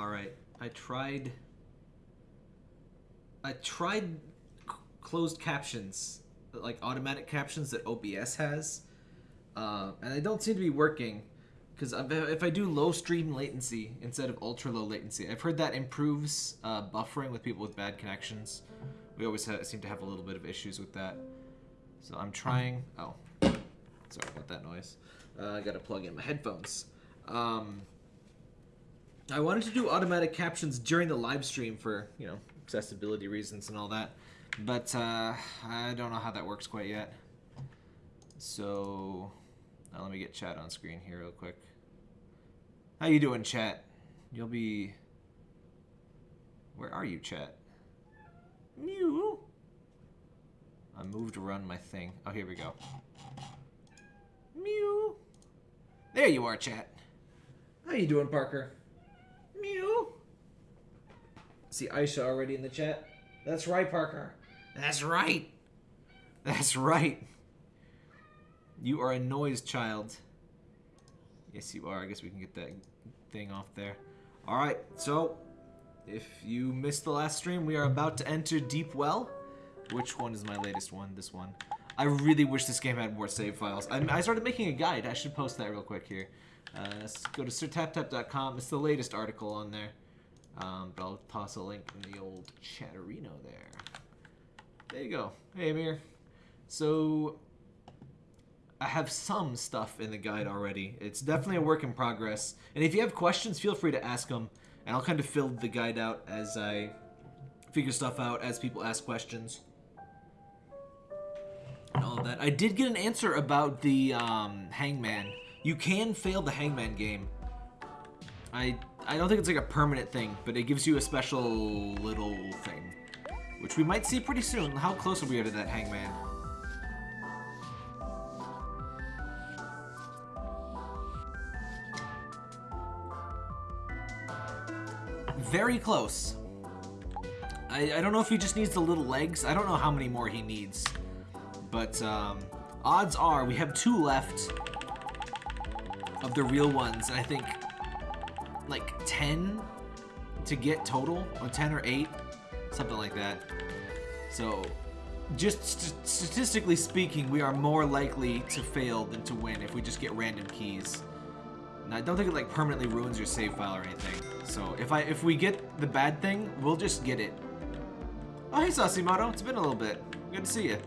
Alright, I tried... I tried closed captions, like automatic captions that OBS has, uh, and they don't seem to be working. Because if I do low stream latency instead of ultra low latency, I've heard that improves uh, buffering with people with bad connections. We always seem to have a little bit of issues with that. So I'm trying. Oh, sorry about that noise. Uh, I gotta plug in my headphones. Um, I wanted to do automatic captions during the live stream for you know accessibility reasons and all that, but uh, I don't know how that works quite yet. So now let me get chat on screen here real quick. How you doing, chat? You'll be. Where are you, chat? Mew. I moved to run my thing. Oh, here we go. Mew. There you are, chat. How you doing, Parker? Mew. See Aisha already in the chat? That's right, Parker. That's right. That's right. You are a noise child. Yes, you are. I guess we can get that thing off there. Alright, so if you missed the last stream, we are about to enter Deep Well. Which one is my latest one? This one. I really wish this game had more save files. I, I started making a guide. I should post that real quick here. Uh, go to sirtaptap.com. It's the latest article on there. Um, but I'll toss a link in the old chatterino there. There you go. Hey, Amir. So, I have some stuff in the guide already. It's definitely a work in progress. And if you have questions, feel free to ask them. And I'll kind of fill the guide out as I figure stuff out, as people ask questions. And all of that. I did get an answer about the um, Hangman. You can fail the Hangman game. I I don't think it's like a permanent thing, but it gives you a special little thing. Which we might see pretty soon. How close are we to that Hangman? Very close. I, I don't know if he just needs the little legs. I don't know how many more he needs. But um, odds are we have two left of the real ones. And I think like 10 to get total, or 10 or 8, something like that. So, just st statistically speaking, we are more likely to fail than to win if we just get random keys. And I don't think it like permanently ruins your save file or anything. So if I if we get the bad thing, we'll just get it. Oh hey Sasimoto, it's been a little bit. Good to see you.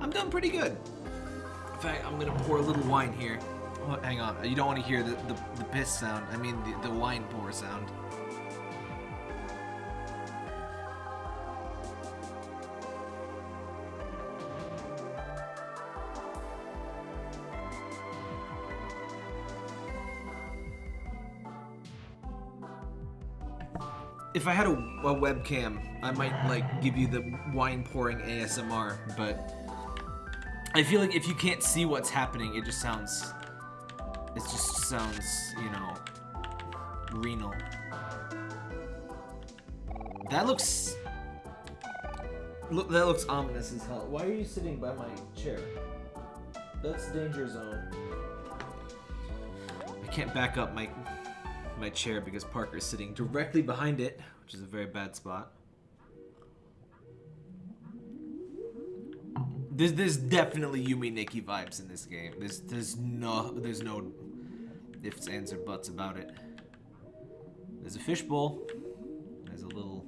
I'm doing pretty good. In fact, I'm gonna pour a little wine here. Oh, hang on, you don't want to hear the, the, the piss sound. I mean the, the wine pour sound. If I had a, a webcam, I might like give you the wine pouring ASMR, but I feel like if you can't see what's happening, it just sounds. It just sounds, you know, renal. That looks. Look, that looks ominous as hell. Why are you sitting by my chair? That's danger zone. I can't back up my my chair because Parker's sitting directly behind it, which is a very bad spot. There's, there's definitely Yume Nikki vibes in this game. There's there's no there's no ifs, ands, or buts about it. There's a fishbowl. There's a little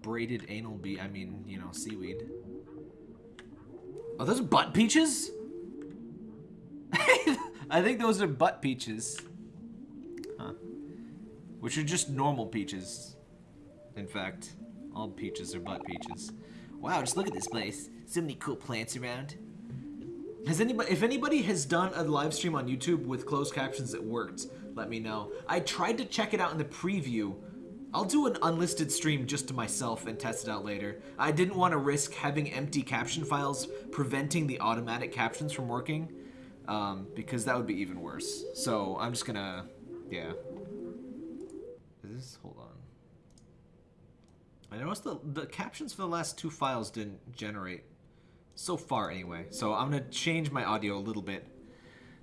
braided anal bee. I mean, you know, seaweed. Oh, those are butt peaches? I think those are butt peaches. Huh. Which are just normal peaches. In fact, all peaches are butt peaches. Wow, just look at this place. So many cool plants around. Has anybody, if anybody has done a live stream on YouTube with closed captions that worked, let me know. I tried to check it out in the preview. I'll do an unlisted stream just to myself and test it out later. I didn't want to risk having empty caption files preventing the automatic captions from working, um, because that would be even worse. So I'm just gonna, yeah. Is this, hold on. I noticed the, the captions for the last two files didn't generate. So far, anyway. So I'm to change my audio a little bit.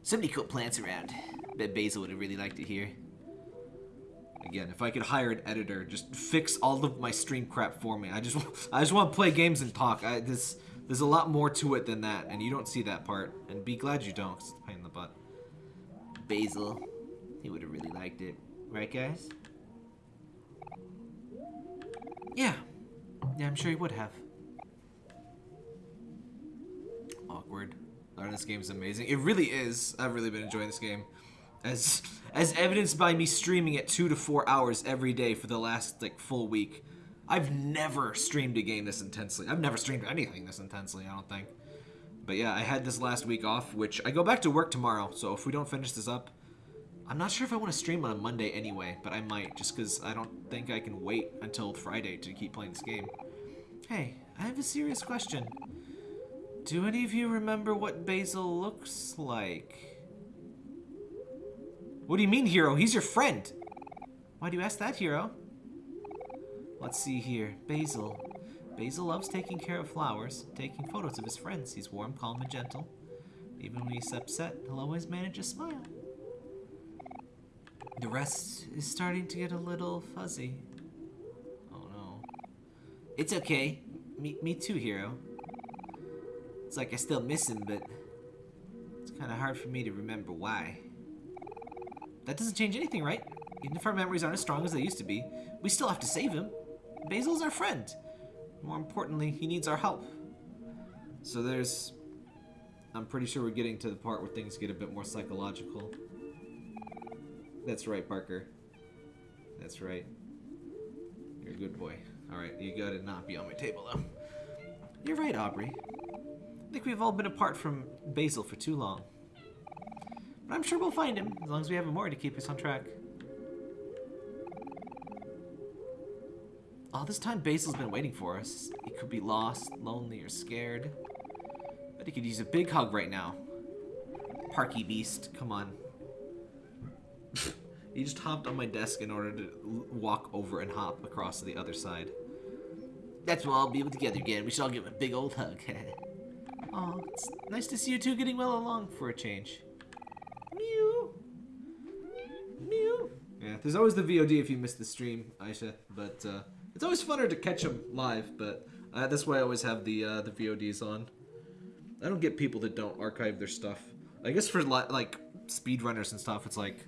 So many cool plants around. Bet Basil would have really liked to hear. Again, if I could hire an editor, just fix all of my stream crap for me. I just, I just want to play games and talk. I, this, there's a lot more to it than that, and you don't see that part. And be glad you don't, it's a pain in the butt. Basil, he would have really liked it, right, guys? Yeah, yeah, I'm sure he would have. Awkward. This game is amazing. It really is. I've really been enjoying this game. As as evidenced by me streaming it two to four hours every day for the last like full week. I've never streamed a game this intensely. I've never streamed anything this intensely, I don't think. But yeah, I had this last week off, which I go back to work tomorrow, so if we don't finish this up, I'm not sure if I want to stream on a Monday anyway, but I might, just because I don't think I can wait until Friday to keep playing this game. Hey, I have a serious question. Do any of you remember what Basil looks like? What do you mean, Hero? He's your friend. Why do you ask that, Hero? Let's see here. Basil. Basil loves taking care of flowers, taking photos of his friends. He's warm, calm, and gentle. Even when he's upset, he'll always manage a smile. The rest is starting to get a little fuzzy. Oh no. It's okay. Me, me too, Hero. It's like I still miss him, but it's kind of hard for me to remember why. That doesn't change anything, right? Even if our memories aren't as strong as they used to be, we still have to save him. Basil's our friend. More importantly, he needs our help. So there's... I'm pretty sure we're getting to the part where things get a bit more psychological. That's right, Parker. That's right. You're a good boy. Alright, you gotta not be on my table, though. You're right, Aubrey. I think we've all been apart from Basil for too long. But I'm sure we'll find him, as long as we have more to keep us on track. All this time Basil's been waiting for us. He could be lost, lonely, or scared. But he could use a big hug right now. Parky Beast, come on. he just hopped on my desk in order to walk over and hop across to the other side. That's why I'll be able to together again. We should all give him a big old hug. oh, it's nice to see you two getting well along for a change. Mew. Mew. Yeah, there's always the VOD if you miss the stream, Aisha. But uh, it's always funner to catch them live. But uh, that's why I always have the uh, the VODs on. I don't get people that don't archive their stuff. I guess for like speedrunners and stuff, it's like,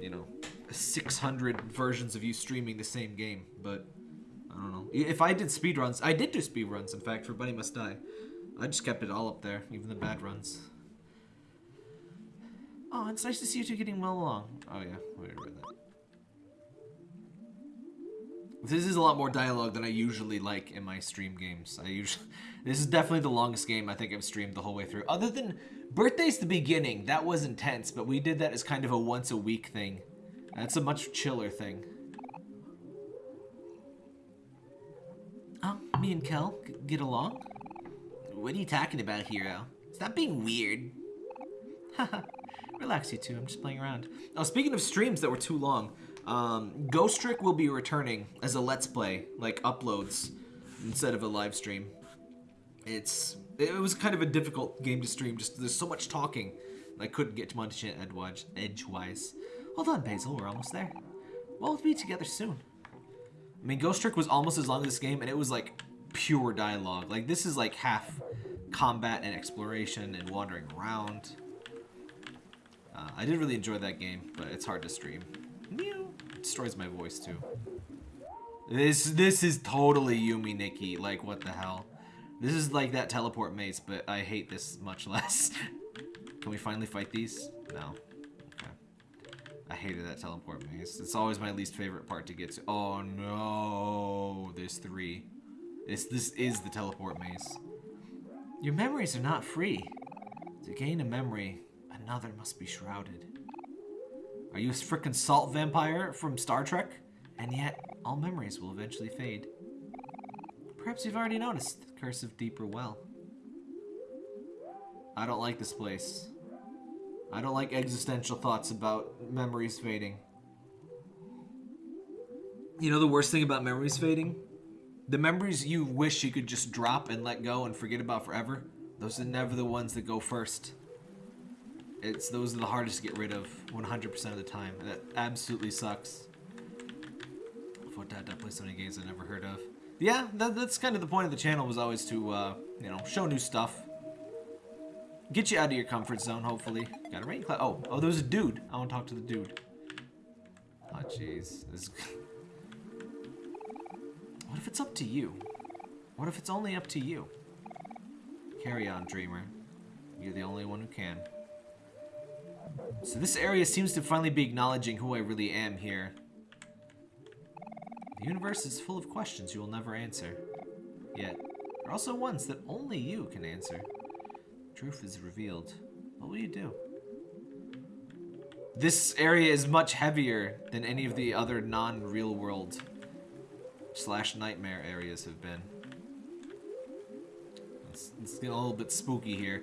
you know, 600 versions of you streaming the same game. But I don't know. If I did speedruns, I did do speedruns. In fact, for Bunny Must Die, I just kept it all up there, even the bad runs. Oh, it's nice to see you two getting well along. Oh yeah, I read that. This is a lot more dialogue than I usually like in my stream games. I usually, this is definitely the longest game I think I've streamed the whole way through. Other than Birthday's the beginning, that was intense, but we did that as kind of a once a week thing. That's a much chiller thing. Oh, me and Kel get along? What are you talking about, Hero? Stop being weird. Haha. Relax, you two. I'm just playing around. Now, speaking of streams that were too long, um, Ghost Trick will be returning as a Let's Play, like uploads, instead of a live stream. It's it was kind of a difficult game to stream. Just there's so much talking, I couldn't get too much edgewise. Edgewise. Hold on, Basil. We're almost there. We'll be together soon. I mean, Ghost Trick was almost as long as this game, and it was like pure dialogue. Like this is like half combat and exploration and wandering around. Uh, I did really enjoy that game, but it's hard to stream. Mew. It destroys my voice too. This this is totally Yume Nikki. Like what the hell? This is like that teleport maze, but I hate this much less. Can we finally fight these? No. Okay. I hated that teleport maze. It's always my least favorite part to get to. Oh no! There's three. This this is the teleport maze. Your memories are not free. To gain a memory, Another must be shrouded. Are you a frickin' salt vampire from Star Trek? And yet, all memories will eventually fade. Perhaps you've already noticed the curse of Deeper Well. I don't like this place. I don't like existential thoughts about memories fading. You know the worst thing about memories fading? The memories you wish you could just drop and let go and forget about forever, those are never the ones that go first. It's those are the hardest to get rid of 100% of the time. That absolutely sucks. dad, dad play so many games I never heard of. Yeah, that, that's kind of the point of the channel was always to, uh, you know, show new stuff. Get you out of your comfort zone, hopefully. Got a rain cloud. Oh, oh, there's a dude. I want to talk to the dude. Oh, jeez. What if it's up to you? What if it's only up to you? Carry on, dreamer. You're the only one who can. So this area seems to finally be acknowledging who I really am here. The universe is full of questions you will never answer. Yet, there are also ones that only you can answer. Truth is revealed. What will you do? This area is much heavier than any of the other non-real world slash nightmare areas have been. Getting a little bit spooky here.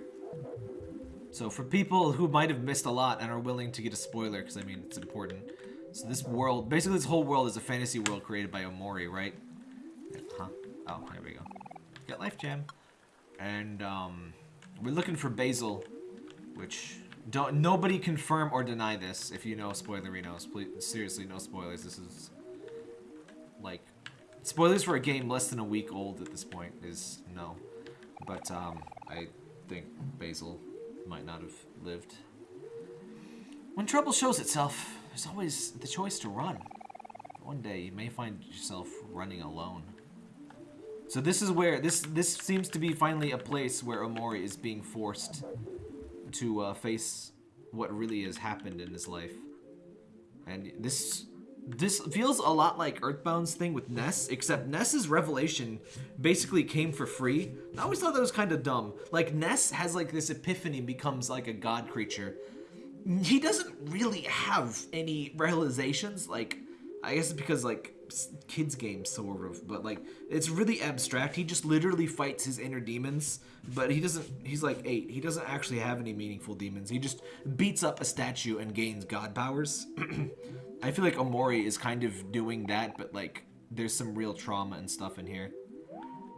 So for people who might have missed a lot and are willing to get a spoiler, because I mean, it's important. So this world, basically this whole world is a fantasy world created by Omori, right? Huh? Oh, here we go. Get life gem. And, um, we're looking for Basil, which, don't, nobody confirm or deny this if you know spoilerinos. Please, seriously, no spoilers. This is, like, spoilers for a game less than a week old at this point is no. But, um, I think Basil might not have lived. When trouble shows itself, there's always the choice to run. One day you may find yourself running alone. So this is where this this seems to be finally a place where Omori is being forced to uh, face what really has happened in his life. And this this feels a lot like Earthbound's thing with Ness, except Ness's revelation basically came for free. I always thought that was kind of dumb. Like, Ness has like this epiphany becomes like a god creature. He doesn't really have any realizations, like, I guess it's because like kids games sort of but like it's really abstract he just literally fights his inner demons but he doesn't he's like eight he doesn't actually have any meaningful demons he just beats up a statue and gains god powers I feel like Omori is kind of doing that, but like there's some real trauma and stuff in here.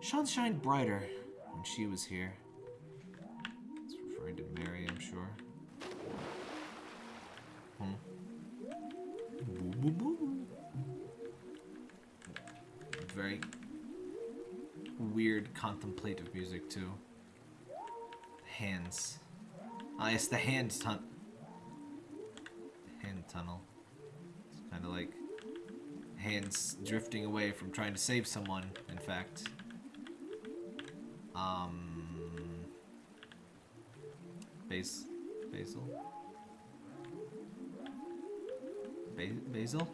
Sean shined brighter when she was here. It's referring to Mari, I'm sure. Hmm. Very weird contemplative music too. Hands. Ah, it's the hand tunnel. Hand tunnel. Kind of like hands drifting away from trying to save someone, in fact. Um... Base... Basil? Ba Basil?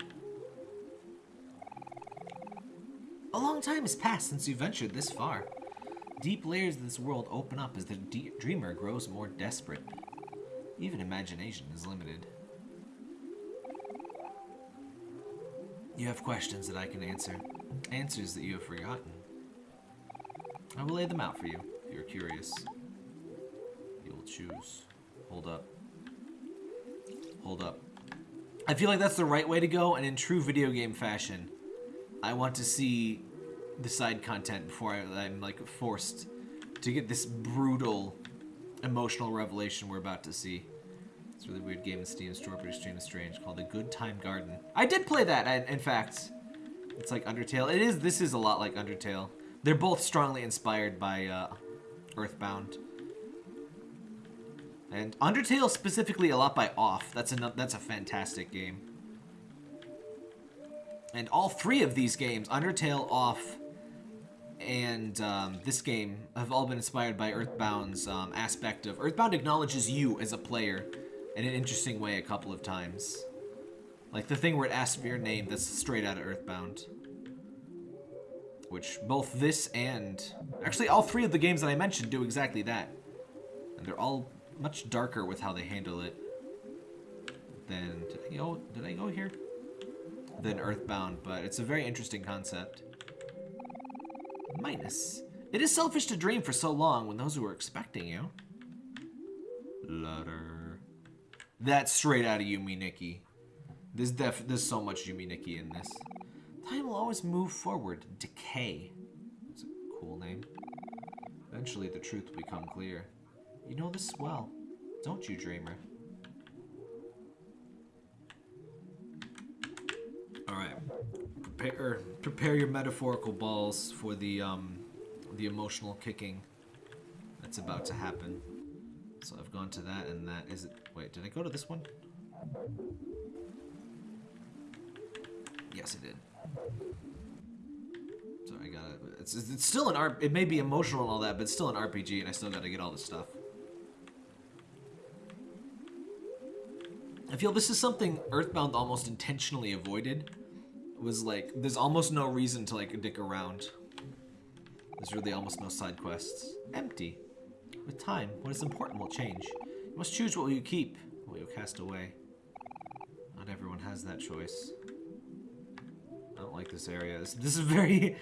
A long time has passed since you ventured this far. Deep layers of this world open up as the dreamer grows more desperate. Even imagination is limited. You have questions that I can answer, answers that you have forgotten. I will lay them out for you, if you're curious. You will choose. Hold up. Hold up. I feel like that's the right way to go, and in true video game fashion, I want to see the side content before I, I'm like forced to get this brutal emotional revelation we're about to see. It's a really weird game in Steam store, but extremely strange, called The Good Time Garden. I did play that, in fact. It's like Undertale. It is, this is a lot like Undertale. They're both strongly inspired by uh, Earthbound. And Undertale specifically a lot by Off. That's a, that's a fantastic game. And all three of these games, Undertale, Off, and um, this game have all been inspired by Earthbound's um, aspect of Earthbound acknowledges you as a player in an interesting way a couple of times. Like the thing where it asks for your name that's straight out of Earthbound. Which both this and... Actually, all three of the games that I mentioned do exactly that. And they're all much darker with how they handle it than... Did I go, did I go here? Than Earthbound, but it's a very interesting concept. Minus. It is selfish to dream for so long when those who are expecting you. Letter. That's straight out of Yume Nikki. There's def there's so much Yume Nikki in this. Time will always move forward. Decay. It's a cool name. Eventually the truth will become clear. You know this well, don't you, dreamer? Alright. prepare prepare your metaphorical balls for the um the emotional kicking that's about to happen. So I've gone to that and that is it wait, did I go to this one? Yes, I did. So I gotta it's it's still an art it may be emotional and all that, but it's still an RPG and I still gotta get all this stuff. I feel this is something Earthbound almost intentionally avoided. Was like, there's almost no reason to like dick around. There's really almost no side quests. Empty. With time, what is important will change. You must choose what will you keep, what you'll cast away. Not everyone has that choice. I don't like this area. This, this is very...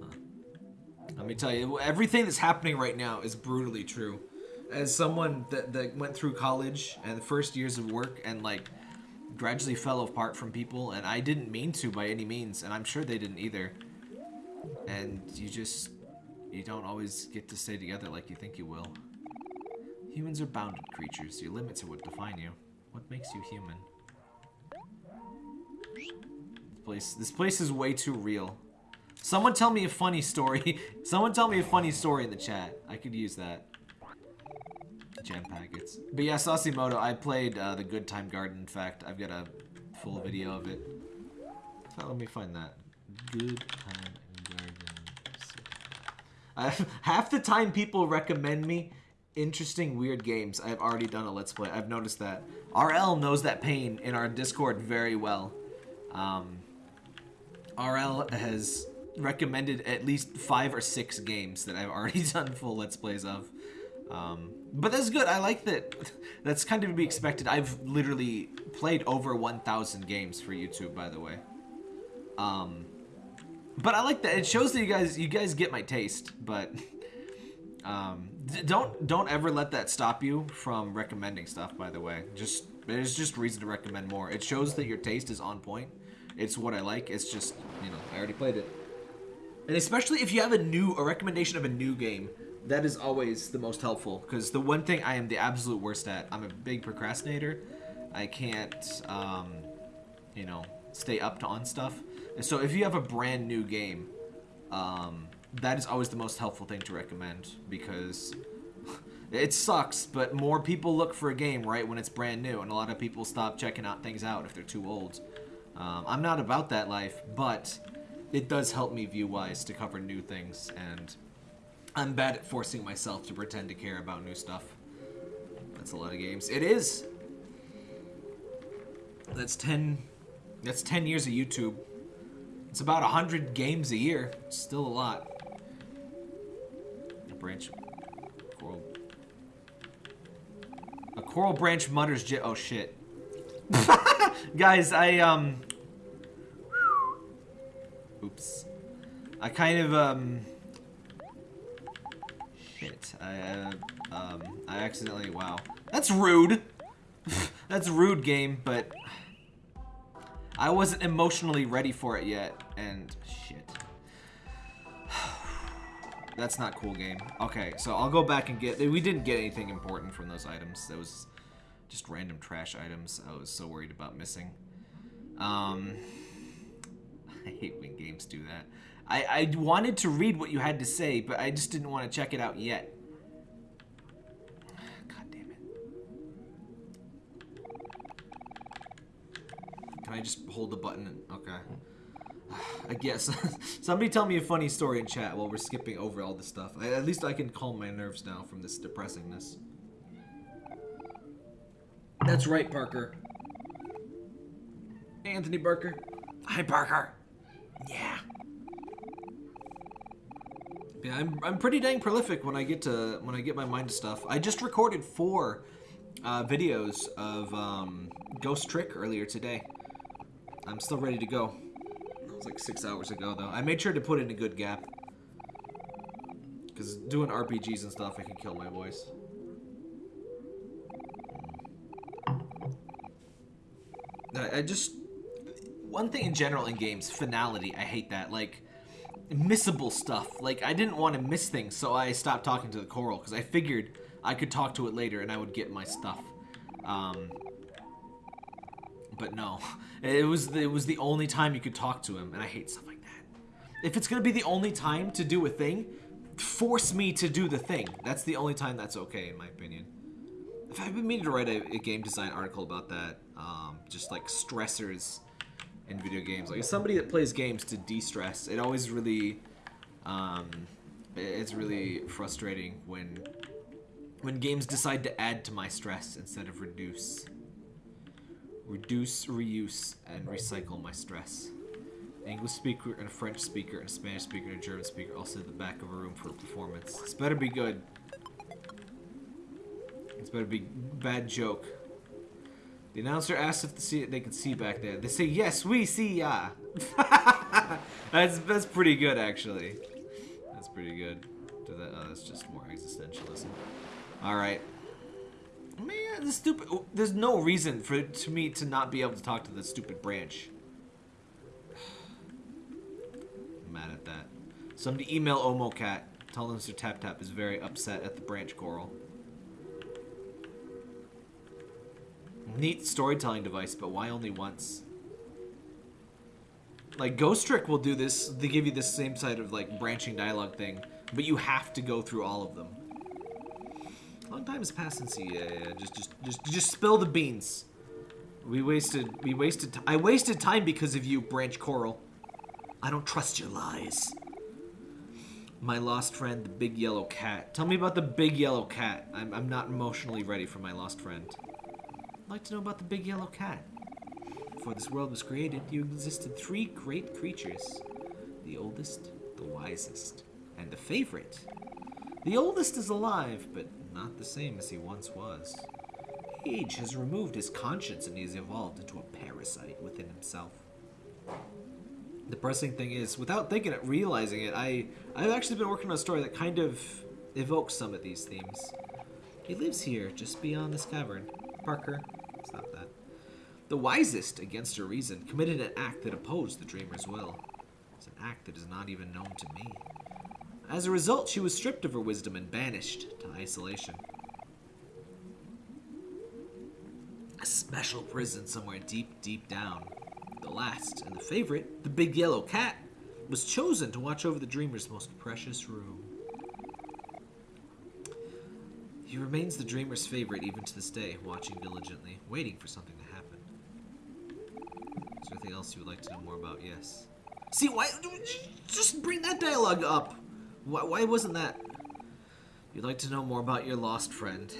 Huh. Let me tell you, everything that's happening right now is brutally true as someone that, that went through college and the first years of work and like gradually fell apart from people and I didn't mean to by any means and I'm sure they didn't either and you just you don't always get to stay together like you think you will humans are bounded creatures your limits are what define you what makes you human this place this place is way too real someone tell me a funny story someone tell me a funny story in the chat I could use that gem packets. But yeah, Sasimoto, I played uh, the Good Time Garden. In fact, I've got a full video of it. So let me find that. Good Time half the time people recommend me interesting, weird games. I've already done a Let's Play. I've noticed that. RL knows that pain in our Discord very well. Um, RL has recommended at least five or six games that I've already done full Let's Plays of. Um, but that's good. I like that. That's kind of to be expected. I've literally played over 1,000 games for YouTube, by the way. Um, but I like that. It shows that you guys you guys get my taste. But um, don't don't ever let that stop you from recommending stuff. By the way, just there's just reason to recommend more. It shows that your taste is on point. It's what I like. It's just you know I already played it. And especially if you have a new a recommendation of a new game that is always the most helpful because the one thing I am the absolute worst at, I'm a big procrastinator. I can't, um, you know, stay up to on stuff. And so if you have a brand new game, um, that is always the most helpful thing to recommend because it sucks, but more people look for a game right when it's brand new, and a lot of people stop checking out things out if they're too old. Um, I'm not about that life, but it does help me view-wise to cover new things and I'm bad at forcing myself to pretend to care about new stuff. That's a lot of games. It is! That's 10... That's 10 years of YouTube. It's about 100 games a year. It's still a lot. A branch... Coral... A coral branch mutters j- Oh, shit. Guys, I, um... Oops. I kind of, um... Shit. I, uh, um, I accidentally, wow. That's rude. That's rude game, but I wasn't emotionally ready for it yet, and shit. That's not cool game. Okay, so I'll go back and get, we didn't get anything important from those items. That was just random trash items I was so worried about missing. Um, I hate when games do that. I, I wanted to read what you had to say, but I just didn't want to check it out yet. Can I just hold the button? And, okay. I guess. Somebody tell me a funny story in chat while we're skipping over all this stuff. I, at least I can calm my nerves down from this depressingness. That's right, Parker. Anthony Barker. Hi, Parker. Yeah. Yeah, I'm, I'm pretty dang prolific when I get to when I get my mind to stuff. I just recorded four uh, videos of um, Ghost Trick earlier today. I'm still ready to go. That was like six hours ago though. I made sure to put in a good gap. Because doing RPGs and stuff, I can kill my voice. I, I just... One thing in general in games, finality, I hate that. Like, missable stuff. Like, I didn't want to miss things, so I stopped talking to the coral, because I figured I could talk to it later and I would get my stuff. Um, but no, it was it was the only time you could talk to him, and I hate stuff like that. If it's gonna be the only time to do a thing, force me to do the thing. That's the only time that's okay, in my opinion. If I've been meaning to write a, a game design article about that, um, just like stressors in video games. Like somebody that plays games to de-stress, it always really, um, it's really frustrating when when games decide to add to my stress instead of reduce. Reduce, reuse, and recycle my stress. English speaker and a French speaker and a Spanish speaker and a German speaker all sit at the back of a room for a performance. This better be good. It's better be bad joke. The announcer asks if the they can see back there. They say, yes, we see ya. that's, that's pretty good, actually. That's pretty good. That, oh, that's just more existentialism. Alright. Man, the stupid... There's no reason for to me to not be able to talk to the stupid branch. I'm mad at that. Somebody email OmoCat. Tell them Sir Tap Tap is very upset at the branch coral. Neat storytelling device, but why only once? Like, Ghost Trick will do this. They give you the same side of, like, branching dialogue thing, but you have to go through all of them. Long time has passed since you, yeah, yeah, just, just, just, just spill the beans. We wasted, we wasted, I wasted time because of you, Branch Coral. I don't trust your lies. My lost friend, the big yellow cat. Tell me about the big yellow cat. I'm, I'm not emotionally ready for my lost friend. I'd like to know about the big yellow cat. Before this world was created, you existed three great creatures. The oldest, the wisest, and the favorite. The oldest is alive, but not the same as he once was. Age has removed his conscience and he's evolved into a parasite within himself. The pressing thing is, without thinking it, realizing it, I, I've actually been working on a story that kind of evokes some of these themes. He lives here, just beyond this cavern. Parker, stop that. The wisest, against her reason, committed an act that opposed the dreamer's will. It's an act that is not even known to me. As a result, she was stripped of her wisdom and banished to isolation. A special prison somewhere deep, deep down. The last, and the favorite, the big yellow cat, was chosen to watch over the dreamer's most precious room. He remains the dreamer's favorite even to this day, watching diligently, waiting for something to happen. Is there anything else you would like to know more about? Yes. See, why? Just bring that dialogue up. Why, why wasn't that? You'd like to know more about your lost friend.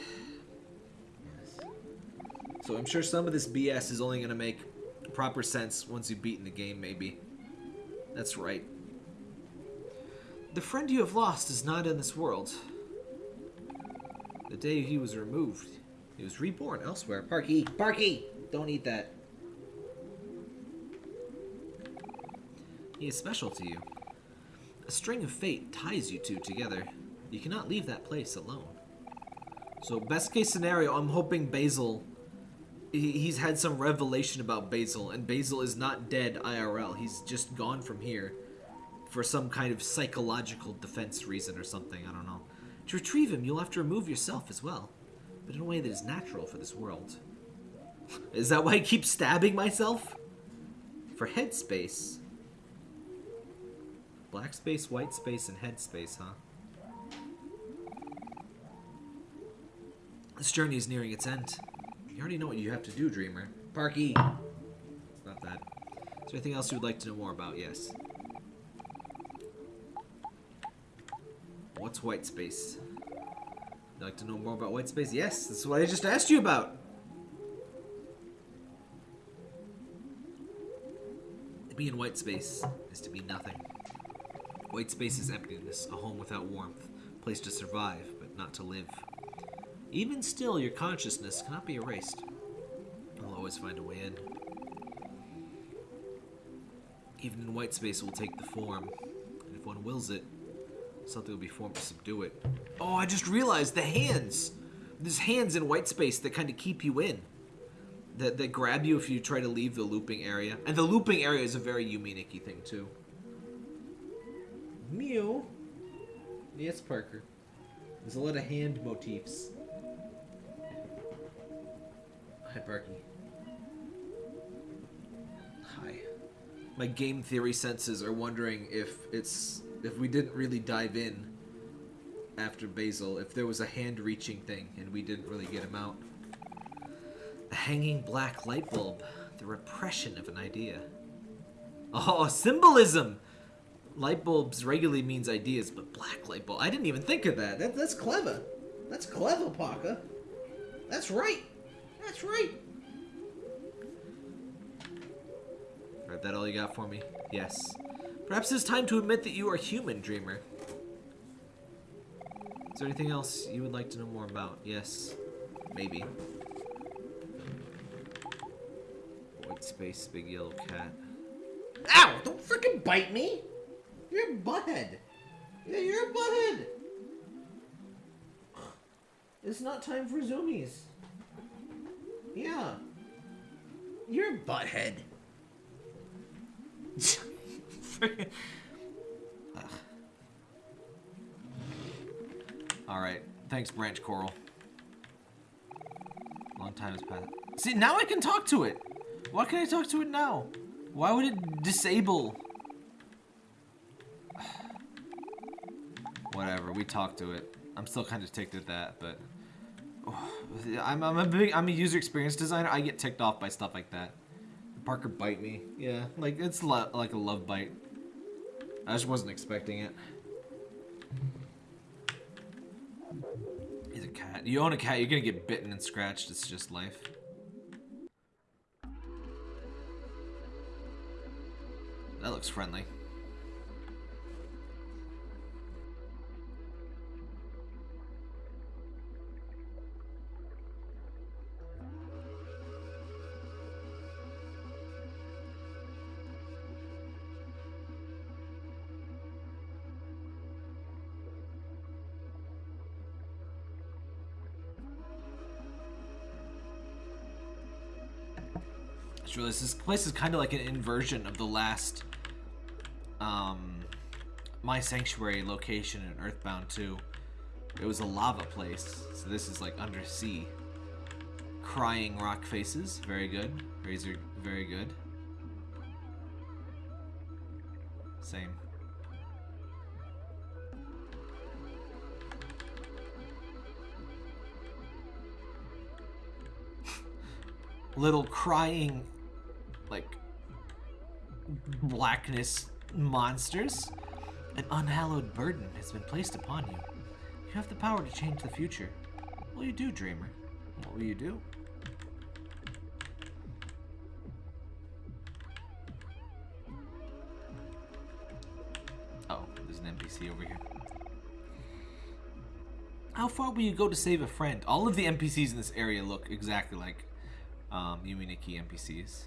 Yes. So I'm sure some of this BS is only going to make proper sense once you've beaten the game, maybe. That's right. The friend you have lost is not in this world. The day he was removed, he was reborn elsewhere. Parky! Parky! Don't eat that. He is special to you. A string of fate ties you two together. You cannot leave that place alone. So best case scenario, I'm hoping Basil, he's had some revelation about Basil, and Basil is not dead IRL. He's just gone from here for some kind of psychological defense reason or something, I don't know. To retrieve him, you'll have to remove yourself as well, but in a way that is natural for this world. Is that why I keep stabbing myself? For headspace, Black space, white space, and head space, huh? This journey is nearing its end. You already know what you have to do, Dreamer. Parky! It's not that. Is there anything else you would like to know more about? Yes. What's white space? You'd like to know more about white space? Yes, that's what I just asked you about! To be in white space is to be nothing. White space is emptiness, a home without warmth, a place to survive, but not to live. Even still, your consciousness cannot be erased. You'll always find a way in. Even in white space, it will take the form, and if one wills it, something will be formed to subdue it. Oh, I just realized the hands! There's hands in white space that kind of keep you in. That, that grab you if you try to leave the looping area. And the looping area is a very Yume Nikki thing, too. Mew. Yes, Parker. There's a lot of hand motifs. Hi, Parky. my game theory senses are wondering if it's if we didn't really dive in after Basil, if there was a hand-reaching thing and we didn't really get him out. A hanging black light bulb, the repression of an idea. Oh, symbolism! Light bulbs regularly means ideas, but black light bulb. I didn't even think of that. that that's clever. That's clever, Parker. That's right. That's right. Is that all you got for me? Yes. Perhaps it's time to admit that you are human, Dreamer. Is there anything else you would like to know more about? Yes. Maybe. White space, big yellow cat. Ow! Don't freaking bite me! You're a butthead. Yeah, you're a butthead. It's not time for zoomies. Yeah. You're a butthead. Alright. Thanks, Branch Coral. Long time has passed. See, now I can talk to it! Why can I talk to it now? Why would it disable? Whatever, we talked to it. I'm still kind of ticked at that, but... I'm, I'm a big I'm a user experience designer. I get ticked off by stuff like that. Parker bite me. Yeah, like it's like a love bite. I just wasn't expecting it. He's a cat. You own a cat, you're gonna get bitten and scratched. It's just life. That looks friendly. This place is kind of like an inversion of the last um, My Sanctuary location in Earthbound 2. It was a lava place, so this is like undersea. Crying rock faces, very good. Razor, very good. Same. Little crying like blackness monsters. An unhallowed burden has been placed upon you. You have the power to change the future. What will you do, Dreamer? What will you do? Oh, there's an NPC over here. How far will you go to save a friend? All of the NPCs in this area look exactly like um, Yume Nikki NPCs.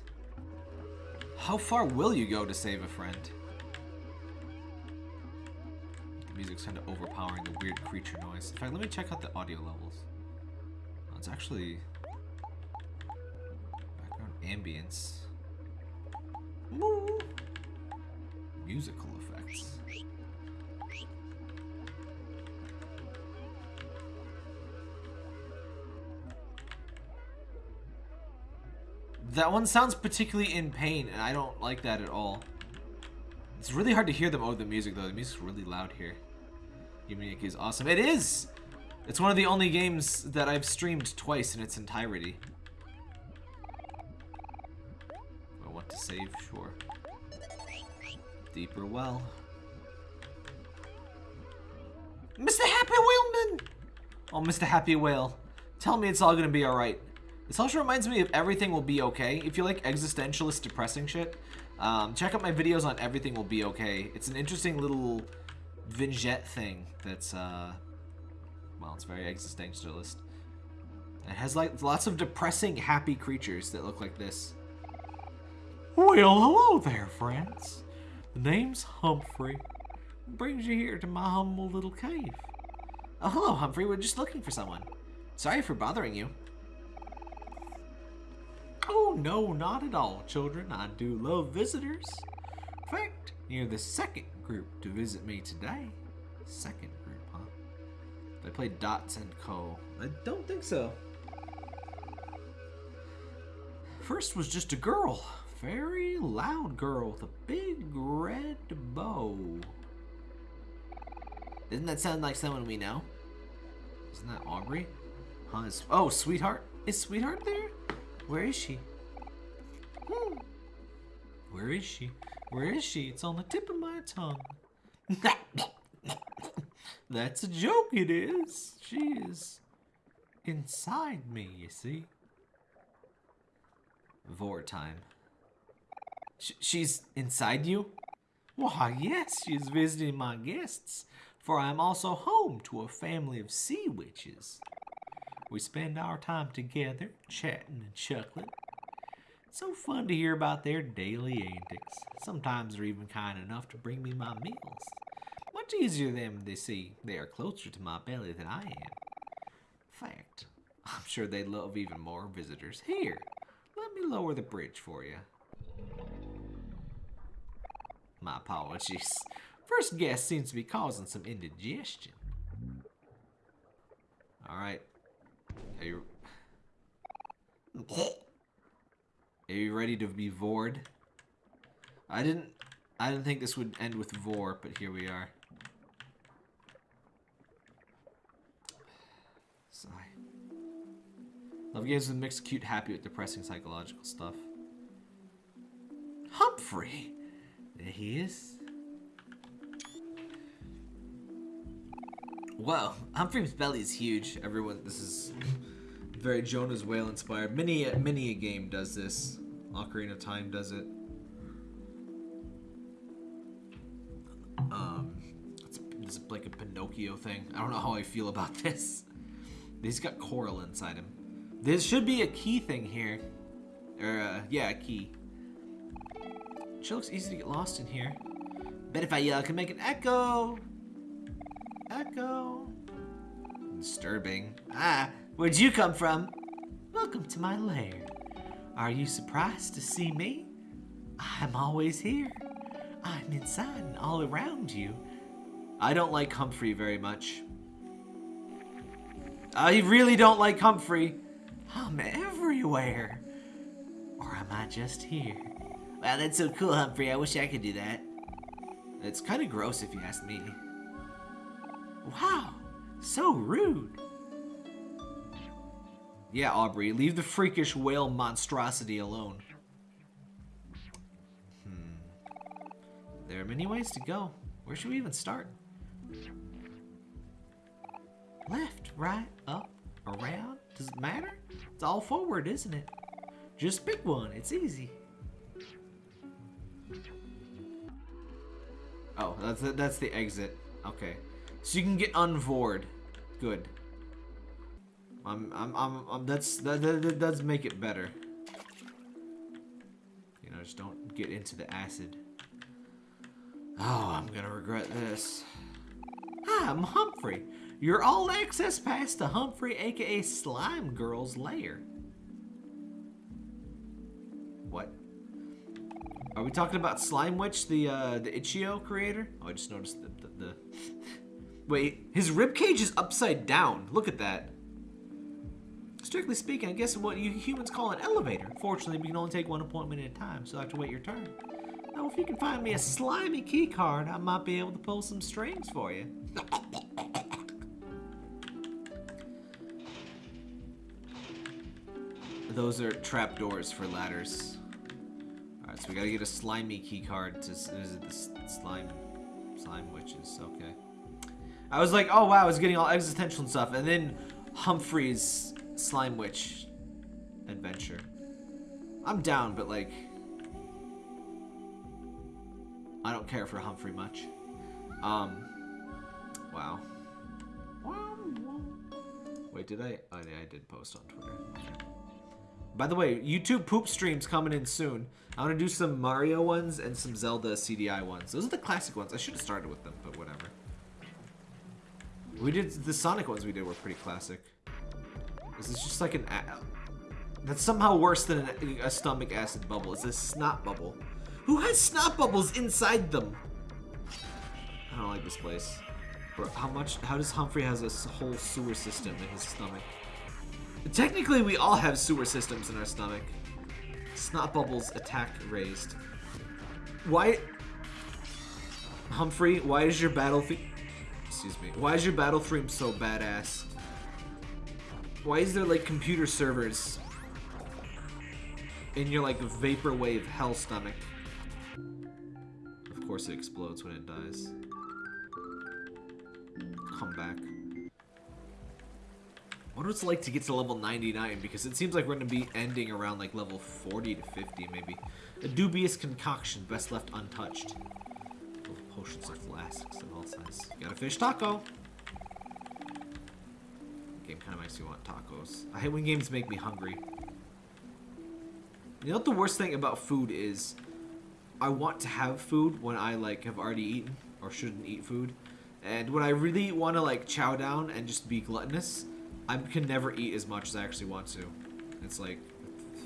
How far will you go to save a friend? The music's kind of overpowering the weird creature noise. In fact, let me check out the audio levels. Oh, it's actually... Background ambience. Musical That one sounds particularly in pain, and I don't like that at all. It's really hard to hear them over the music, though. The music's really loud here. Yume Nikki is awesome. It is! It's one of the only games that I've streamed twice in its entirety. I want to save, sure. Deeper well. Mr. Happy Whaleman! Oh, Mr. Happy Whale. Tell me it's all gonna be alright. This also reminds me of Everything Will Be Okay. If you like existentialist depressing shit, um, check out my videos on Everything Will Be Okay. It's an interesting little vignette thing that's, uh, well, it's very existentialist. It has like lots of depressing, happy creatures that look like this. Well, hello there, friends. The name's Humphrey. brings you here to my humble little cave. Oh, hello, Humphrey. We're just looking for someone. Sorry for bothering you. Oh, no, not at all, children. I do love visitors. In fact, you're the second group to visit me today. Second group, huh? They play Dots and Co. I don't think so. First was just a girl. very loud girl with a big red bow. Doesn't that sound like someone we know? Isn't that Aubrey? Huh, oh, Sweetheart? Is Sweetheart there? Where is she? Where is she? Where is she? It's on the tip of my tongue. That's a joke, it is. She is inside me, you see. Vor time. Sh she's inside you? Why, yes, she's visiting my guests, for I am also home to a family of sea witches. We spend our time together, chatting and chuckling. So fun to hear about their daily antics. Sometimes they're even kind enough to bring me my meals. Much easier than they see they are closer to my belly than I am. Fact, I'm sure they'd love even more visitors. Here, let me lower the bridge for you. My apologies. First guest seems to be causing some indigestion. Alright. Are you... Are you ready to be vored? I didn't... I didn't think this would end with vor, but here we are. Sigh. Love games with mixed cute, happy with depressing psychological stuff. Humphrey! There he is. Well, Humphrey's belly is huge. Everyone, this is very Jonah's Whale inspired. Many, many a game does this. Ocarina of Time does it. Um, it's, it's like a Pinocchio thing. I don't know how I feel about this. He's got coral inside him. There should be a key thing here. Or, uh, yeah, a key. Sure looks easy to get lost in here. Bet if I yell, I can make an echo. Echo. Disturbing. Ah, where'd you come from? Welcome to my lair. Are you surprised to see me? I'm always here. I'm inside and all around you. I don't like Humphrey very much. I really don't like Humphrey. I'm everywhere. Or am I just here? Wow, that's so cool, Humphrey. I wish I could do that. It's kind of gross if you ask me. Wow, so rude. Yeah, Aubrey, leave the freakish whale monstrosity alone. Hmm. There are many ways to go. Where should we even start? Left, right, up, around? Does it matter? It's all forward, isn't it? Just pick one. It's easy. Oh, that's the, that's the exit. Okay. So you can get unvored. Good. I'm, I'm, I'm, I'm that's, that, that, that does make it better. You know, just don't get into the acid. Oh, I'm gonna regret this. Hi, I'm Humphrey. Your all-access pass to Humphrey, aka Slime Girl's lair. What? Are we talking about Slime Witch, the uh, the Itch.io creator? Oh, I just noticed the, the, the... Wait, his ribcage is upside down. Look at that. Strictly speaking, I guess what you humans call an elevator. Fortunately, we can only take one appointment at a time, so I have to wait your turn. Now, if you can find me a slimy key card, I might be able to pull some strings for you. Those are trapdoors for ladders. Alright, so we gotta get a slimy key card to visit the slime slime witches, okay. I was like, oh wow, I was getting all existential and stuff, and then Humphrey's slime witch adventure. I'm down, but like I don't care for Humphrey much. Um wow. Wait, did I? Oh, yeah, I did post on Twitter. By the way, YouTube poop streams coming in soon. I want to do some Mario ones and some Zelda CDI ones. Those are the classic ones. I should have started with them, but whatever. We did the Sonic ones we did were pretty classic. This is just like an? That's somehow worse than an, a stomach acid bubble. It's a snot bubble. Who has snot bubbles inside them? I don't like this place. Bro, how much? How does Humphrey has a whole sewer system in his stomach? Technically, we all have sewer systems in our stomach. Snot Bubbles attack raised. Why... Humphrey, why is your battle theme... Excuse me. Why is your battle theme so badass? Why is there, like, computer servers in your, like, vaporwave hell stomach? Of course it explodes when it dies. Come back. I wonder what it's like to get to level 99, because it seems like we're going to be ending around like level 40 to 50, maybe. A dubious concoction, best left untouched. Potions or flasks of all sizes. Got a fish taco! Game kind of makes me want tacos. I hate when games make me hungry. You know what the worst thing about food is? I want to have food when I like have already eaten or shouldn't eat food. And when I really want to like chow down and just be gluttonous, I can never eat as much as I actually want to. It's like,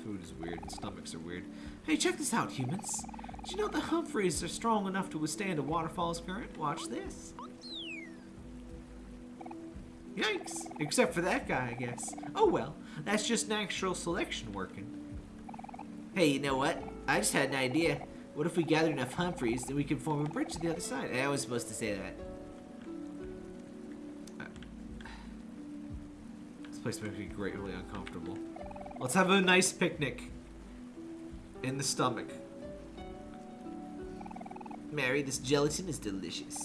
food is weird, and stomachs are weird. Hey, check this out, humans. Did you know the Humphreys are strong enough to withstand a waterfall's current? Watch this. Yikes. Except for that guy, I guess. Oh well, that's just natural selection working. Hey, you know what? I just had an idea. What if we gather enough Humphreys, then we can form a bridge to the other side? I was supposed to say that. Uh, this place makes me greatly uncomfortable. Let's have a nice picnic. In the stomach. Mari, this gelatin is delicious.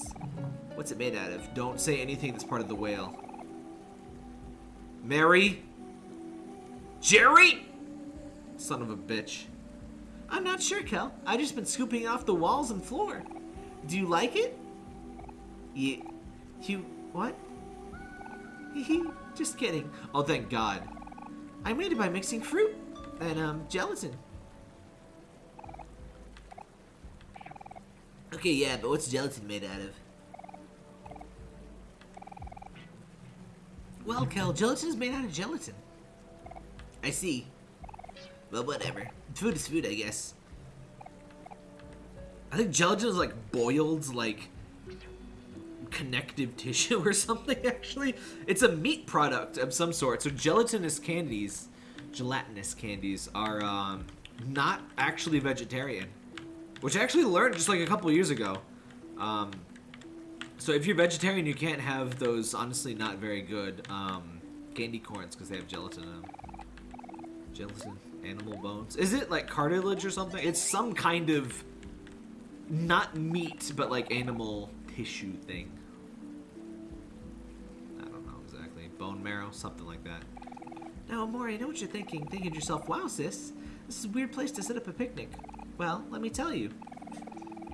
What's it made out of? Don't say anything that's part of the whale. Mari? Jerry? Son of a bitch. I'm not sure, Kel. I just been scooping off the walls and floor. Do you like it? You... You... What? Hehe, just kidding. Oh, thank God. I made it by mixing fruit and um, gelatin. Okay, yeah, but what's gelatin made out of? Well, Kel, gelatin is made out of gelatin. I see. Well, whatever. Food is food, I guess. I think gelatin is like boiled, like connective tissue or something, actually. It's a meat product of some sort. So gelatinous candies, gelatinous candies, are um, not actually vegetarian. Which I actually learned just like a couple years ago. Um, so if you're vegetarian, you can't have those honestly not very good um, candy corns because they have gelatin in them. Gelatin, animal bones. Is it like cartilage or something? It's some kind of not meat, but like animal tissue thing. I don't know exactly. Bone marrow, something like that. Now, Mori, I know what you're thinking. Thinking to yourself, wow, sis, this is a weird place to set up a picnic. Well, let me tell you.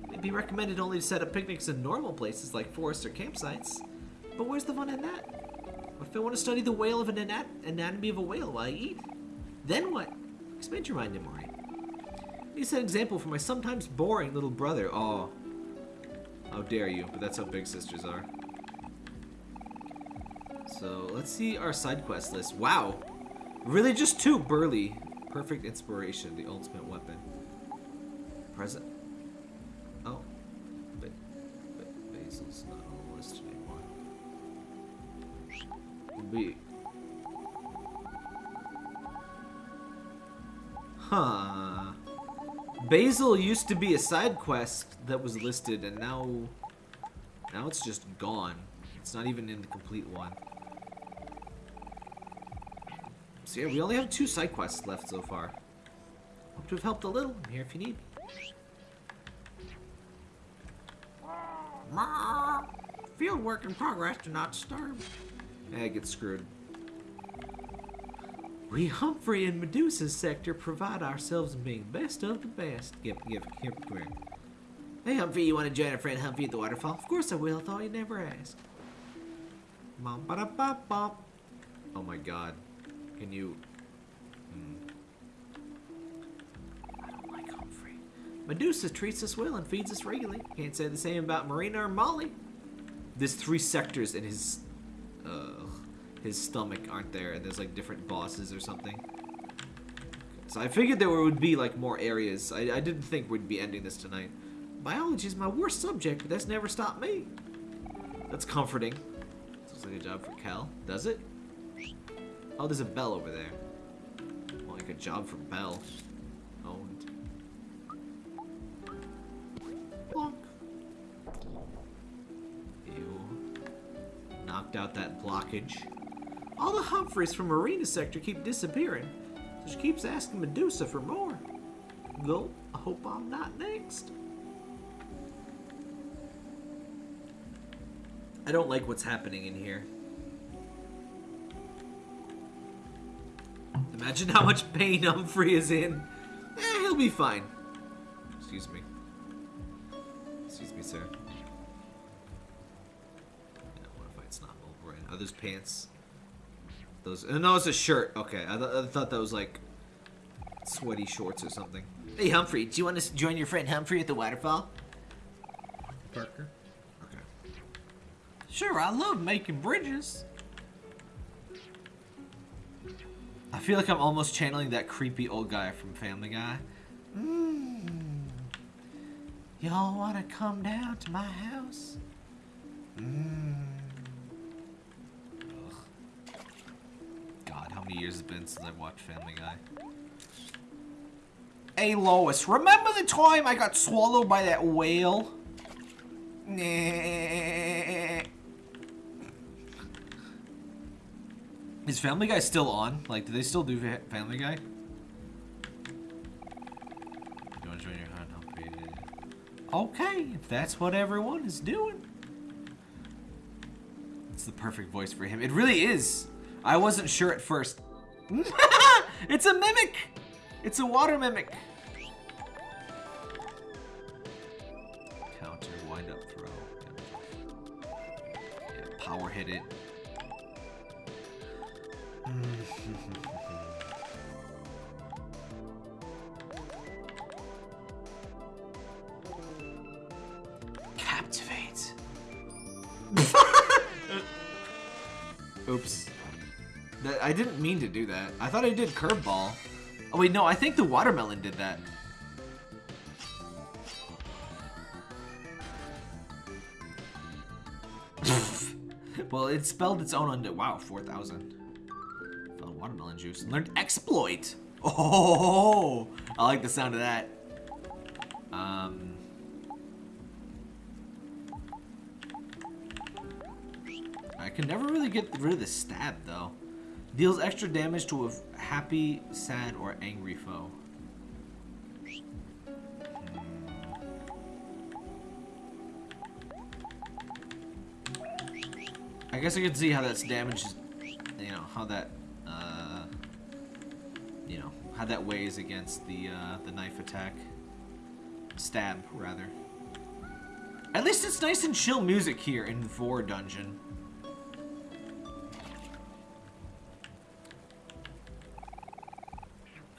It'd be recommended only to set up picnics in normal places like forests or campsites. But where's the fun in that? What if I want to study the whale of an anat anatomy of a whale while I eat? Then what? Expand your mind, Mori. You set an example for my sometimes boring little brother. Oh. How dare you, but that's how big sisters are. So let's see our side quest list. Wow. Really just two. Burly. Perfect inspiration. The ultimate weapon. Present. Oh. But, but Basil's not on the list anymore. We. Huh. Basil used to be a side quest that was listed and now now it's just gone. It's not even in the complete one. So yeah, we only have two side quests left so far. Hope to have helped a little. I'm here if you need me. Field work in progress. Do not disturb. Yeah, get screwed. We Humphrey and Medusa's sector provide ourselves in being best of the best. Give, give, give, come here. Hey Humphrey, you want to join our friend Humphrey at the waterfall? Of course I will. I thought you'd never ask. Bum, ba, da, ba, ba. Oh my god. Can you... Medusa treats us well and feeds us regularly. Can't say the same about Marina or Molly. There's three sectors in his... Uh, his stomach, aren't there? And there's like different bosses or something. So I figured there would be like more areas. I, I didn't think we'd be ending this tonight. Biology is my worst subject, but that's never stopped me. That's comforting. Looks like a job for Kel. Does it? Oh, there's a bell over there. Well, like a job for Bell. Knocked out that blockage. All the Humphreys from Marina Sector keep disappearing, so she keeps asking Medusa for more. Gulp, I hope I'm not next. I don't like what's happening in here. Imagine how much pain Humphrey is in. Eh, he'll be fine. Excuse me. Are those pants? Those. Uh, no, it's a shirt. Okay, I, th I thought that was like sweaty shorts or something. Hey, Humphrey, do you want to join your friend Humphrey at the waterfall? Parker. Okay. Sure, I love making bridges. I feel like I'm almost channeling that creepy old guy from Family Guy. Mm. Y'all want to come down to my house? Mm. Many years has been since I watched Family Guy? Hey, Lois, remember the time I got swallowed by that whale? Nah. Is Family Guy still on? Like, do they still do Family Guy? Okay, if that's what everyone is doing. It's the perfect voice for him. It really is. I wasn't sure at first. it's a mimic! It's a water mimic. Counter, wind up, throw. Yeah, power hit it. Captivate. Oops. That, I didn't mean to do that. I thought I did curveball. Oh wait, no, I think the watermelon did that. well, it spelled its own under. Wow, 4,000 watermelon juice learned exploit. Oh, I like the sound of that. Um, I can never really get rid of the stab though. Deals extra damage to a happy, sad, or angry foe. Hmm. I guess I can see how that's damage, you know, how that uh, you know, how that weighs against the, uh, the knife attack. Stab, rather. At least it's nice and chill music here in Vor Dungeon.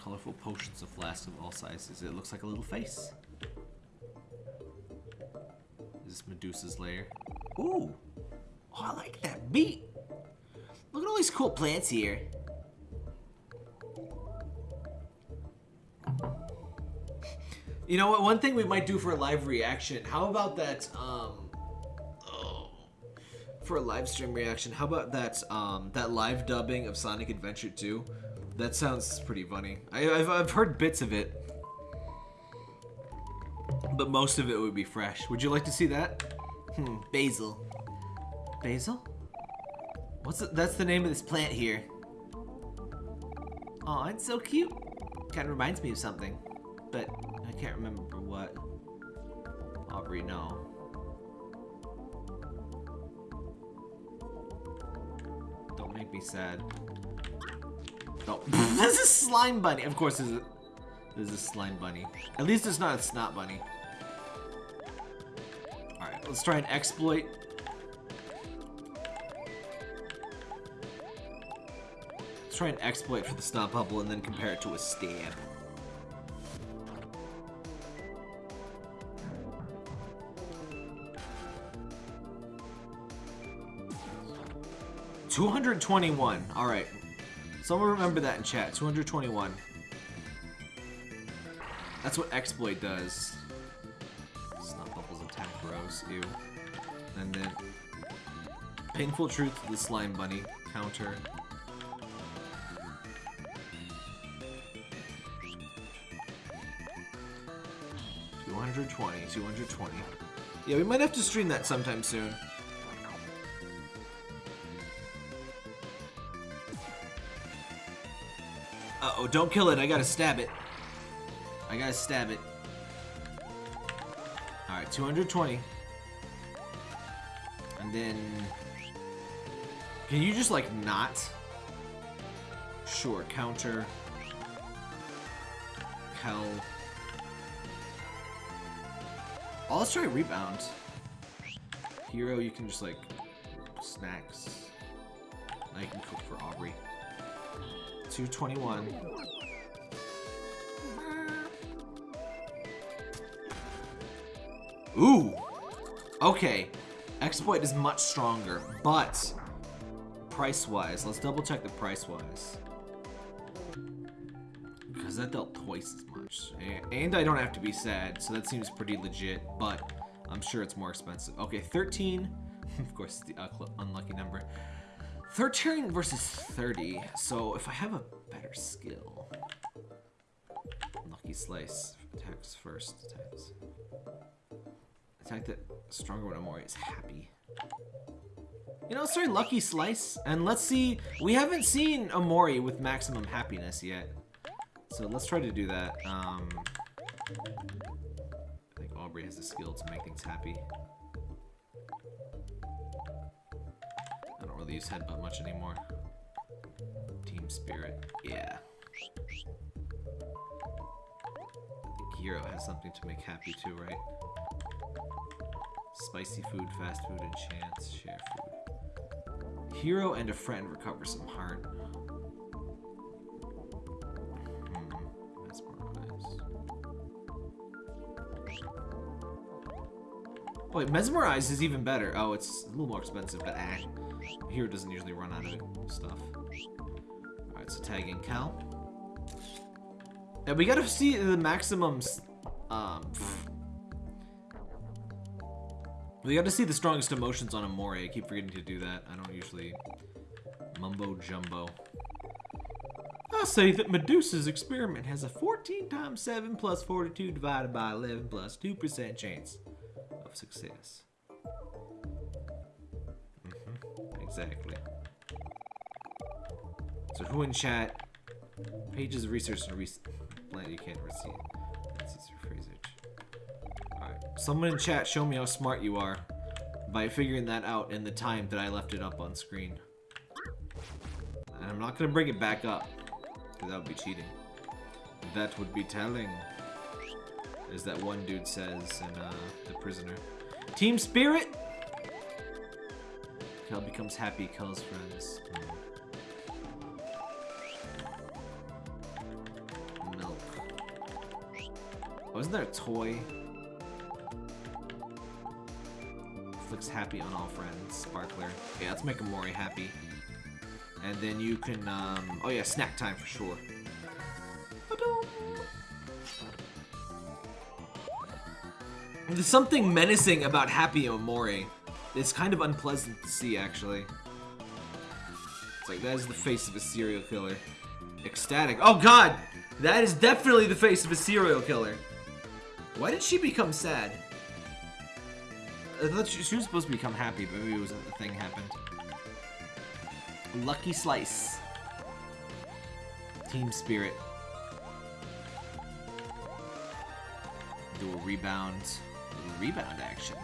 Colorful potions of flasks of all sizes. It looks like a little face. Is this Medusa's lair? Ooh! Oh, I like that beat! Look at all these cool plants here. You know what? One thing we might do for a live reaction. How about that? Um, oh, for a live stream reaction, how about that? Um, that live dubbing of Sonic Adventure 2. That sounds pretty funny. I, have I've heard bits of it, but most of it would be fresh. Would you like to see that? Hmm. Basil. Basil? What's the, that's the name of this plant here? Oh, it's so cute. Kind of reminds me of something, but I can't remember what. Aubrey, no. Don't make me sad. Oh, there's a slime bunny. Of course, there's a, there's a slime bunny. At least it's not a snot bunny. Alright, let's try and exploit. Let's try and exploit for the snot bubble and then compare it to a stab. 221. All right. Someone remember that in chat. 221. That's what exploit does. Snot bubbles attack bros. Ew. And then painful truth to the slime bunny counter. Two hundred twenty. Two hundred twenty. Yeah, we might have to stream that sometime soon. Uh-oh, don't kill it. I gotta stab it. I gotta stab it. Alright, 220. And then... Can you just, like, not? Sure, counter. Hell. Oh, let's try rebound. Hero, you can just, like, snacks. I can cook for Aubrey. 221. Ooh! Okay. Exploit is much stronger, but price-wise, let's double check the price-wise. Because that dealt twice as much. And I don't have to be sad, so that seems pretty legit, but I'm sure it's more expensive. Okay, 13. of course, the uh, unlucky number. 13 versus 30. So if I have a better skill. Lucky Slice attacks first. Attacks. Attack that stronger when Omori is happy. You know, sorry, Lucky Slice. And let's see. We haven't seen Omori with maximum happiness yet. So let's try to do that. Um, I think Aubrey has the skill to make things happy. Really use headbutt much anymore. Team spirit, yeah. Hero has something to make happy too, right? Spicy food, fast food, and chance, share food. Hero and a friend recover some heart. Wait, Mesmerize is even better. Oh, it's a little more expensive, but eh. Hero doesn't usually run out of stuff. Alright, so tag Kel. And we gotta see the maximums. Um, we gotta see the strongest emotions on Omori. I keep forgetting to do that. I don't usually mumbo jumbo. I say that Medusa's experiment has a 14 times 7 plus 42 divided by 11 plus 2% chance of success. Exactly. So who in chat? Pages of research and research. You can't receive. Alright. Someone in chat show me how smart you are by figuring that out in the time that I left it up on screen. And I'm not gonna bring it back up. Because that would be cheating. That would be telling as that one dude says in uh, The Prisoner. Team Spirit! Kel becomes happy, Kel's friends. Milk. Wasn't there a toy? Flicks happy on all friends. Sparkler. Yeah, let's make Omori happy. And then you can, um, oh yeah, snack time for sure. There's something menacing about Happy Omori. It's kind of unpleasant to see, actually. It's like, that is the face of a serial killer. Ecstatic. Oh god! That is definitely the face of a serial killer. Why did she become sad? I thought she, she was supposed to become happy, but maybe it was a thing happened. Lucky Slice. Team Spirit. Do a rebound rebound action.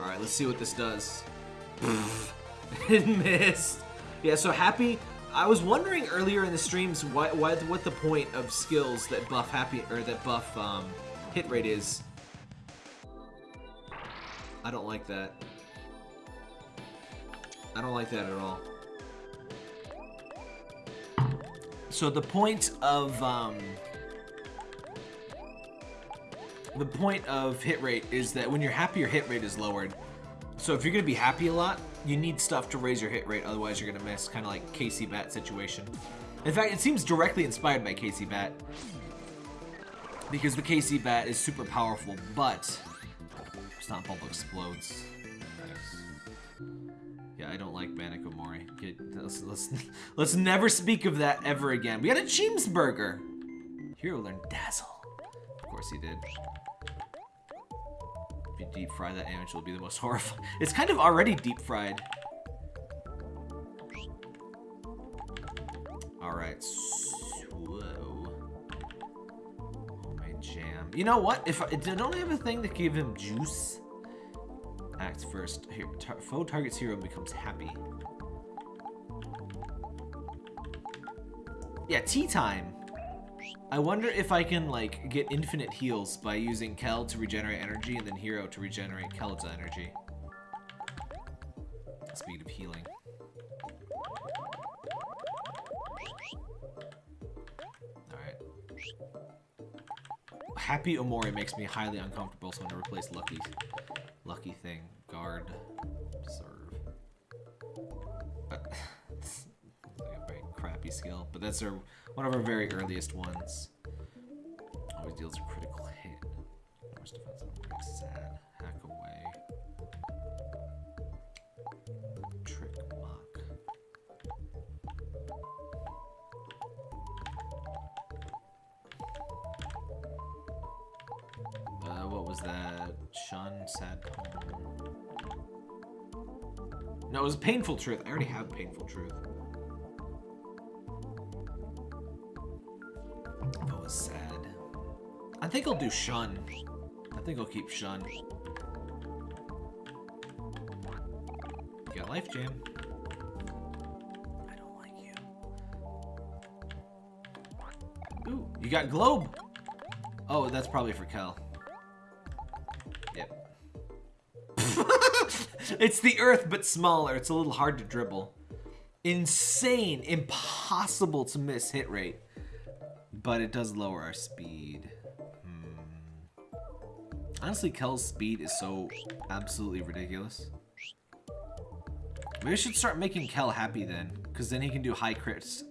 Alright, let's see what this does. it missed. Yeah, so Happy... I was wondering earlier in the streams what, what, what the point of skills that buff Happy... or that buff um, hit rate is. I don't like that. I don't like that at all. So the point of... Um, the point of hit rate is that when you're happy, your hit rate is lowered. So if you're going to be happy a lot, you need stuff to raise your hit rate, otherwise you're going to miss, kind of like Casey Bat situation. In fact, it seems directly inspired by Casey Bat. Because the Casey Bat is super powerful, but Stomp Bubble explodes. Nice. Yeah, I don't like Manic Omori. Okay, let's, let's, let's never speak of that ever again. We got a Cheemsburger! Hero learned Dazzle. Of course he did deep fry that image, will be the most horrifying. It's kind of already deep fried. Alright, so... My jam. You know what? If I, Don't I have a thing that gave him juice? Act first. Here, tar foe targets hero becomes happy. Yeah, tea time. I wonder if I can, like, get infinite heals by using Kel to regenerate energy and then Hero to regenerate Kel's energy. Speed of healing. Alright. Happy Omori makes me highly uncomfortable, so I'm gonna replace Lucky. Lucky thing. Guard. Serve. Crappy skill, but that's our one of our very earliest ones. Always deals a critical hit. Most defensive break sad. Hack away. Trick mock. Uh, what was that? Shun, sad poem. No, it was painful truth. I already have painful truth. That was sad. I think I'll do Shun. I think I'll keep Shun. Got Life Jam. I don't like you. Ooh, you got Globe. Oh, that's probably for Kel. Yep. it's the Earth, but smaller. It's a little hard to dribble. Insane, impossible to miss hit rate. But it does lower our speed. Hmm. Honestly, Kel's speed is so absolutely ridiculous. Maybe we should start making Kel happy then, because then he can do high crits.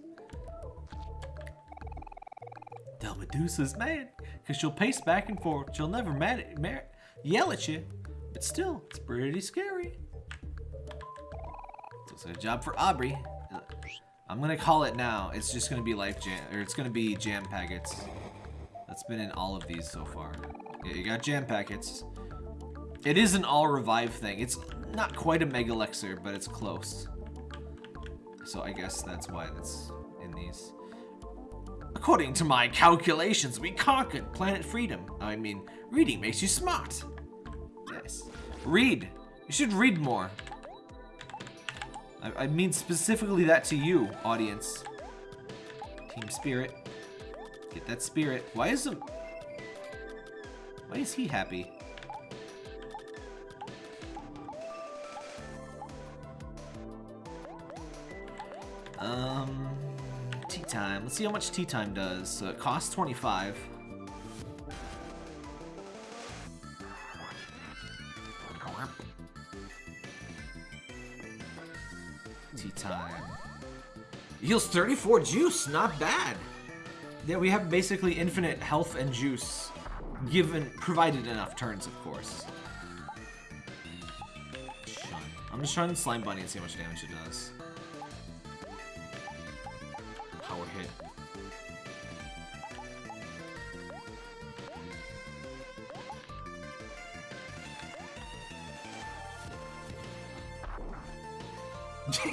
Tell Medusa's mad, because she'll pace back and forth. She'll never mad at, yell at you, but still, it's pretty scary. Like a job for Aubrey. I'm gonna call it now. It's just gonna be life jam, or it's gonna be jam packets. That's been in all of these so far. Yeah, you got jam packets. It is an all revive thing. It's not quite a mega elixir, but it's close. So I guess that's why that's in these. According to my calculations, we conquered planet freedom. I mean, reading makes you smart. Yes. Read. You should read more. I, I mean specifically that to you, audience. Team Spirit. Get that spirit. Why is him... Why is he happy? Um, tea time. Let's see how much tea time does. So it costs 25. Heals 34 juice, not bad. Yeah, we have basically infinite health and juice, given provided enough turns, of course. I'm just trying to Slime Bunny and see how much damage it does. Power hit.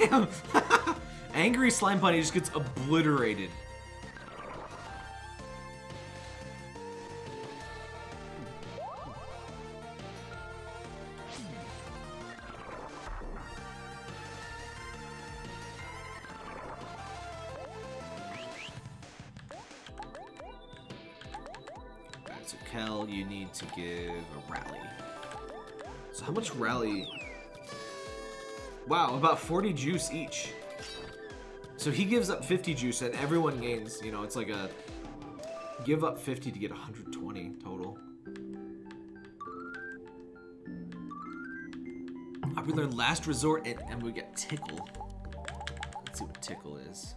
Damn! Angry Slime Bunny just gets obliterated. So Kel, you need to give a rally. So how much rally? Wow, about 40 juice each. So he gives up 50 juice and everyone gains, you know, it's like a give up 50 to get 120 total. Uh, we learn last resort and, and we get tickle. Let's see what tickle is.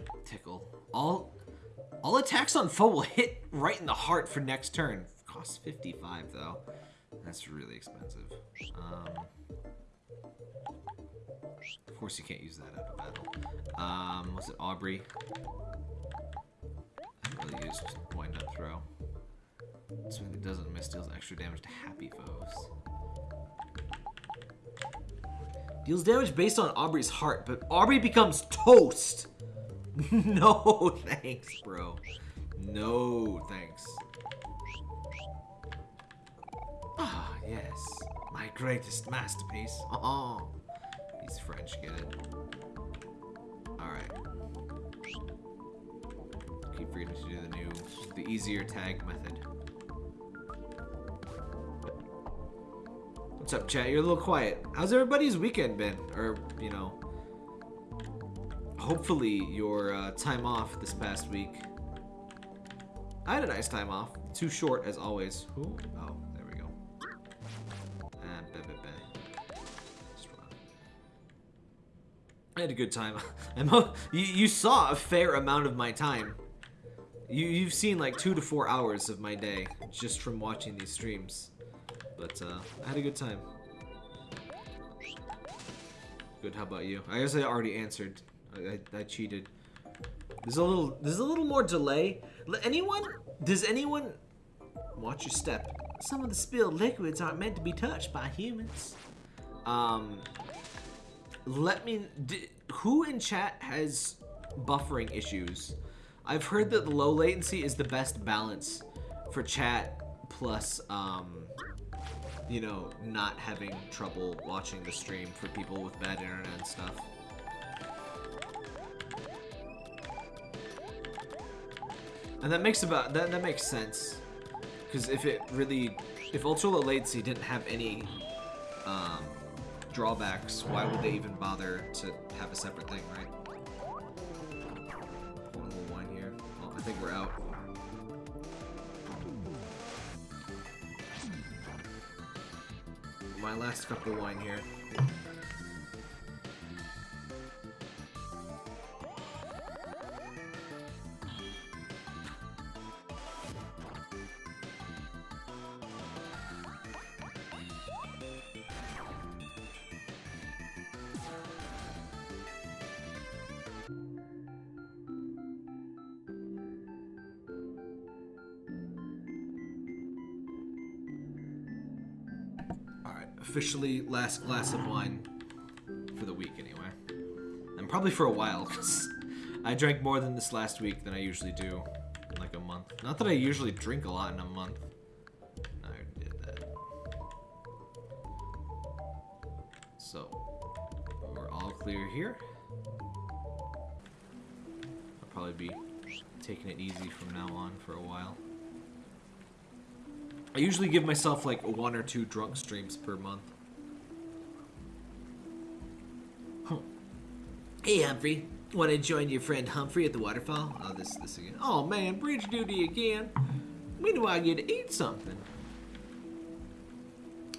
Curveball. Tickle. All all attacks on foe will hit right in the heart for next turn. Costs 55 though. That's really expensive. Um, of course you can't use that out of battle. Um, was it Aubrey? I really used wind up throw. That doesn't miss deals extra damage to happy foes. Deals damage based on Aubrey's heart, but Aubrey becomes toast. no thanks, bro. No thanks. Ah, yes. My greatest masterpiece. Oh, he's French, get it? Alright. Keep forgetting to do the new, the easier tag method. What's up, chat? You're a little quiet. How's everybody's weekend been? Or, you know, hopefully your uh, time off this past week. I had a nice time off. Too short, as always. Ooh, I had a good time. you, you saw a fair amount of my time. You, you've seen like two to four hours of my day just from watching these streams. But uh, I had a good time. Good, how about you? I guess I already answered. I, I, I cheated. There's a little there's a little more delay. Anyone does anyone watch your step? Some of the spilled liquids aren't meant to be touched by humans. Um let me who in chat has buffering issues? I've heard that low latency is the best balance for chat plus um you know, not having trouble watching the stream for people with bad internet and stuff. And that makes about that that makes sense. Because if it really if ultra low latency didn't have any um, drawbacks, why would they even bother to have a separate thing, right? One little wine here. Oh, I think we're out. My last cup of wine here. Last glass of wine for the week anyway. And probably for a while, because I drank more than this last week than I usually do in like a month. Not that I usually drink a lot in a month. I did that. So, we're all clear here. I'll probably be taking it easy from now on for a while. I usually give myself like one or two drunk streams per month. Hey Humphrey, want to join your friend Humphrey at the waterfall? Oh, this this again. Oh man, bridge duty again. When do I get to eat something?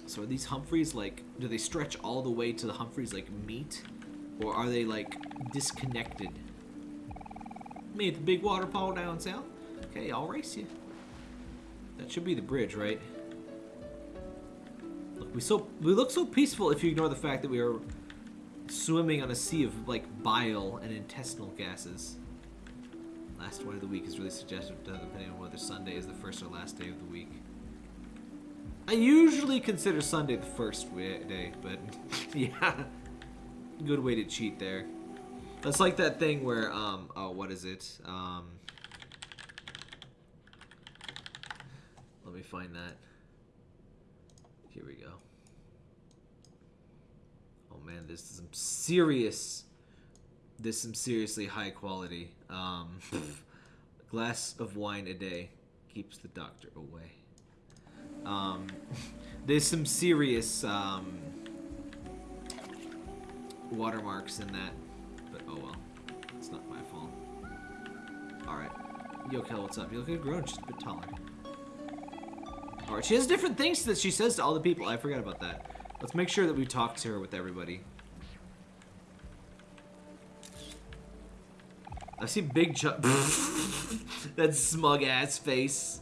So are these Humphreys like, do they stretch all the way to the Humphreys like meat? Or are they like disconnected? Me at the big waterfall down south? Okay, I'll race you. That should be the bridge, right? Look, we so we look so peaceful if you ignore the fact that we are swimming on a sea of like bile and intestinal gases. Last one of the week is really suggestive depending on whether Sunday is the first or last day of the week. I usually consider Sunday the first day, but yeah, good way to cheat there. That's like that thing where, um, oh, what is it? Um, Let me find that. Here we go. Man, this is some serious. This is some seriously high quality. Um, glass of wine a day keeps the doctor away. Um, there's some serious um, watermarks in that, but oh well, it's not my fault. All right, Yo, Yokel, what's up? You look like grown, just a bit taller. Alright, she has different things that she says to all the people. I forgot about that. Let's make sure that we talk to her with everybody. I see Big Chuck. that smug ass face.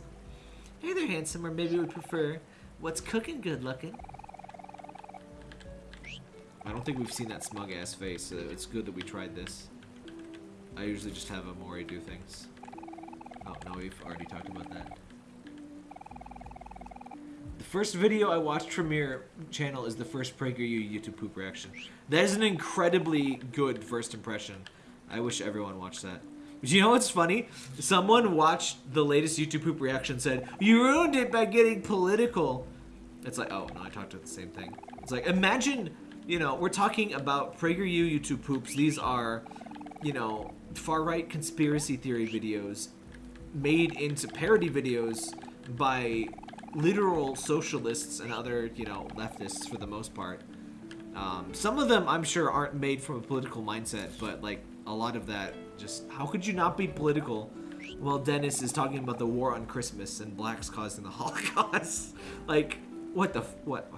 Hey there, handsome, or maybe we prefer what's cooking good looking. I don't think we've seen that smug ass face, so it's good that we tried this. I usually just have Omori do things. Oh, no, we've already talked about that. First video I watched from your channel is the first PragerU YouTube poop reaction. That is an incredibly good first impression. I wish everyone watched that. But you know what's funny? Someone watched the latest YouTube poop reaction said, You ruined it by getting political. It's like, oh, no, I talked about the same thing. It's like, imagine, you know, we're talking about PragerU YouTube poops. These are, you know, far-right conspiracy theory videos made into parody videos by literal socialists and other, you know, leftists for the most part. Um, some of them, I'm sure, aren't made from a political mindset, but, like, a lot of that just... How could you not be political while Dennis is talking about the war on Christmas and blacks causing the Holocaust? like, what the... what?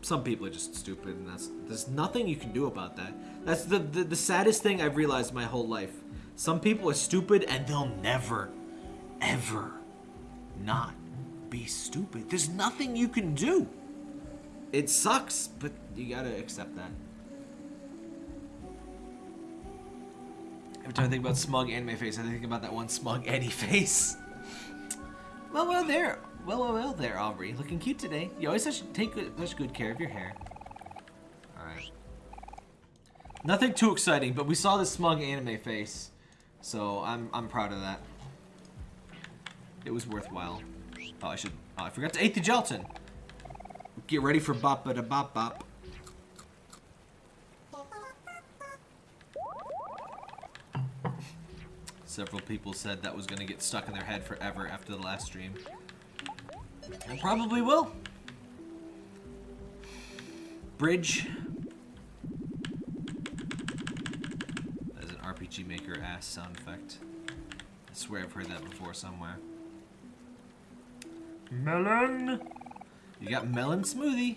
Some people are just stupid, and that's... There's nothing you can do about that. That's the, the, the saddest thing I've realized my whole life. Some people are stupid, and they'll never, ever not be stupid. There's nothing you can do. It sucks, but you gotta accept that. Every time I think about smug anime face, I think about that one smug Eddie face. Well, well, there. Well, well, well, there, Aubrey. Looking cute today. You always such, take good, such good care of your hair. Alright. Nothing too exciting, but we saw the smug anime face. So, I'm, I'm proud of that. It was worthwhile. I should... Oh, I forgot to eat the gelatin. Get ready for bop da bop bop. Several people said that was going to get stuck in their head forever after the last stream. And probably will. Bridge. That is an RPG Maker ass sound effect. I swear I've heard that before somewhere. Melon! You got melon smoothie.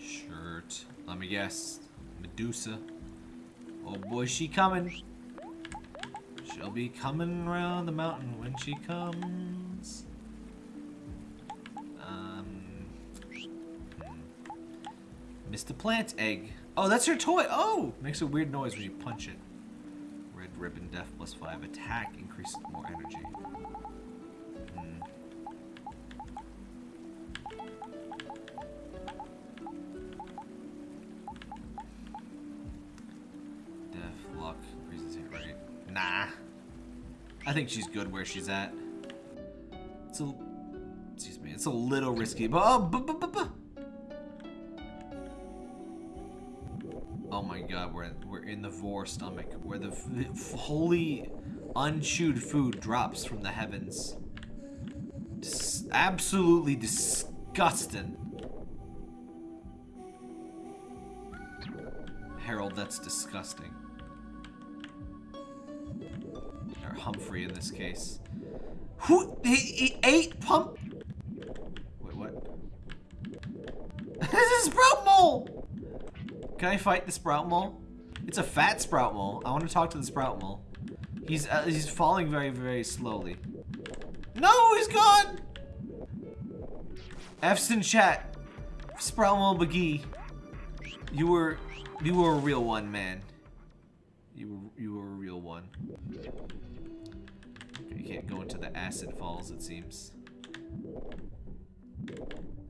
Shirt. Let me guess. Medusa. Oh boy, she coming. She'll be coming around the mountain when she comes. Um. Hmm. Mr. Plantegg. Oh, that's her toy. Oh! Makes a weird noise when you punch it. Red ribbon, death plus five. Attack increases more energy. Nah. I think she's good where she's at. It's a, excuse me, it's a little risky, but oh, oh my god, we're we're in the vor stomach, where the holy unchewed food drops from the heavens. Dis absolutely disgusting. Harold, that's disgusting. Humphrey in this case. Who? He, he ate pump? Wait, what? this is Sprout Mole! Can I fight the Sprout Mole? It's a fat Sprout Mole. I want to talk to the Sprout Mole. He's uh, he's falling very, very slowly. No, he's gone! F's in chat. Sprout Mole McGee. You were, you were a real one, man. You were, you were a real one. Can't go into the acid falls, it seems.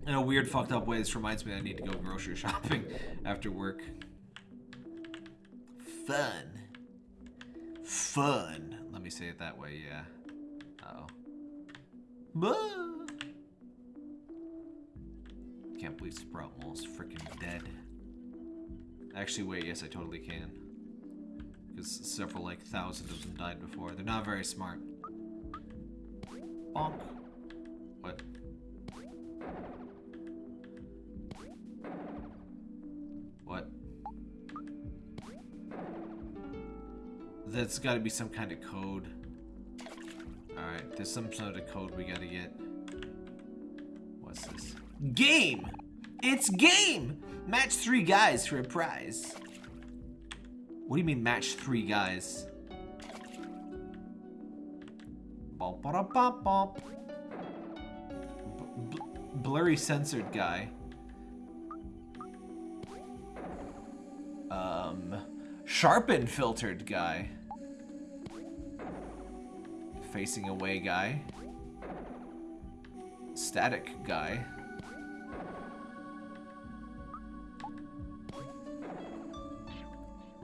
In a weird, fucked up way, this reminds me I need to go grocery shopping after work. Fun. Fun. Let me say it that way, yeah. Uh oh Can't believe Sprout Mole's freaking dead. Actually, wait, yes, I totally can. Because several, like, thousand of them died before. They're not very smart. Bonk. What? What? That's gotta be some kind of code. Alright, there's some sort of code we gotta get. What's this? Game! It's game! Match three guys for a prize. What do you mean match three guys? Blurry censored guy. Um, sharpened filtered guy. Facing away guy. Static guy.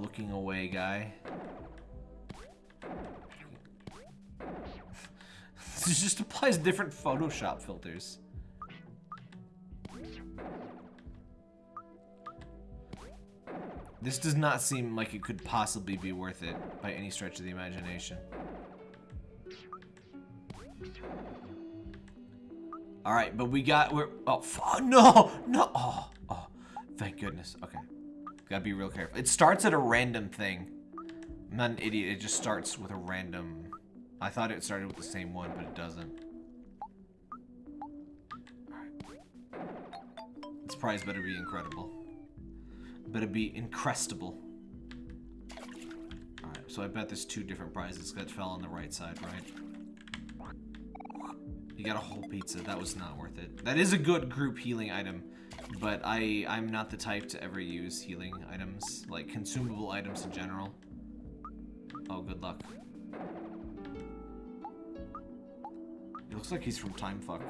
looking away guy. this just applies different Photoshop filters. This does not seem like it could possibly be worth it by any stretch of the imagination. All right, but we got we're oh, oh no no oh oh thank goodness okay gotta be real careful. It starts at a random thing. I'm not an idiot. It just starts with a random. I thought it started with the same one, but it doesn't. This prize better be incredible. Better be increstable. Alright, so I bet there's two different prizes that fell on the right side, right? You got a whole pizza. That was not worth it. That is a good group healing item, but I, I'm not the type to ever use healing items, like consumable items in general. Oh, good luck. It looks like he's from Timefuck.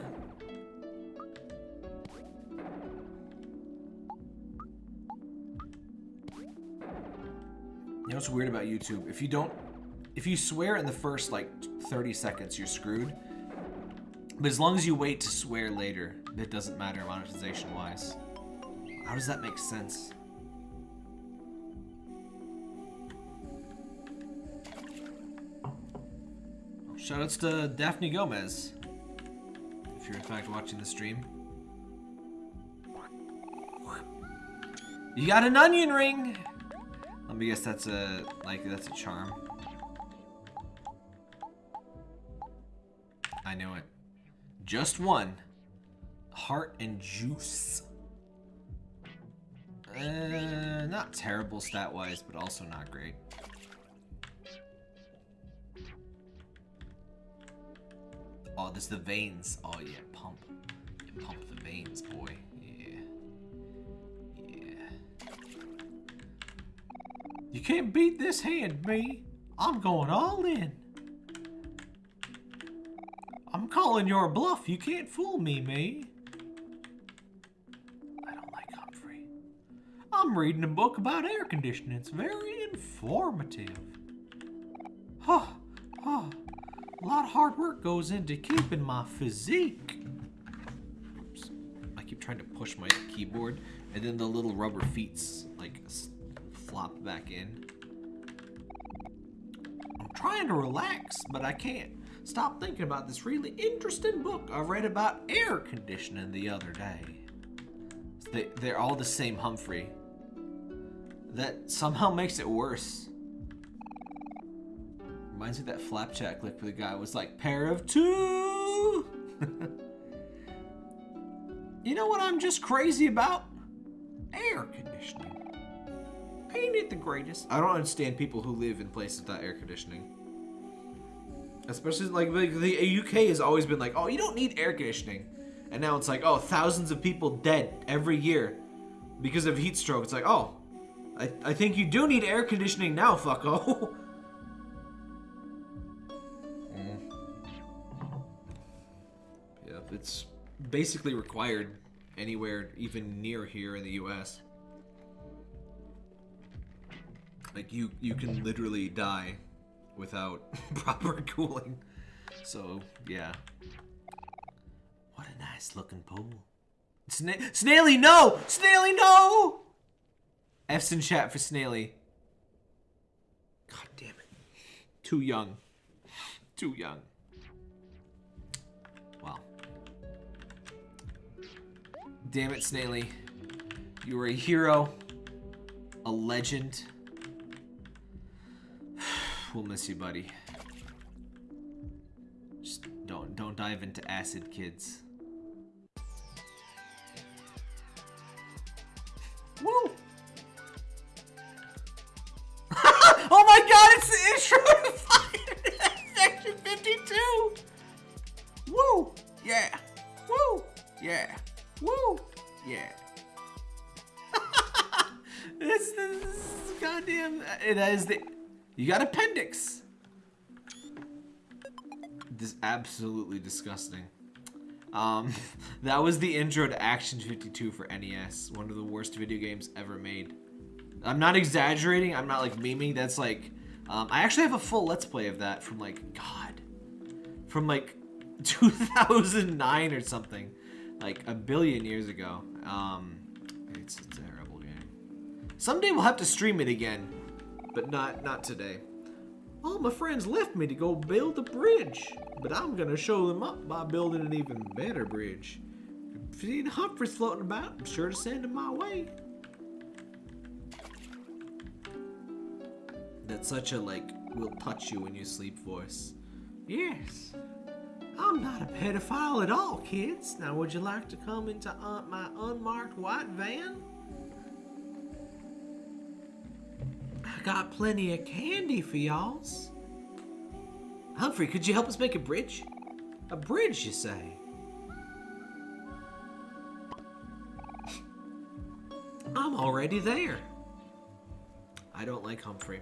You know what's weird about YouTube? If you don't, if you swear in the first like 30 seconds, you're screwed. But as long as you wait to swear later, it doesn't matter monetization-wise. How does that make sense? Shoutouts to Daphne Gomez. If you're in fact watching the stream. You got an onion ring! Let me guess that's a, like, that's a charm. I knew it. Just one. Heart and juice. Uh, not terrible stat-wise, but also not great. Oh, there's the veins. Oh yeah, pump. You pump the veins, boy. Yeah. Yeah. You can't beat this hand, me. I'm going all in. I'm calling your bluff. You can't fool me, me. I don't like Humphrey. I'm reading a book about air conditioning. It's very informative. Huh, huh. A lot of hard work goes into keeping my physique. Oops. I keep trying to push my keyboard, and then the little rubber feet's like flop back in. I'm trying to relax, but I can't stop thinking about this really interesting book I read about air conditioning the other day. They, they're all the same Humphrey. That somehow makes it worse. Reminds me that flapjack lick where the guy was like, pair of two! you know what I'm just crazy about? Air conditioning ain't it the greatest? I don't understand people who live in places without air conditioning. Especially like, like the UK has always been like, oh, you don't need air conditioning. And now it's like, oh, thousands of people dead every year because of heat stroke. It's like, oh, I, I think you do need air conditioning now, fucko. it's basically required anywhere even near here in the US. Like you, you can literally die without proper cooling. So yeah. What a nice looking pool. Sna Snaily, no! Snaily, no! F's in chat for Snaily. God damn it. Too young. Too young. Damn it, Snaily. You were a hero. A legend. We'll miss you, buddy. Just don't don't dive into acid, kids. Woo! oh my god, it's the intro Section 52! Woo! Yeah! Woo! Yeah! Woo! Yeah! this, this goddamn... It is the... You got appendix. This is absolutely disgusting. Um, that was the intro to Action 52 for NES, one of the worst video games ever made. I'm not exaggerating. I'm not like memeing. That's like, um, I actually have a full Let's Play of that from like, God, from like 2009 or something, like a billion years ago. Um, it's a terrible game. Someday we'll have to stream it again, but not not today. All my friends left me to go build a bridge, but I'm gonna show them up by building an even better bridge. If you see Humphreys floating about, I'm sure to send him my way. That's such a like will touch you when you sleep voice. Yes. I'm not a pedophile at all, kids. Now, would you like to come into uh, my unmarked white van? I got plenty of candy for y'alls. Humphrey, could you help us make a bridge? A bridge, you say? I'm already there. I don't like Humphrey.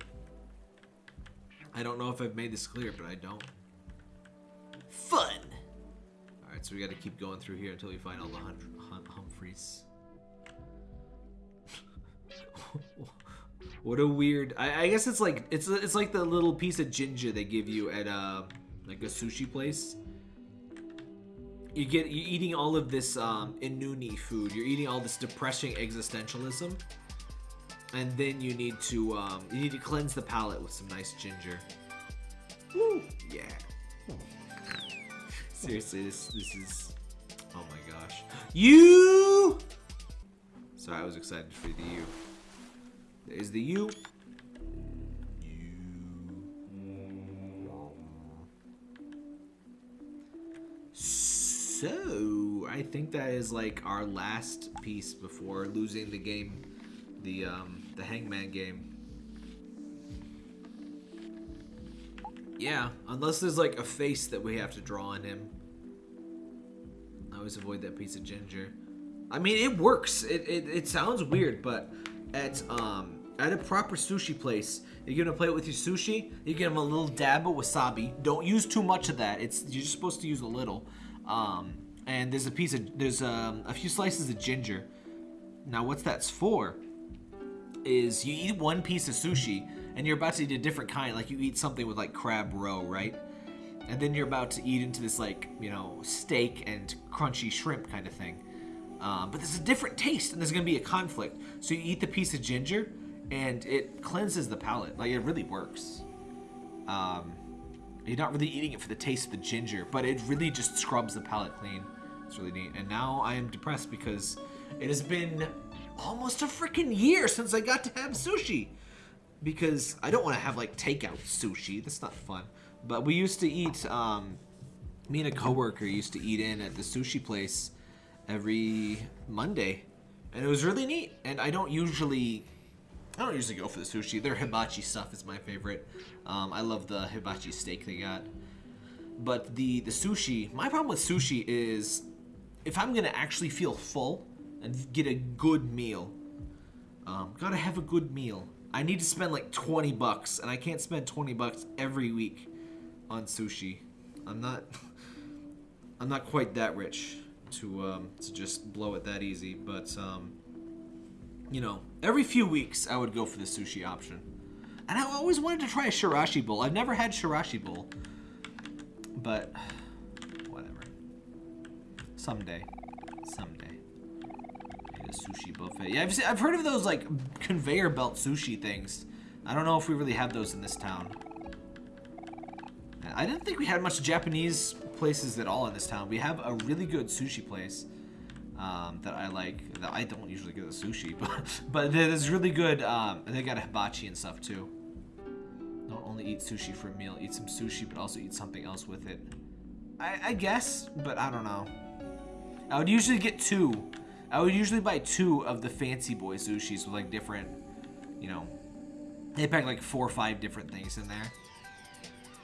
I don't know if I've made this clear, but I don't. Fun! Alright, so we gotta keep going through here until we find all the hum hum Humphreys. what a weird... I, I, guess it's like it's it's like the little piece of ginger they give you at uh, like a sushi place. You get you're eating all of this um, inuni food. You're eating all this depressing existentialism and then you need to um, you need to cleanse the palate with some nice ginger. Woo! Yeah. Seriously, this this is oh my gosh. You. Sorry, I was excited for the U. There's the U. So, I think that is like our last piece before losing the game the um, the Hangman game. Yeah, unless there's like a face that we have to draw on him. I always avoid that piece of ginger. I mean, it works. It, it, it sounds weird, but at um at a proper sushi place, you're gonna play it with your sushi. You give them a little dab of wasabi. Don't use too much of that. It's you're just supposed to use a little. Um, and there's a piece of there's um, a few slices of ginger. Now, what's that's for? is you eat one piece of sushi and you're about to eat a different kind, like you eat something with like crab roe, right? And then you're about to eat into this like, you know, steak and crunchy shrimp kind of thing. Um, but there's a different taste and there's gonna be a conflict. So you eat the piece of ginger and it cleanses the palate. Like it really works. Um, you're not really eating it for the taste of the ginger, but it really just scrubs the palate clean. It's really neat. And now I am depressed because it has been almost a freaking year since I got to have sushi. Because I don't want to have like takeout sushi. That's not fun. But we used to eat, um, me and a coworker used to eat in at the sushi place every Monday. And it was really neat. And I don't usually, I don't usually go for the sushi. Their hibachi stuff is my favorite. Um, I love the hibachi steak they got. But the, the sushi, my problem with sushi is if I'm to actually feel full, and get a good meal. Um, gotta have a good meal. I need to spend like 20 bucks, and I can't spend 20 bucks every week on sushi. I'm not, I'm not quite that rich to um, to just blow it that easy. But um, you know, every few weeks I would go for the sushi option. And I always wanted to try a chirashi bowl. I've never had chirashi bowl, but whatever. Someday, someday a sushi buffet. Yeah, I've, seen, I've heard of those like conveyor belt sushi things. I don't know if we really have those in this town. I didn't think we had much Japanese places at all in this town. We have a really good sushi place um, that I like. That I don't usually get the sushi, but but it's really good. Um, they got a hibachi and stuff too. Don't only eat sushi for a meal. Eat some sushi, but also eat something else with it. I, I guess, but I don't know. I would usually get two I would usually buy two of the fancy boy sushis with like different, you know, they pack like four or five different things in there.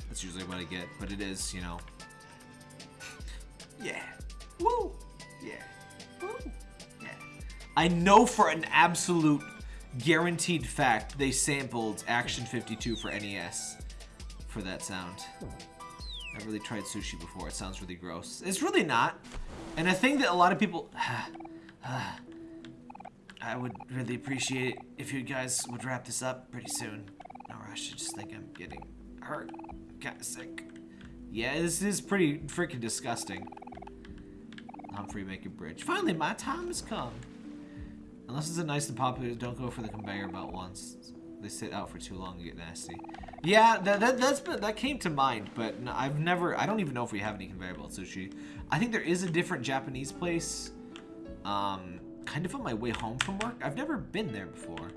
That's usually what I get, but it is, you know, yeah, woo, yeah, woo, yeah. I know for an absolute guaranteed fact they sampled Action 52 for NES for that sound. I've really tried sushi before. It sounds really gross. It's really not. And a thing that a lot of people... Ah, I would really appreciate if you guys would wrap this up pretty soon. No rush, I just think I'm getting hurt. Kinda sick. Yeah, this is pretty freaking disgusting. Humphrey make a bridge. Finally, my time has come. Unless it's a nice and popular, don't go for the conveyor belt ones. They sit out for too long and get nasty. Yeah, that, that, that's been, that came to mind, but I've never, I don't even know if we have any conveyor belt sushi. I think there is a different Japanese place, um, kind of on my way home from work. I've never been there before.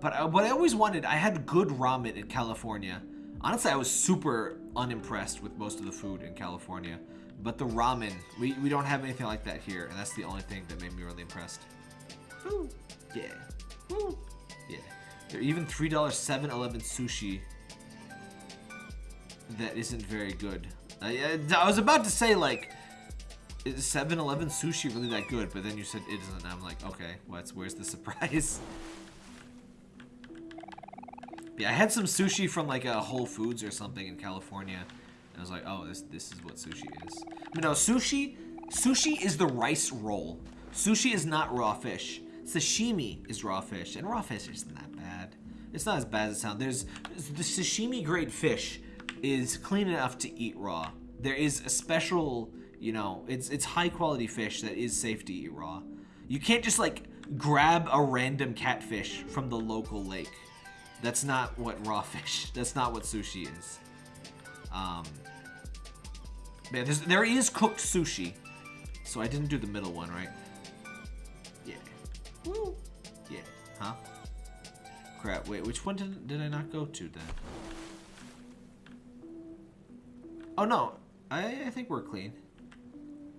But uh, what I always wanted, I had good ramen in California. Honestly, I was super unimpressed with most of the food in California. But the ramen, we, we don't have anything like that here, and that's the only thing that made me really impressed. Woo. Yeah. Woo. Yeah. They're even $3 7-Eleven sushi that isn't very good. I, I was about to say, like, 7-Eleven sushi really that good? But then you said it isn't, and I'm like, okay, what's where's the surprise? yeah, I had some sushi from, like, a Whole Foods or something in California, and I was like, oh, this, this is what sushi is. But no, sushi, sushi is the rice roll. Sushi is not raw fish. Sashimi is raw fish, and raw fish isn't that bad. It's not as bad as it sounds. There's the sashimi grade fish is clean enough to eat raw. There is a special, you know, it's it's high quality fish that is safe to eat raw. You can't just like grab a random catfish from the local lake. That's not what raw fish. That's not what sushi is. Um, yeah, there is cooked sushi. So I didn't do the middle one, right? Yeah. Woo. Yeah. Huh? Crap. Wait, which one did, did I not go to then? Oh, no. I, I think we're clean.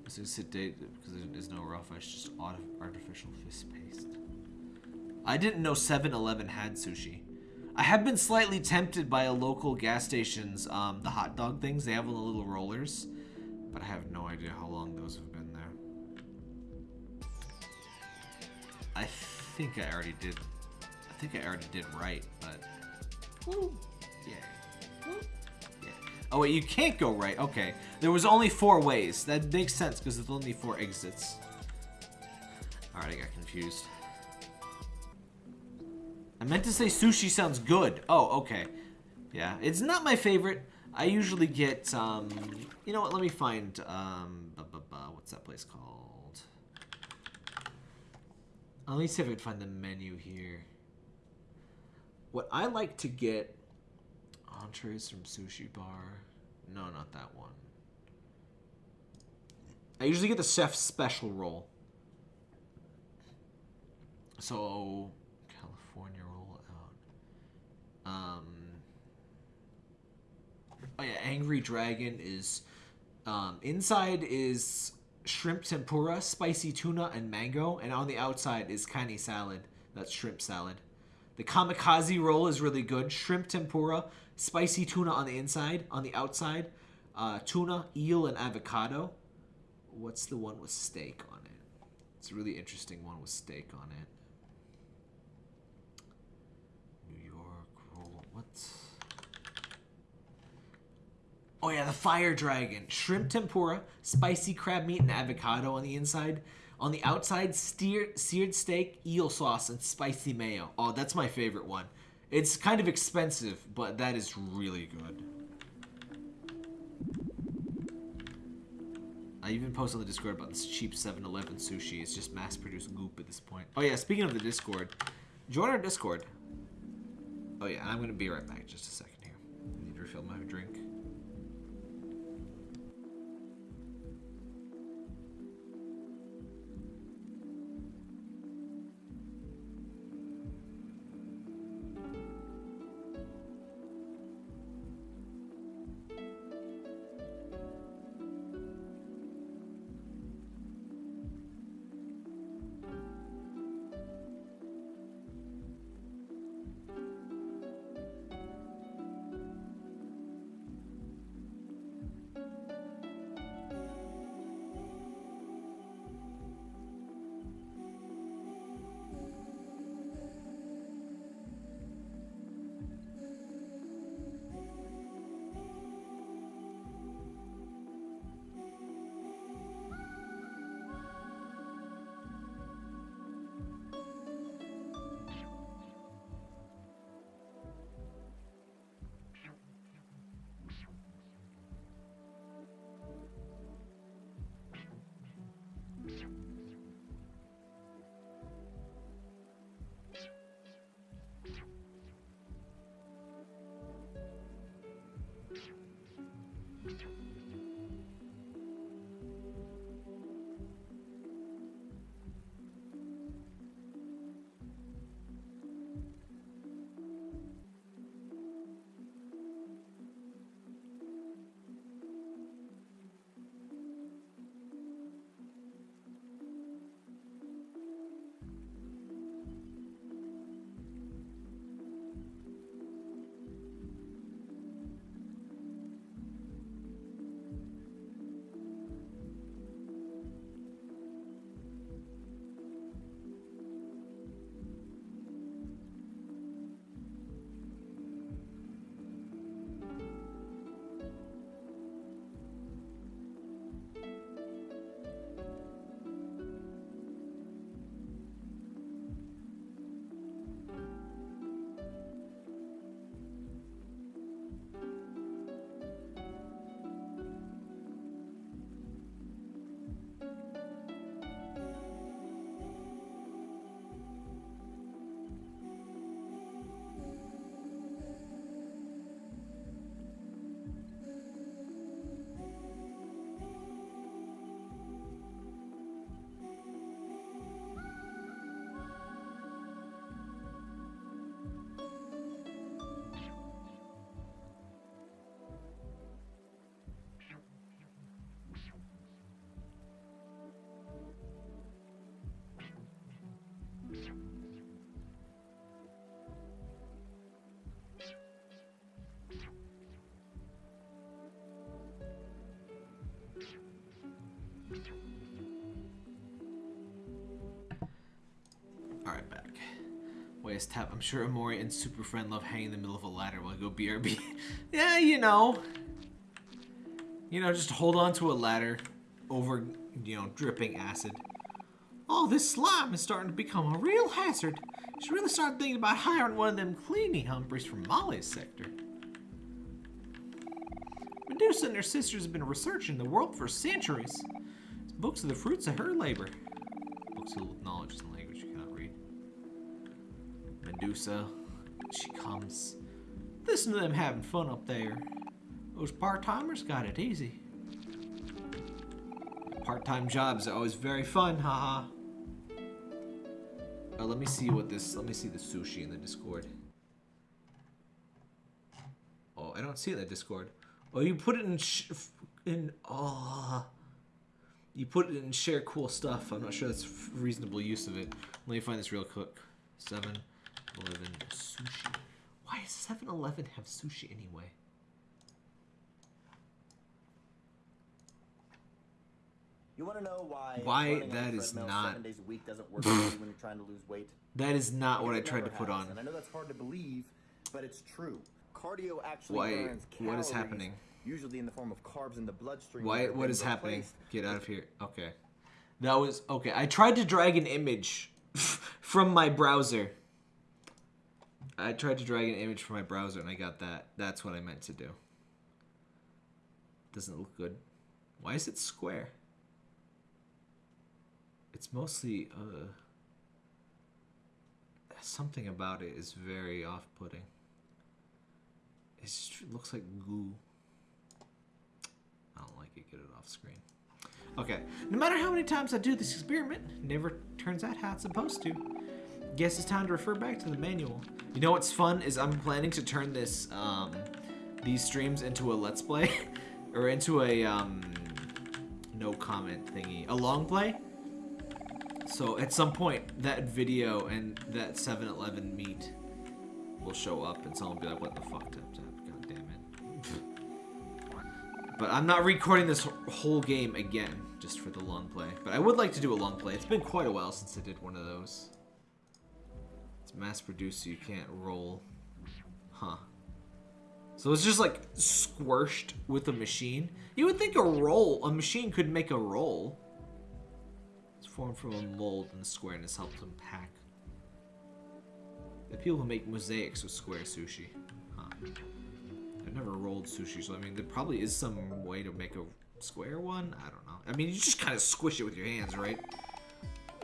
Let's just sit date because there's no raw fish, just artificial fish paste. I didn't know 7-Eleven had sushi. I have been slightly tempted by a local gas station's, um, the hot dog things. They have the little rollers, but I have no idea how long those have been there. I think I already did. I think I already did right, but. Woo. Yeah. Woo. Oh wait, you can't go right. Okay. There was only four ways. That makes sense because there's only four exits. Alright, I got confused. I meant to say sushi sounds good. Oh, okay. Yeah, it's not my favorite. I usually get, um, you know what, let me find, um, what's that place called? Let me see if I can find the menu here. What I like to get, entrees from Sushi Bar. No, not that one. I usually get the chef's special roll. So, California roll out. um, oh yeah, Angry Dragon is um, inside is shrimp tempura, spicy tuna, and mango, and on the outside is kani salad. That's shrimp salad. The kamikaze roll is really good. Shrimp tempura, spicy tuna on the inside, on the outside, uh, tuna, eel, and avocado. What's the one with steak on it? It's a really interesting one with steak on it. New York roll. What? Oh yeah, the fire dragon. Shrimp tempura, spicy crab meat and avocado on the inside. On the outside, steer, seared steak, eel sauce, and spicy mayo. Oh, that's my favorite one. It's kind of expensive, but that is really good. I even posted on the Discord about this cheap 7-Eleven sushi. It's just mass-produced goop at this point. Oh yeah, speaking of the Discord, join our Discord. Oh yeah, I'm gonna be right back just a second here. I need to refill my drink. Tap. I'm sure Omori and Super Friend love hanging in the middle of a ladder while I go BRB. yeah, you know. You know, just hold on to a ladder over, you know, dripping acid. Oh, this slime is starting to become a real hazard. You should really start thinking about hiring one of them cleaning humpies from Molly's sector. Medusa and her sisters have been researching the world for centuries. These books are the fruits of her labor. Books filled with knowledge and read. Medusa, she comes. Listen to them having fun up there. Those part-timers got it easy. Part-time jobs are always very fun, haha. Uh, let me see what this. Let me see the sushi in the Discord. Oh, I don't see it in the Discord. Oh, you put it in in. Oh, you put it in share cool stuff. I'm not sure that's reasonable use of it. Let me find this real quick. 7-Eleven sushi. Why does 7-Eleven have sushi anyway? You want to know why? Why that is not. Seven days a week doesn't work when you're trying to lose weight. That is not what I tried to put on. And I know that's hard to believe, but it's true. Cardio actually Why? burns calories, What is happening? Usually in the form of carbs in the bloodstream. Why? What is happening? Get out of here. Okay. That was okay. I tried to drag an image from my browser. I tried to drag an image from my browser and I got that. That's what I meant to do. Doesn't look good. Why is it square? It's mostly uh something about it is very off-putting. It just looks like goo. I don't like it. Get it off screen. Okay. No matter how many times I do this experiment, never turns out how it's supposed to. Guess it's time to refer back to the manual. You know what's fun is I'm planning to turn this um, these streams into a let's play or into a um, no comment thingy, a long play. So at some point that video and that 7-Eleven meet will show up and someone will be like, "What the fuck, tap tap? God damn it." But I'm not recording this whole game again, just for the long play. But I would like to do a long play. It's been quite a while since I did one of those. Mass produced, so you can't roll. Huh. So it's just like squished with a machine. You would think a roll, a machine could make a roll. It's formed from a mold, and the squareness helps them pack. The people who make mosaics with square sushi. Huh. I've never rolled sushi, so I mean, there probably is some way to make a square one. I don't know. I mean, you just kind of squish it with your hands, right?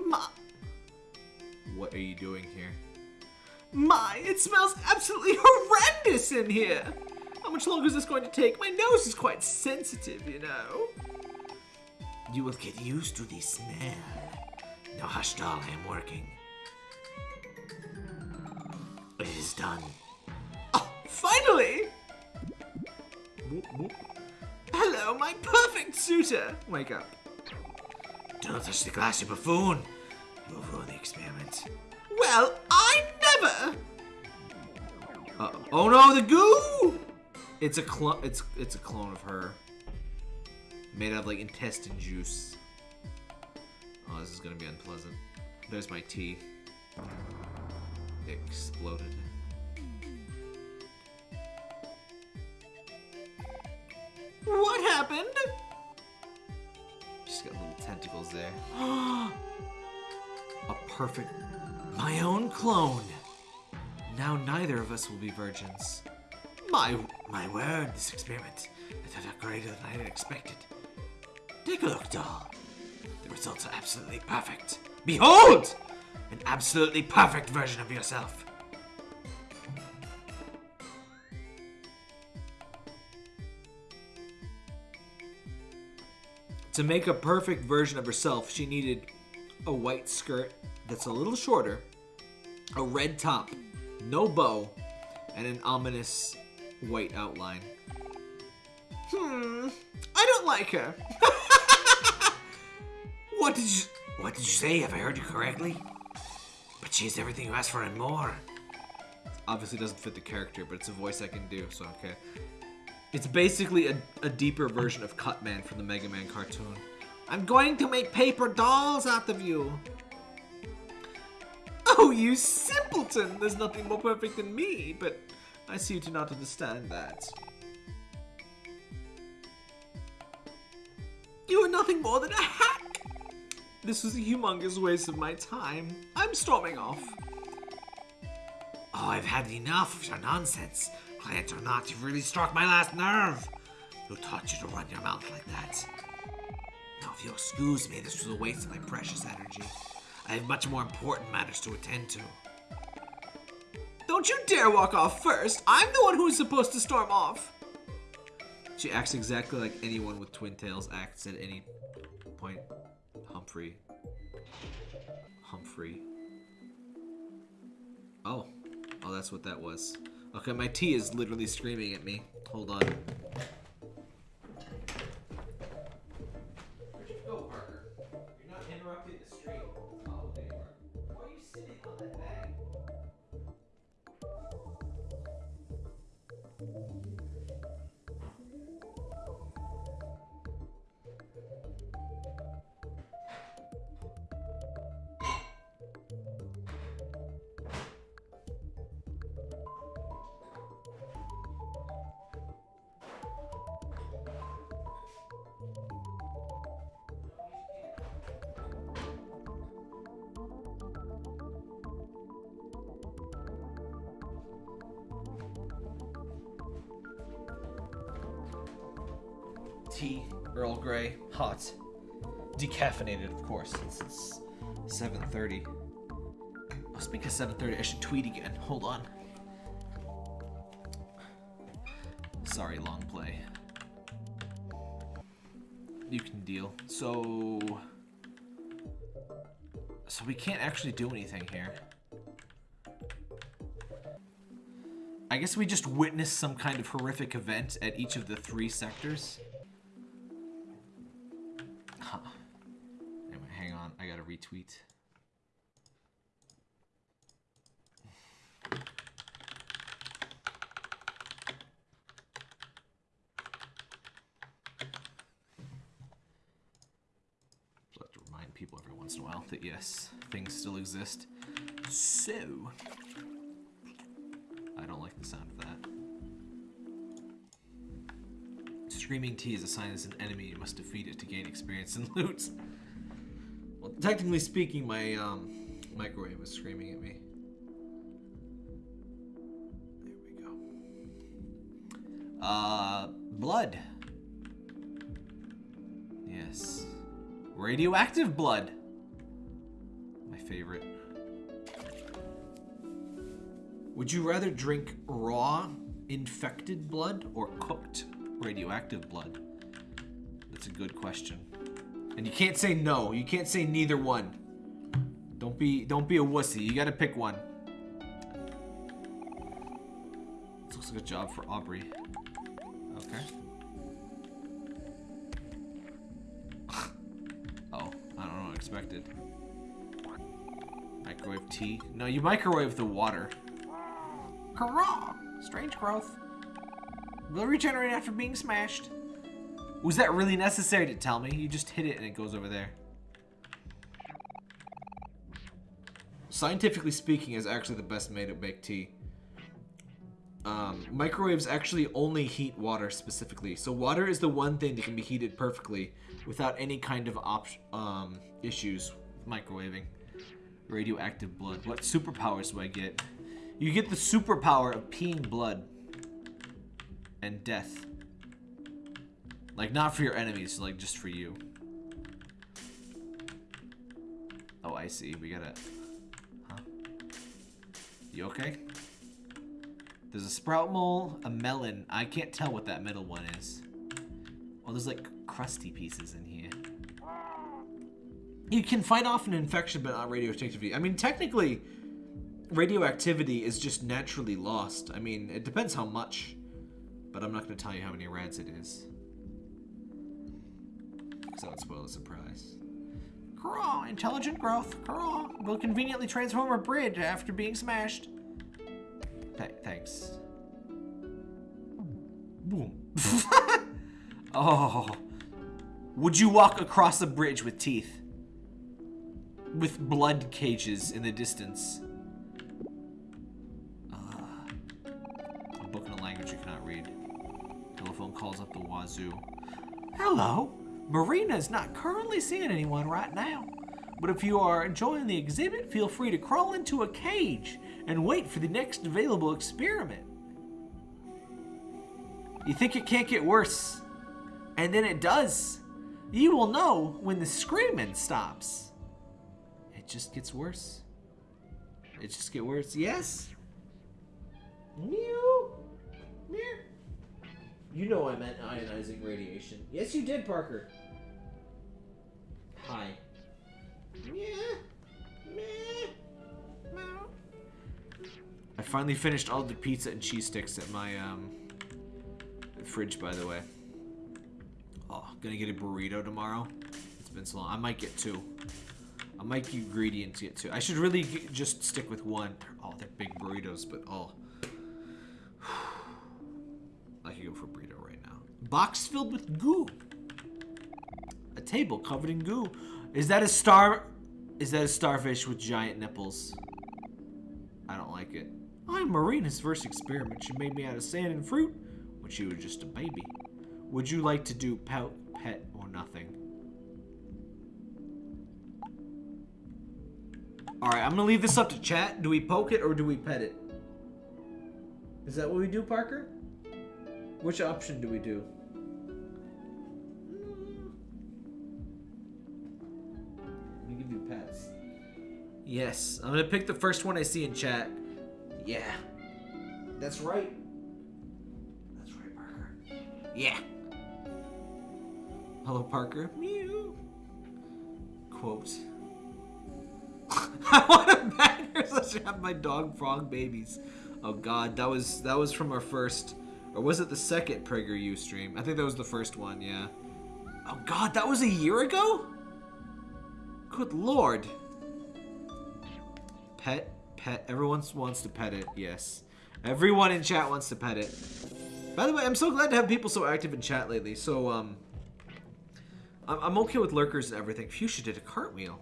Ma what are you doing here? My, it smells absolutely horrendous in here! How much longer is this going to take? My nose is quite sensitive, you know. You will get used to the smell. Now hush, doll, I am working. It is done. Oh, finally! Hello, my perfect suitor! Wake up. Do not touch the glass, you buffoon! You will ruin the experiment. Well, I never! Uh, oh no, the goo! It's a clone. It's it's a clone of her, made out of like intestine juice. Oh, this is gonna be unpleasant. There's my tea. Exploded. What happened? She's got little tentacles there. A perfect, my own clone. Now neither of us will be virgins. My, my word, this experiment is far greater than I had expected. Take a look, doll. The results are absolutely perfect. Behold! An absolutely perfect version of yourself. To make a perfect version of herself, she needed a white skirt that's a little shorter, a red top, no bow, and an ominous white outline. Hmm, I don't like her. what did you What did you say? Have I heard you correctly? But she has everything you asked for and more. Obviously doesn't fit the character, but it's a voice I can do, so okay. It's basically a, a deeper version of Cutman from the Mega Man cartoon. I'm going to make paper dolls out of you. Oh, you simpleton! There's nothing more perfect than me, but I see you do not understand that. You are nothing more than a hack! This was a humongous waste of my time. I'm storming off. Oh, I've had enough of your nonsense. Client or not, you've really struck my last nerve. Who taught you to run your mouth like that? Now, if you'll excuse me, this was a waste of my precious energy. I have much more important matters to attend to. Don't you dare walk off first! I'm the one who's supposed to storm off! She acts exactly like anyone with twin tails acts at any point. Humphrey. Humphrey. Oh. Oh, that's what that was. Okay, my tea is literally screaming at me. Hold on. Earl Grey, hot. Decaffeinated, of course, since it's 7.30. Oh, speaking of 7.30, I should tweet again. Hold on. Sorry, long play. You can deal. So... So we can't actually do anything here. I guess we just witnessed some kind of horrific event at each of the three sectors. I gotta retweet. Just like to remind people every once in a while that yes, things still exist. So, I don't like the sound of that. Screaming T is a sign as an enemy. You must defeat it to gain experience and loot. Technically speaking, my um, microwave was screaming at me. There we go. Uh, blood. Yes. Radioactive blood. My favorite. Would you rather drink raw, infected blood or cooked radioactive blood? That's a good question. And you can't say no. You can't say neither one. Don't be don't be a wussy. You gotta pick one. This looks like a job for Aubrey. Okay. oh, I don't know expected. Microwave tea. No, you microwave the water. Hurrah! Strange growth. Will regenerate after being smashed. Was that really necessary to tell me? You just hit it and it goes over there. Scientifically speaking, is actually the best way to make tea. Um, microwaves actually only heat water specifically. So water is the one thing that can be heated perfectly without any kind of um, issues microwaving. Radioactive blood. What superpowers do I get? You get the superpower of peeing blood and death. Like, not for your enemies, like, just for you. Oh, I see. We gotta... Huh? You okay? There's a sprout mole, a melon. I can't tell what that middle one is. Oh, there's, like, crusty pieces in here. You can fight off an infection, but not radioactivity. I mean, technically, radioactivity is just naturally lost. I mean, it depends how much. But I'm not going to tell you how many rads it is because that would spoil the surprise. Craw, intelligent growth. Craw will conveniently transform a bridge after being smashed. Th thanks. Boom. oh. Would you walk across a bridge with teeth? With blood cages in the distance? Uh, a book in a language you cannot read. Telephone calls up the wazoo. Hello? Marina is not currently seeing anyone right now. But if you are enjoying the exhibit, feel free to crawl into a cage and wait for the next available experiment. You think it can't get worse, and then it does. You will know when the screaming stops. It just gets worse. It just gets worse. Yes. Mew. Mew. You know I meant ionizing radiation. Yes, you did, Parker. Hi. I finally finished all the pizza and cheese sticks at my um, fridge, by the way. Oh, gonna get a burrito tomorrow. It's been so long. I might get two. I might get greedy and get two. I should really get, just stick with one. Oh, they're big burritos, but oh. I could go for a burrito right now. Box filled with goo. A table covered in goo. Is that a star? Is that a starfish with giant nipples? I don't like it. I'm Marina's first experiment. She made me out of sand and fruit when she was just a baby. Would you like to do pout, pet, or nothing? Alright, I'm gonna leave this up to chat. Do we poke it or do we pet it? Is that what we do, Parker? Which option do we do? Give you pets. Yes, I'm gonna pick the first one I see in chat. Yeah. That's right. That's right, Parker. Yeah. Hello, Parker. Mew. Quote. I want to bang her so she have my dog frog babies. Oh god, that was that was from our first or was it the second PragerU stream? I think that was the first one, yeah. Oh god, that was a year ago? Good lord. Pet, pet. Everyone wants to pet it, yes. Everyone in chat wants to pet it. By the way, I'm so glad to have people so active in chat lately. So, um, I'm, I'm okay with lurkers and everything. Fuchsia did a cartwheel.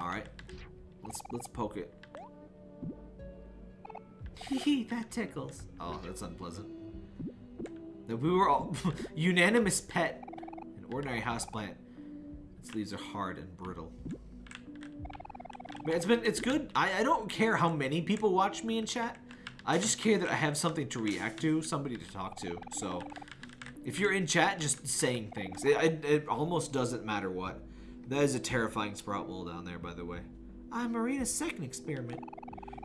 All right, let's let's poke it. Hee hee, that tickles. Oh, that's unpleasant. No, we were all unanimous pet, an ordinary houseplant. Its leaves are hard and brittle. It's been it's good. I, I don't care how many people watch me in chat. I just care that I have something to react to, somebody to talk to. So if you're in chat, just saying things. It, it, it almost doesn't matter what. That is a terrifying sprout mole down there, by the way. I'm Marina's second experiment.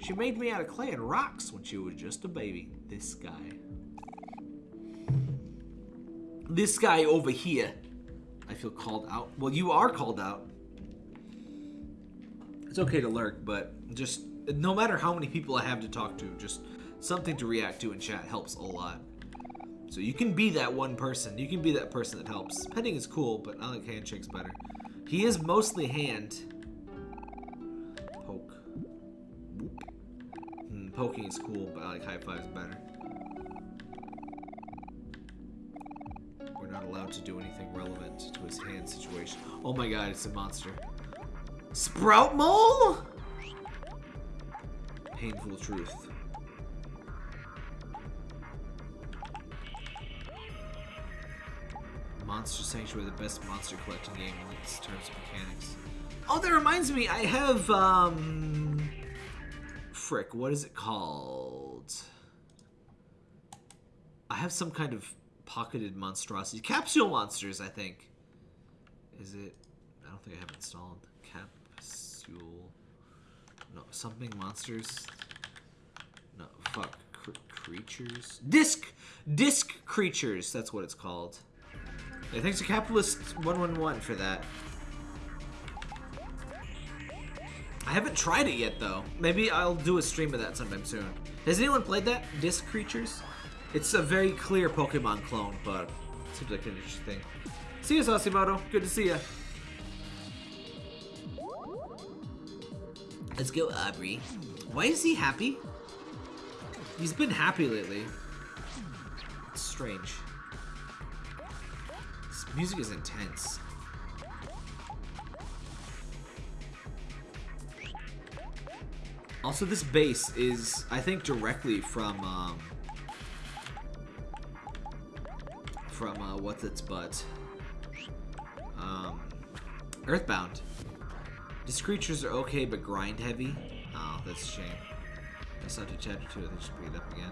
She made me out of clay and rocks when she was just a baby. This guy. This guy over here. I feel called out. Well, you are called out. It's okay to lurk, but just no matter how many people I have to talk to, just something to react to in chat helps a lot. So you can be that one person. You can be that person that helps. Petting is cool, but I like handshakes better. He is mostly hand. Poke. Hmm, poking is cool, but I like high fives better. Not allowed to do anything relevant to his hand situation. Oh my god, it's a monster. Sprout mole? Painful truth. Monster Sanctuary, the best monster collecting game in terms of mechanics. Oh, that reminds me, I have, um... Frick, what is it called? I have some kind of pocketed monstrosity. Capsule Monsters, I think. Is it? I don't think I have installed. Capsule. No, something monsters. No, fuck. Cr creatures. Disc! Disc creatures, that's what it's called. Yeah, thanks to Capitalist 111 for that. I haven't tried it yet, though. Maybe I'll do a stream of that sometime soon. Has anyone played that? Disc Creatures? It's a very clear Pokemon clone, but seems like an interesting thing. See you, Sasimoto. Good to see you. Let's go, Aubrey. Why is he happy? He's been happy lately. It's strange. This music is intense. Also, this bass is, I think, directly from, um, from, uh, what's its butt? Um, Earthbound. These creatures are okay, but grind heavy. Oh, that's a shame. That's not to chapter 2, I just bring it up again.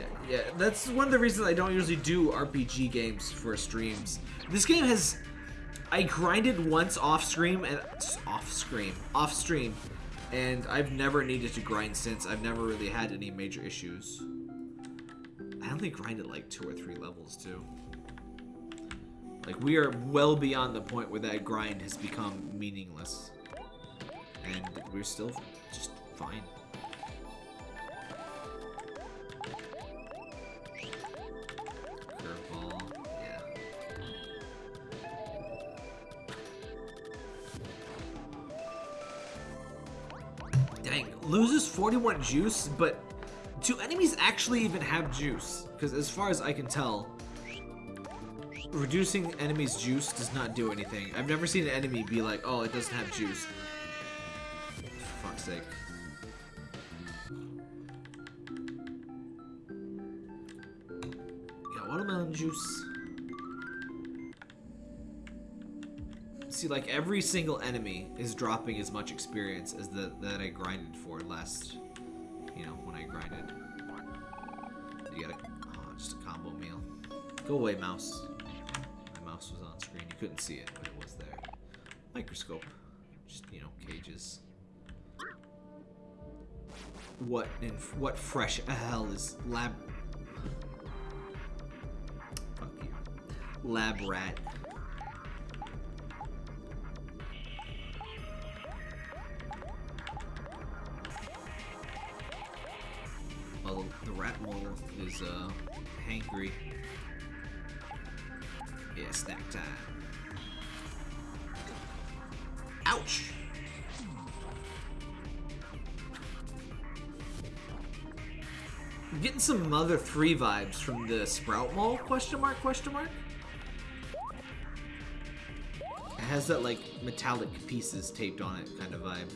Yeah, yeah, that's one of the reasons I don't usually do RPG games for streams. This game has... I grinded once off stream and off stream, off stream, and I've never needed to grind since. I've never really had any major issues. I only grinded like two or three levels too. Like we are well beyond the point where that grind has become meaningless, and we're still just fine. Dang, loses 41 juice, but do enemies actually even have juice? Because as far as I can tell, reducing enemies' juice does not do anything. I've never seen an enemy be like, oh, it doesn't have juice. For fuck's sake. Yeah, watermelon juice. see, like every single enemy is dropping as much experience as the that I grinded for last, you know, when I grinded. You get a, oh, uh, just a combo meal. Go away, mouse. My mouse was on screen. You couldn't see it, but it was there. Microscope. Just, you know, cages. What in what fresh hell is lab? Fuck you. Lab rat. Is uh, hangry. Yeah, snack time. Ouch! I'm getting some Mother 3 vibes from the Sprout Mole, question mark, question mark? It has that, like, metallic pieces taped on it kind of vibe.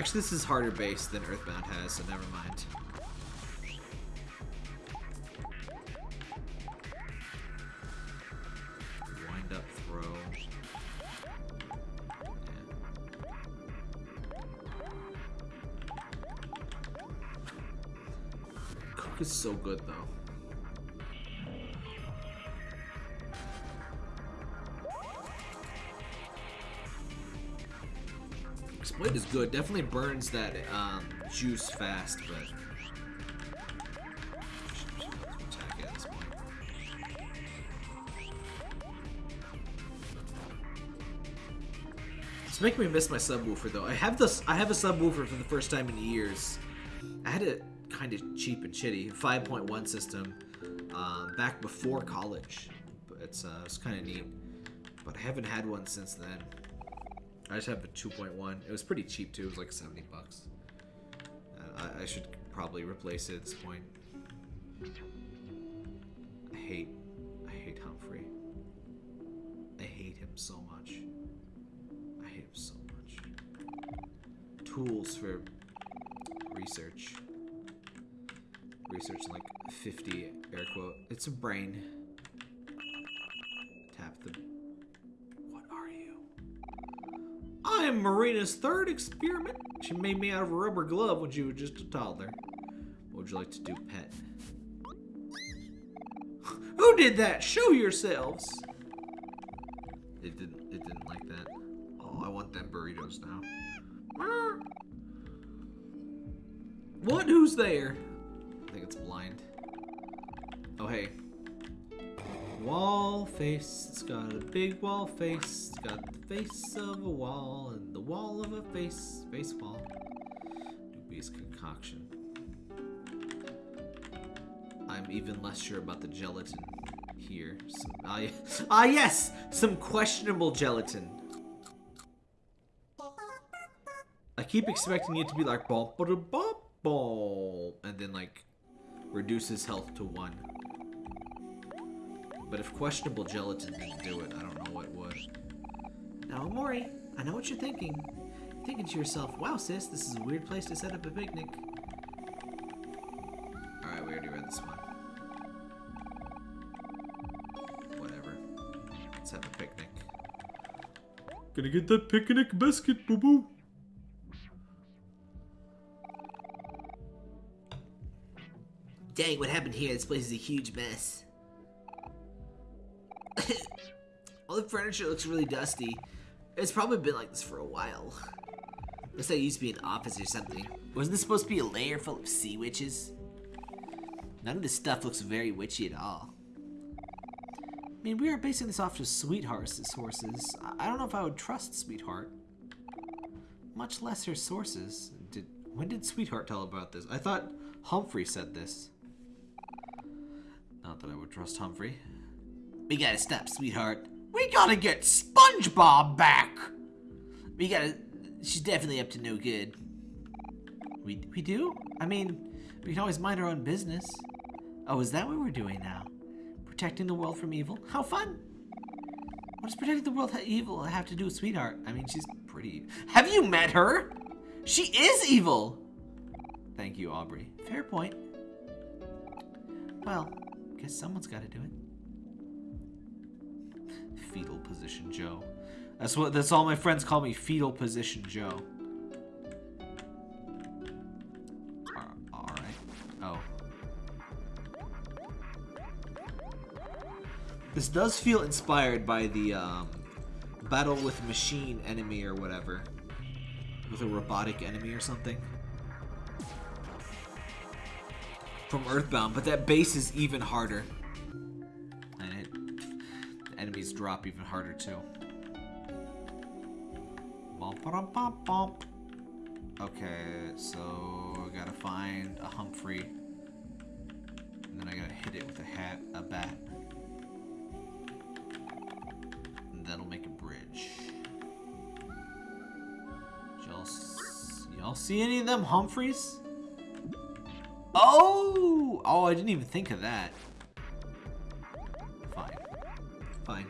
Actually, this is harder base than Earthbound has, so never mind. Wind up throw. Cook is so good, Definitely burns that um, juice fast, but... It's making me miss my subwoofer though. I have this. I have a subwoofer for the first time in years. I had it kind of cheap and shitty, 5.1 system, um, back before college. But it's uh, it's kind of neat. But I haven't had one since then. I just have a 2.1. It was pretty cheap too. It was like 70 bucks. Uh, I, I, should probably replace it at this point. I hate, I hate Humphrey. I hate him so much. I hate him so much. Tools for research. Research like 50 air quote. It's a brain. Tap the I am Marina's third experiment. She made me out of a rubber glove when she was just a toddler. What would you like to do, pet? Who did that? Show yourselves. It didn't. It didn't like that. Oh, I want them burritos now. What? Who's there? I think it's blind. Oh, hey. Wall face. It's got a big wall face. It's got the face of a wall and the wall of a face. Face wall. Dubious concoction. I'm even less sure about the gelatin here. Some, ah, ah, yes! Some questionable gelatin. I keep expecting it to be like ball, ball, ball, and then like reduces health to one. But if questionable gelatin didn't do it, I don't know what would. Now, Mori, I know what you're thinking. You're thinking to yourself, wow, sis, this is a weird place to set up a picnic. Alright, we already read this one. Whatever. Let's have a picnic. Gonna get that picnic biscuit, boo boo. Dang, what happened here? This place is a huge mess. All the furniture looks really dusty. It's probably been like this for a while. Looks like it used to be an office or something. Wasn't this supposed to be a lair full of sea witches? None of this stuff looks very witchy at all. I mean, we are basing this off of Sweetheart's sources. I don't know if I would trust Sweetheart. Much less her sources. Did When did Sweetheart tell about this? I thought Humphrey said this. Not that I would trust Humphrey. We gotta stop, Sweetheart. We gotta get SpongeBob back! We gotta... She's definitely up to no good. We, we do? I mean, we can always mind our own business. Oh, is that what we're doing now? Protecting the world from evil? How fun! What does protecting the world from evil have to do with Sweetheart? I mean, she's pretty... Have you met her? She is evil! Thank you, Aubrey. Fair point. Well, guess someone's got to do it. Fetal position Joe. That's what that's all my friends call me, fetal position Joe. Alright. Oh. This does feel inspired by the um, battle with machine enemy or whatever. With a robotic enemy or something. From Earthbound, but that base is even harder. Enemies drop even harder too. Okay, so I gotta find a Humphrey. And then I gotta hit it with a hat, a bat. And that'll make a bridge. Y'all see any of them Humphreys? Oh! Oh, I didn't even think of that. Fine.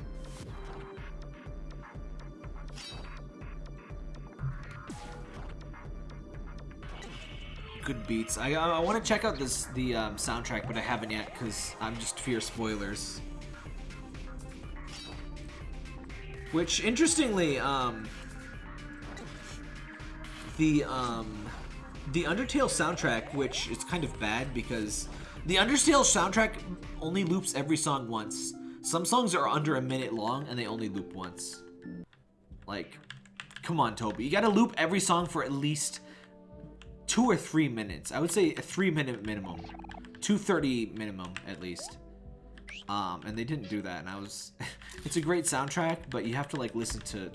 Good beats. I, I, I want to check out this the um, soundtrack, but I haven't yet because I'm just fear spoilers. Which, interestingly, um, the um, the Undertale soundtrack, which is kind of bad because the Undertale soundtrack only loops every song once. Some songs are under a minute long and they only loop once. Like, come on, Toby. You gotta loop every song for at least two or three minutes. I would say a three minute minimum. 230 minimum, at least. Um, and they didn't do that, and I was... it's a great soundtrack, but you have to, like, listen to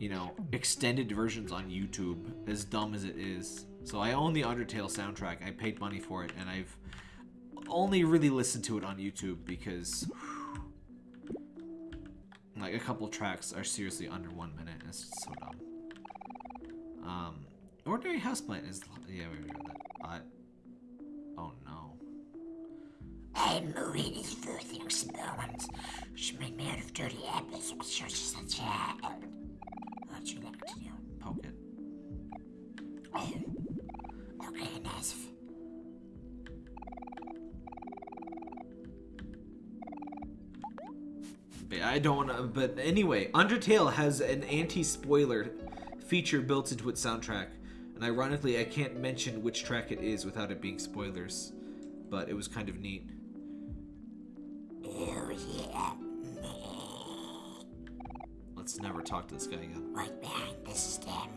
you know, extended versions on YouTube, as dumb as it is. So I own the Undertale soundtrack. I paid money for it, and I've only really listened to it on YouTube because, like, a couple tracks are seriously under one minute. And it's so dumb. Um, Ordinary Houseplant is, yeah, we read that. Uh, oh no. I'm moving these further experiments. She made me out of dirty apples, which are such a what you like to do? Poke it. Oh, okay, enough. I don't want to. But anyway, Undertale has an anti-spoiler feature built into its soundtrack, and ironically, I can't mention which track it is without it being spoilers. But it was kind of neat. Let's never talk to this guy again. right behind the stem.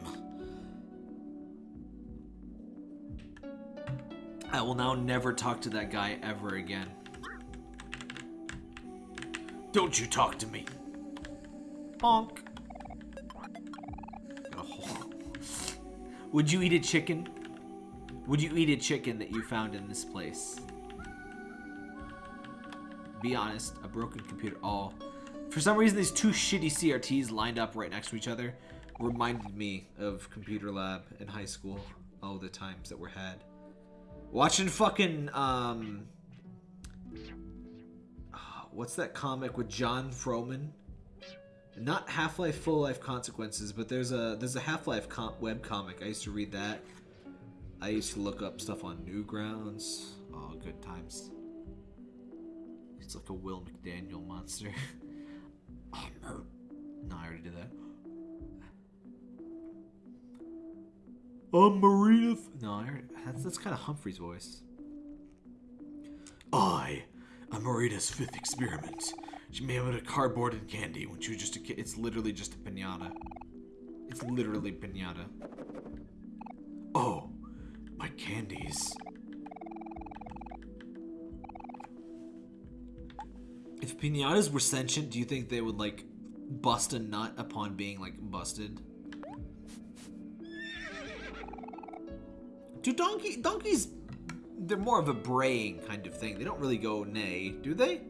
I will now never talk to that guy ever again. Don't you talk to me. Bonk. Hole. Would you eat a chicken? Would you eat a chicken that you found in this place? Be honest, a broken computer. Oh. For some reason, these two shitty CRTs lined up right next to each other reminded me of computer lab in high school. All the times that were had. Watching fucking, um... what's that comic with John Frohman? Not Half-Life Full Life Consequences, but there's a there's a Half-Life com- web comic. I used to read that. I used to look up stuff on Newgrounds. Oh, good times. It's like a Will McDaniel monster. Oh, Ammo. no, I already did that. I'm Marina. F- no, I already, that's that's kind of Humphrey's voice. I am Marina's fifth experiment. She made out of cardboard and candy when she was just a kid. It's literally just a pinata. It's literally pinata. Oh, my candies. If pinatas were sentient, do you think they would like bust a nut upon being like busted? Do donkey donkeys? They're more of a braying kind of thing. They don't really go neigh, do they?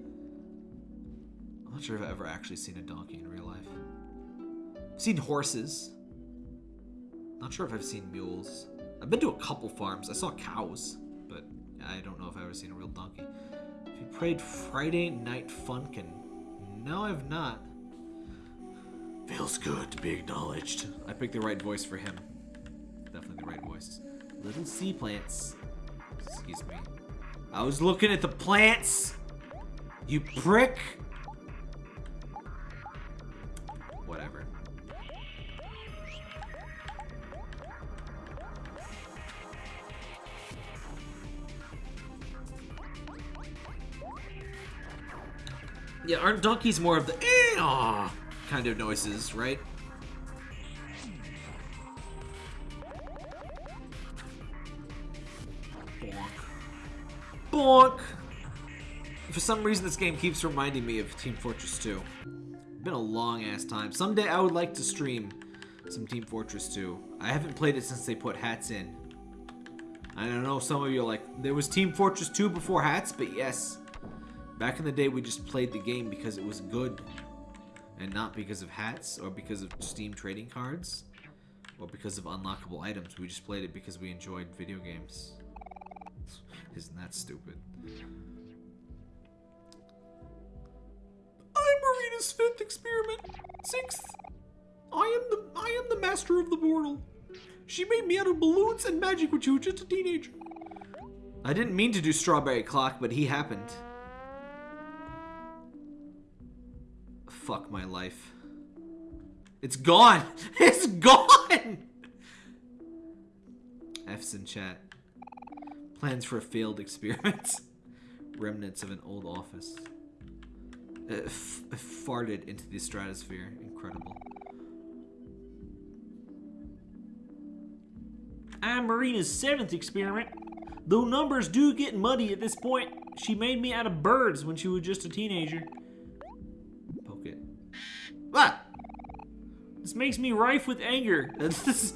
I'm not sure if I've ever actually seen a donkey in real life. I've seen horses. Not sure if I've seen mules. I've been to a couple farms. I saw cows, but I don't know if I've ever seen a real donkey. Have you played Friday Night Funkin'? No, I've not. Feels good to be acknowledged. I picked the right voice for him. Definitely the right voice. Little sea plants. Excuse me. I was looking at the plants. You prick. Whatever. Yeah, aren't donkeys more of the eh, kind of noises, right? Bonk! For some reason, this game keeps reminding me of Team Fortress 2. Been a long ass time. Someday I would like to stream some Team Fortress 2. I haven't played it since they put hats in. I don't know, some of you are like, there was Team Fortress 2 before hats, but yes. Back in the day, we just played the game because it was good. And not because of hats, or because of Steam trading cards, or because of unlockable items. We just played it because we enjoyed video games. Isn't that stupid? I'm Marina's fifth experiment. Sixth. I am the I am the master of the portal. She made me out of balloons and magic when she was just a teenager. I didn't mean to do strawberry clock, but he happened. Fuck my life. It's gone! It's gone! F's in chat. Plans for a failed experiment. Remnants of an old office. Uh, f- farted into the stratosphere. Incredible. I'm Marina's seventh experiment. Though numbers do get muddy at this point, she made me out of birds when she was just a teenager. Poke it. Ah! This makes me rife with anger. This is-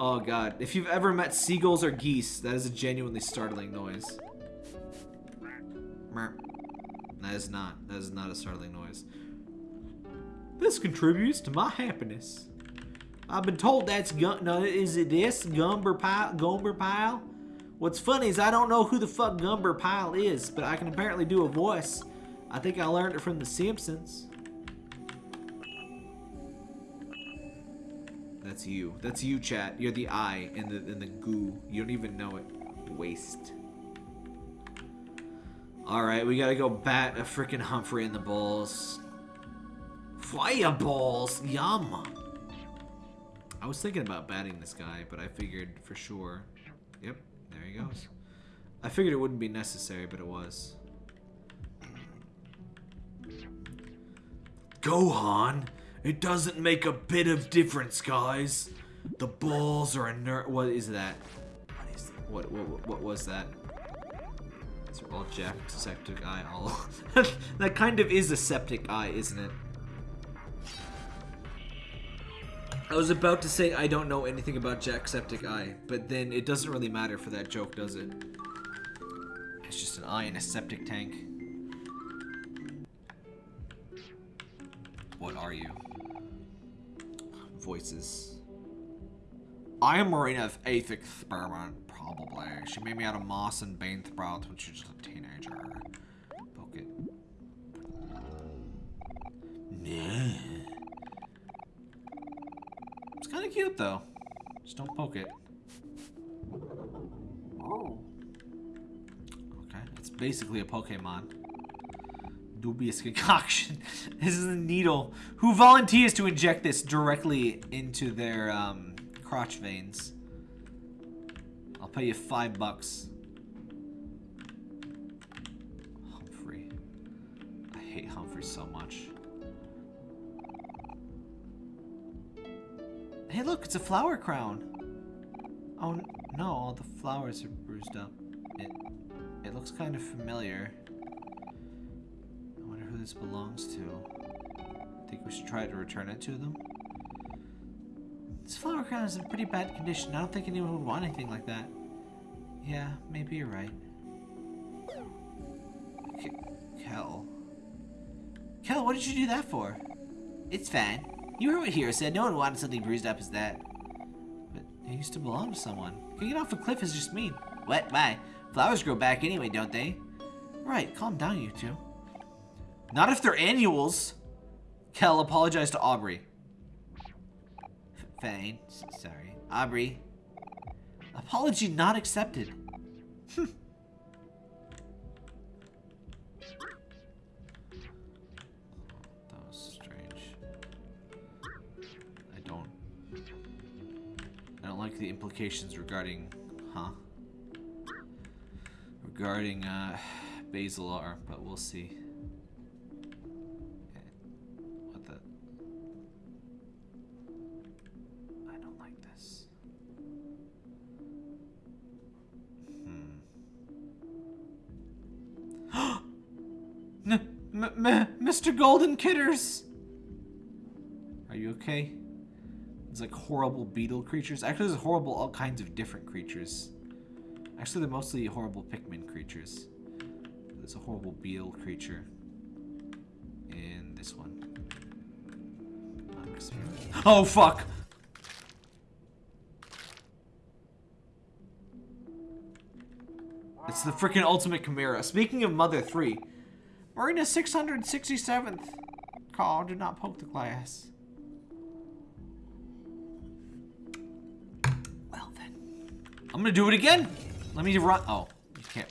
oh god. If you've ever met seagulls or geese, that is a genuinely startling noise. That is not. That is not a startling noise. This contributes to my happiness. I've been told that's gun. No, is it this Gomer Pyle? Gomer Pyle? What's funny is I don't know who the fuck Gomer Pyle is, but I can apparently do a voice. I think I learned it from The Simpsons. That's you. That's you, chat. You're the eye in the in the goo. You don't even know it. Waste. All right, we gotta go bat a freaking Humphrey in the balls. Fireballs, yum. I was thinking about batting this guy, but I figured for sure. Yep, there he goes. I figured it wouldn't be necessary, but it was. Gohan, it doesn't make a bit of difference, guys. The balls are inert. What is that? What is what what what was that? These are all Jacksepticeye. All that kind of is a septic eye, isn't it? I was about to say I don't know anything about Jacksepticeye, but then it doesn't really matter for that joke, does it? It's just an eye in a septic tank. What are you? Voices. I am Marina's eighth experiment, probably. She made me out of moss and sprouts when she was just a teenager. Poke it. It's kind of cute though. Just don't poke it. Oh. Okay, it's basically a Pokemon. Dubious concoction. this is a needle. Who volunteers to inject this directly into their um, crotch veins? I'll pay you five bucks. Humphrey. I hate Humphrey so much. Hey, look, it's a flower crown. Oh no, all the flowers are bruised up. It it looks kind of familiar. This belongs to. I think we should try to return it to them? This flower crown is in pretty bad condition. I don't think anyone would want anything like that. Yeah, maybe you're right. K Kel. Kel, what did you do that for? It's fine. You heard what Hero said. No one wanted something bruised up as that. But it used to belong to someone. Kicking off a cliff is just mean. What? Why? Flowers grow back anyway, don't they? Right, calm down, you two. Not if they're annuals. Kel, apologize to Aubrey. Fine. Sorry. Aubrey. Apology not accepted. Hmm. that was strange. I don't... I don't like the implications regarding... Huh? Regarding, uh, Basilar, but we'll see. Mr. Golden Kidders! Are you okay? It's like horrible beetle creatures. Actually, there's horrible all kinds of different creatures. Actually, they're mostly horrible Pikmin creatures. There's a horrible beetle creature in this one. Oh, fuck! It's the freaking ultimate Chimera. Speaking of Mother 3, Marina 667th. Call, do not poke the glass. Well then. I'm gonna do it again. Let me run. Oh, you can't.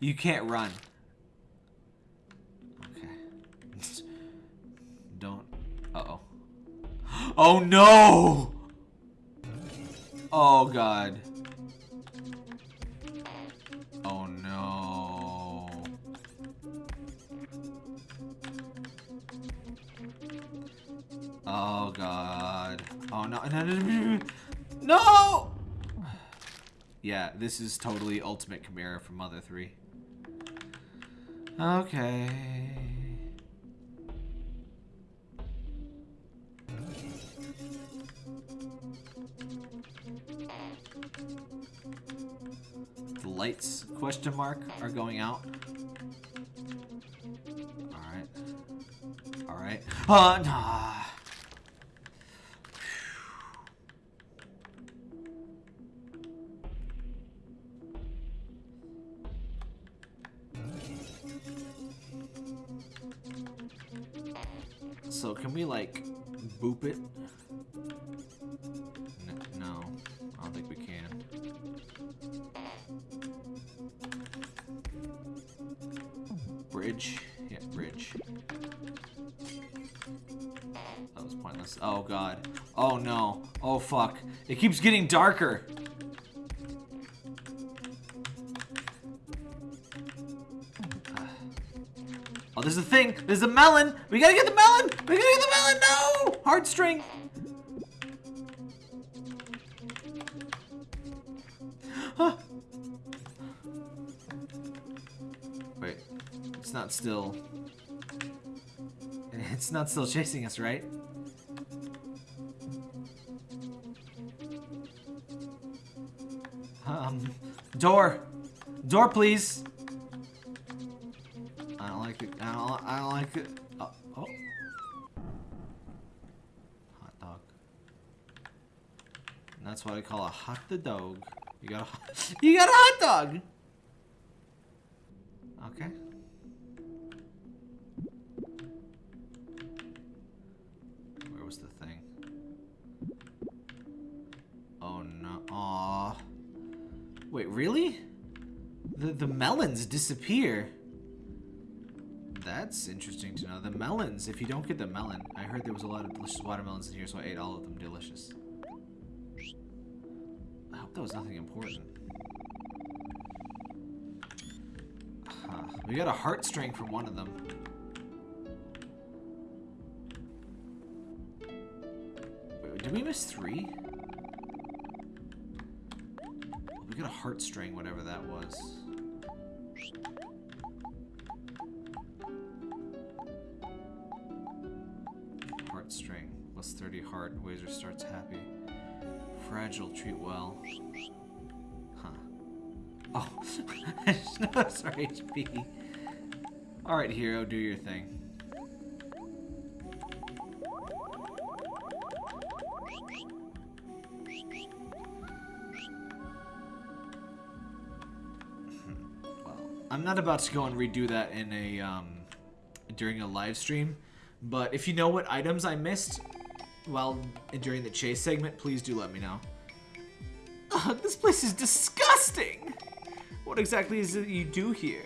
You can't run. Okay. Don't. Uh oh. Oh no! Oh god. Oh god. Oh no. No! no, no, No! Yeah, this is totally Ultimate Chimera from Mother 3. Okay. The lights, question mark, are going out. Alright. Alright. Uh, nah. Boop it? N no, I don't think we can. Bridge, yeah, bridge. That was pointless. Oh god. Oh no. Oh fuck. It keeps getting darker. Oh, there's a thing. There's a melon. We gotta get the melon. We gotta get the melon. No! Heartstring. Huh. Wait. It's not still. It's not still chasing us, right? Um, door. Door, please. I don't like it. I don't, I don't like it. That's what I call a hot the dog. You got a you got a hot dog. Okay. Where was the thing? Oh no! Aw. Wait, really? The the melons disappear. That's interesting to know. The melons. If you don't get the melon, I heard there was a lot of delicious watermelons in here, so I ate all of them. Delicious. That was nothing important. Huh. We got a heartstring from one of them. Wait, did we miss three? We got a heartstring, whatever that was. Heartstring. Plus 30 heart. Wazer starts happy. Fragile, treat well. Sorry, HP. Alright, hero, do your thing. Well, I'm not about to go and redo that in a um, during a live stream, but if you know what items I missed while during the chase segment, please do let me know. This place is disgusting. What exactly is it you do here?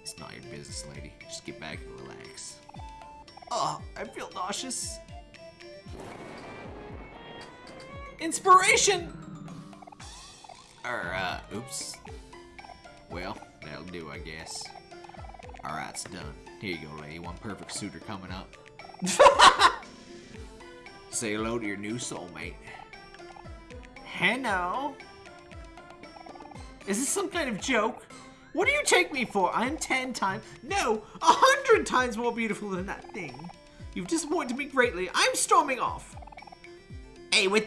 It's not your business, lady. Just get back and relax. Oh, I feel nauseous. Inspiration! Uh, oops. Well, that'll do, I guess. Alright, it's done. Here you go, lady. One perfect suitor coming up. Say hello to your new soulmate. Hello? Is this some kind of joke? What do you take me for? I'm ten times, no, a hundred times more beautiful than that thing. You've disappointed me greatly. I'm storming off. Hey, what,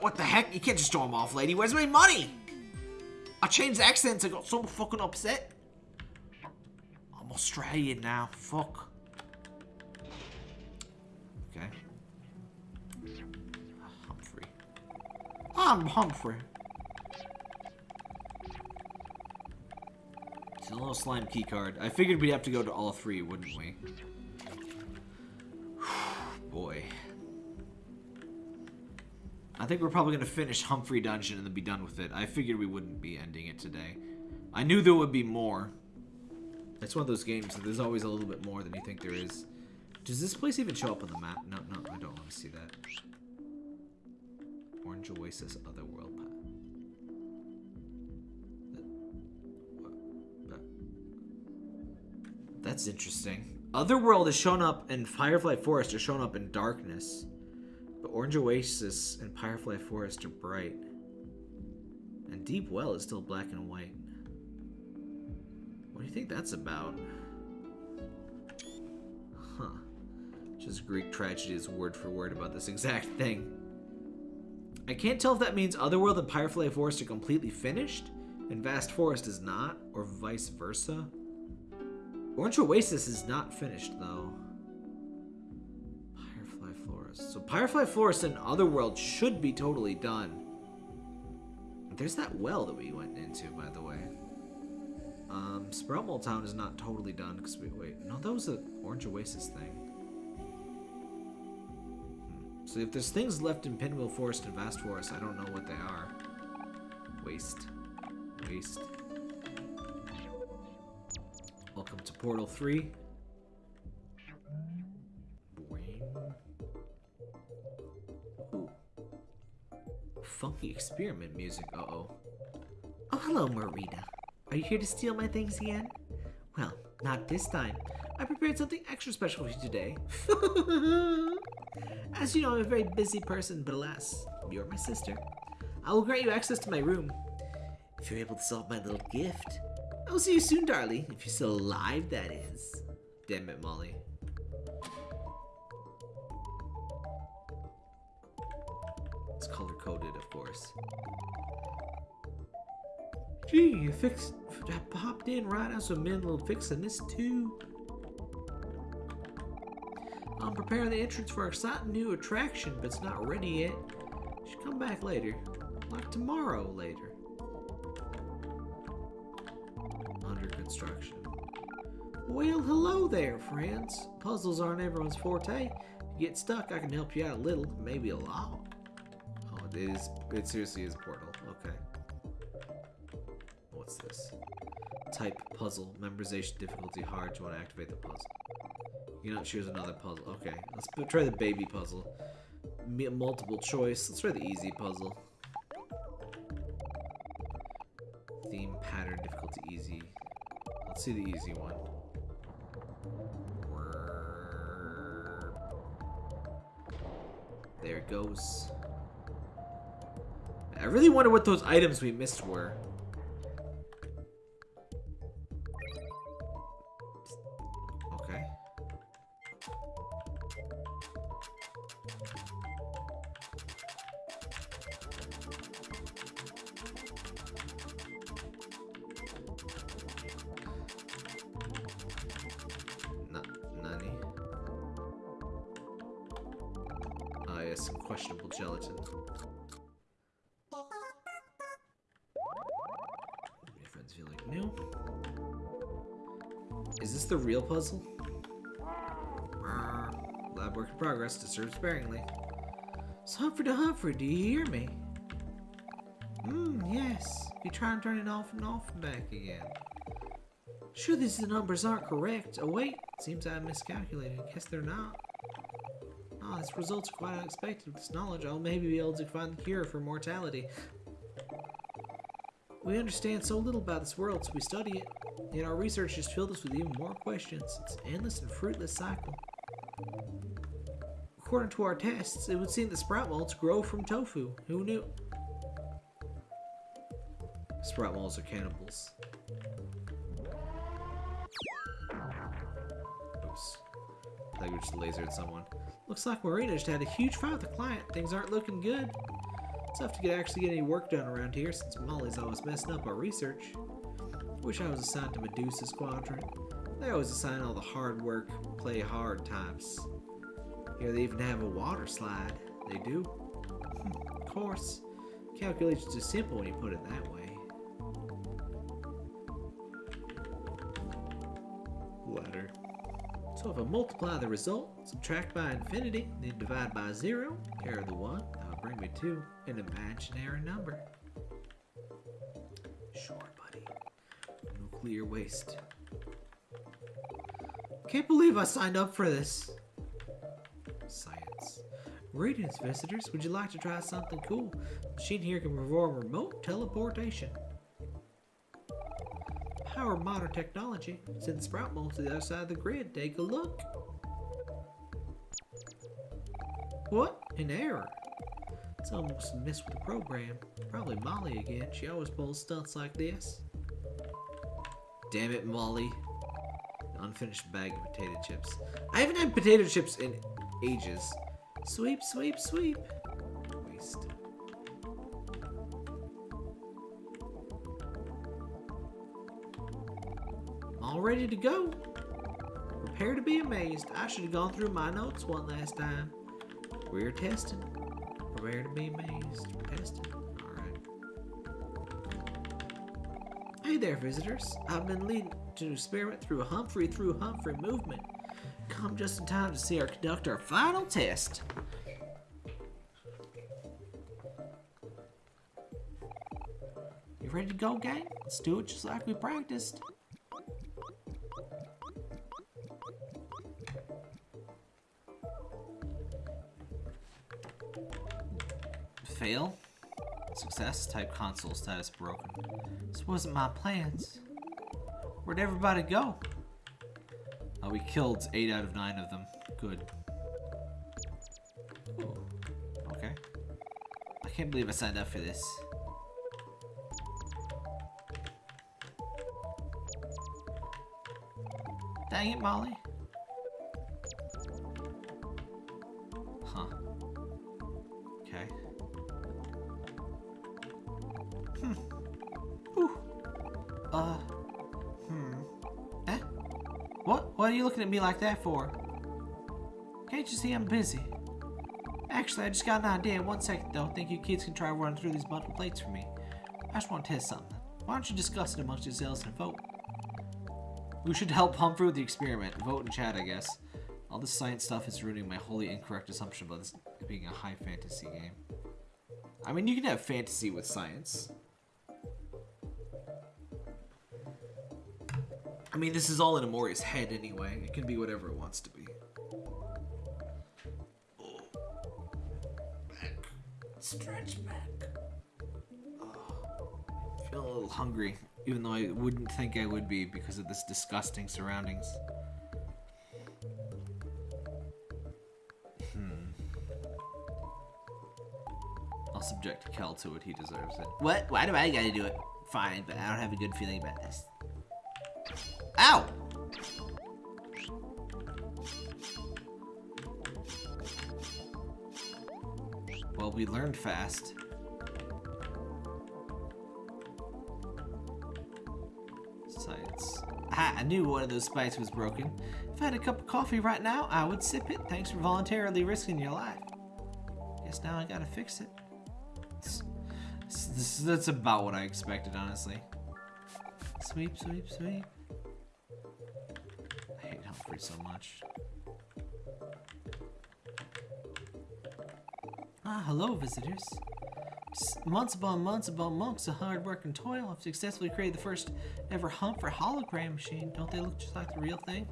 what the heck? You can't just storm off, lady. Where's my money? I changed accents. I got so fucking upset. I'm Australian now. Fuck. Okay. Humphrey. I'm Humphrey. A little slime key card. I figured we'd have to go to all three, wouldn't we? Boy. I think we're probably going to finish Humphrey Dungeon and then be done with it. I figured we wouldn't be ending it today. I knew there would be more. It's one of those games that there's always a little bit more than you think there is. Does this place even show up on the map? No, no, I don't want to see that. Orange Oasis Otherworld That's interesting. Otherworld is shown up and Firefly Forest are shown up in darkness. But Orange Oasis and Firefly Forest are bright. And Deep Well is still black and white. What do you think that's about? Huh. Just Greek tragedy is word for word about this exact thing. I can't tell if that means Otherworld and Firefly Forest are completely finished, and Vast Forest is not, or vice versa. Orange Oasis is not finished, though. Firefly Forest. So Firefly Forest and Otherworld should be totally done. There's that well that we went into, by the way. Um, Sproutmole Town is not totally done because we wait. No, that was an Orange Oasis thing. Hmm. So if there's things left in Pinwheel Forest and Vast Forest, I don't know what they are. Waste. Waste. Welcome to Portal 3. Ooh. Funky experiment music. Uh-oh. Oh, hello, Marita. Are you here to steal my things again? Well, not this time. I prepared something extra special for you today. As you know, I'm a very busy person, but alas, you're my sister. I will grant you access to my room. If you're able to solve my little gift. I will see you soon, darling. If you're still alive, that is. Damn it, Molly. It's color coded, of course. Gee, you fixed. I popped in right as in little fixing this too. I'm preparing the entrance for our exciting new attraction, but it's not ready yet. Should come back later, like tomorrow later. Construction. Well, hello there, friends. Puzzles aren't everyone's forte. If you get stuck, I can help you out a little, maybe a lot. Oh, it is It seriously is portal. Okay. What's this? Type puzzle. Memorization difficulty hard. You want to activate the puzzle? You cannot choose another puzzle. Okay. Let's try the baby puzzle. Multiple choice. Let's try the easy puzzle. Let's see the easy one. There it goes. I really wonder what those items we missed were. In progress. Disturb sparingly. It's Humphrey to Humphrey. Do you hear me? Hmm. Yes. You try and turn it off and off and back again. Sure, these numbers aren't correct. Oh wait, seems I miscalculated. Guess they're not. Ah, this result's quite unexpected. With this knowledge, I'll maybe be able to find the cure for mortality. We understand so little about this world, so we study it. Yet our research has filled us with even more questions. It's an endless and fruitless cycle. According to our tests, it would seem that sprout moles grow from tofu. Who knew? Sprout moles are cannibals. Oops. I just lasered someone. Looks like Marina just had a huge fight with a client. Things aren't looking good. It's tough to get actually get any work done around here since Molly's always messing up our research. Wish I was assigned to Medusa's quadrant. They always assign all the hard work, play hard types. They even have a water slide. They do. Hmm, of course. Calculations are simple when you put it that way. Ladder. So if I multiply the result, subtract by infinity, then divide by zero, carry the one, that'll bring me to an imaginary number. Sure, buddy. Nuclear waste. Can't believe I signed up for this. Science. Greetings, visitors. Would you like to try something cool? The machine here can perform remote teleportation. Power modern technology. Send sprout mole to the other side of the grid. Take a look. What? An error. It's almost a miss with the program. Probably Molly again. She always pulls stunts like this. Damn it, Molly. Unfinished bag of potato chips. I haven't had potato chips in ages. Sweep, sweep, sweep. Waste. All ready to go. Prepare to be amazed. I should have gone through my notes one last time. We're testing. Prepare to be amazed. We're testing. Alright. Hey there, visitors. I've been leading to experiment through Humphrey through Humphrey movement. Come just in time to see our conduct our final test. You ready to go, gang? Let's do it just like we practiced. Fail. Success. Type console status broken. This wasn't my plans. Where'd everybody go? Oh, we killed 8 out of 9 of them. Good. Ooh. Okay. I can't believe I signed up for this. Dang it, Molly. What? Are you looking at me like that for? Can't you see I'm busy? Actually, I just got an idea. One second, though. Think you kids can try running through these bundle plates for me? I just want to test something. Why don't you discuss it amongst yourselves and vote? We should help Humphrey with the experiment. Vote in chat, I guess. All this science stuff is ruining my wholly incorrect assumption about this being a high fantasy game. I mean, you can have fantasy with science. I mean, this is all in Omori's head anyway. It can be whatever it wants to be. Stretch back. feel a little hungry, even though I wouldn't think I would be because of this disgusting surroundings. Hmm. I'll subject Kel to it. He deserves it. What? Why do I gotta do it? Fine, but I don't have a good feeling about this. We learned fast. Science. Ah, I knew one of those spikes was broken. If I had a cup of coffee right now, I would sip it. Thanks for voluntarily risking your life. Guess now I gotta fix it. This- that's about what I expected, honestly. Sweep, sweep, sweep. I hate Humphrey so much. Ah, hello, visitors. Months upon months upon months of hard work and toil have successfully created the first ever Humphrey hologram machine. Don't they look just like the real thing?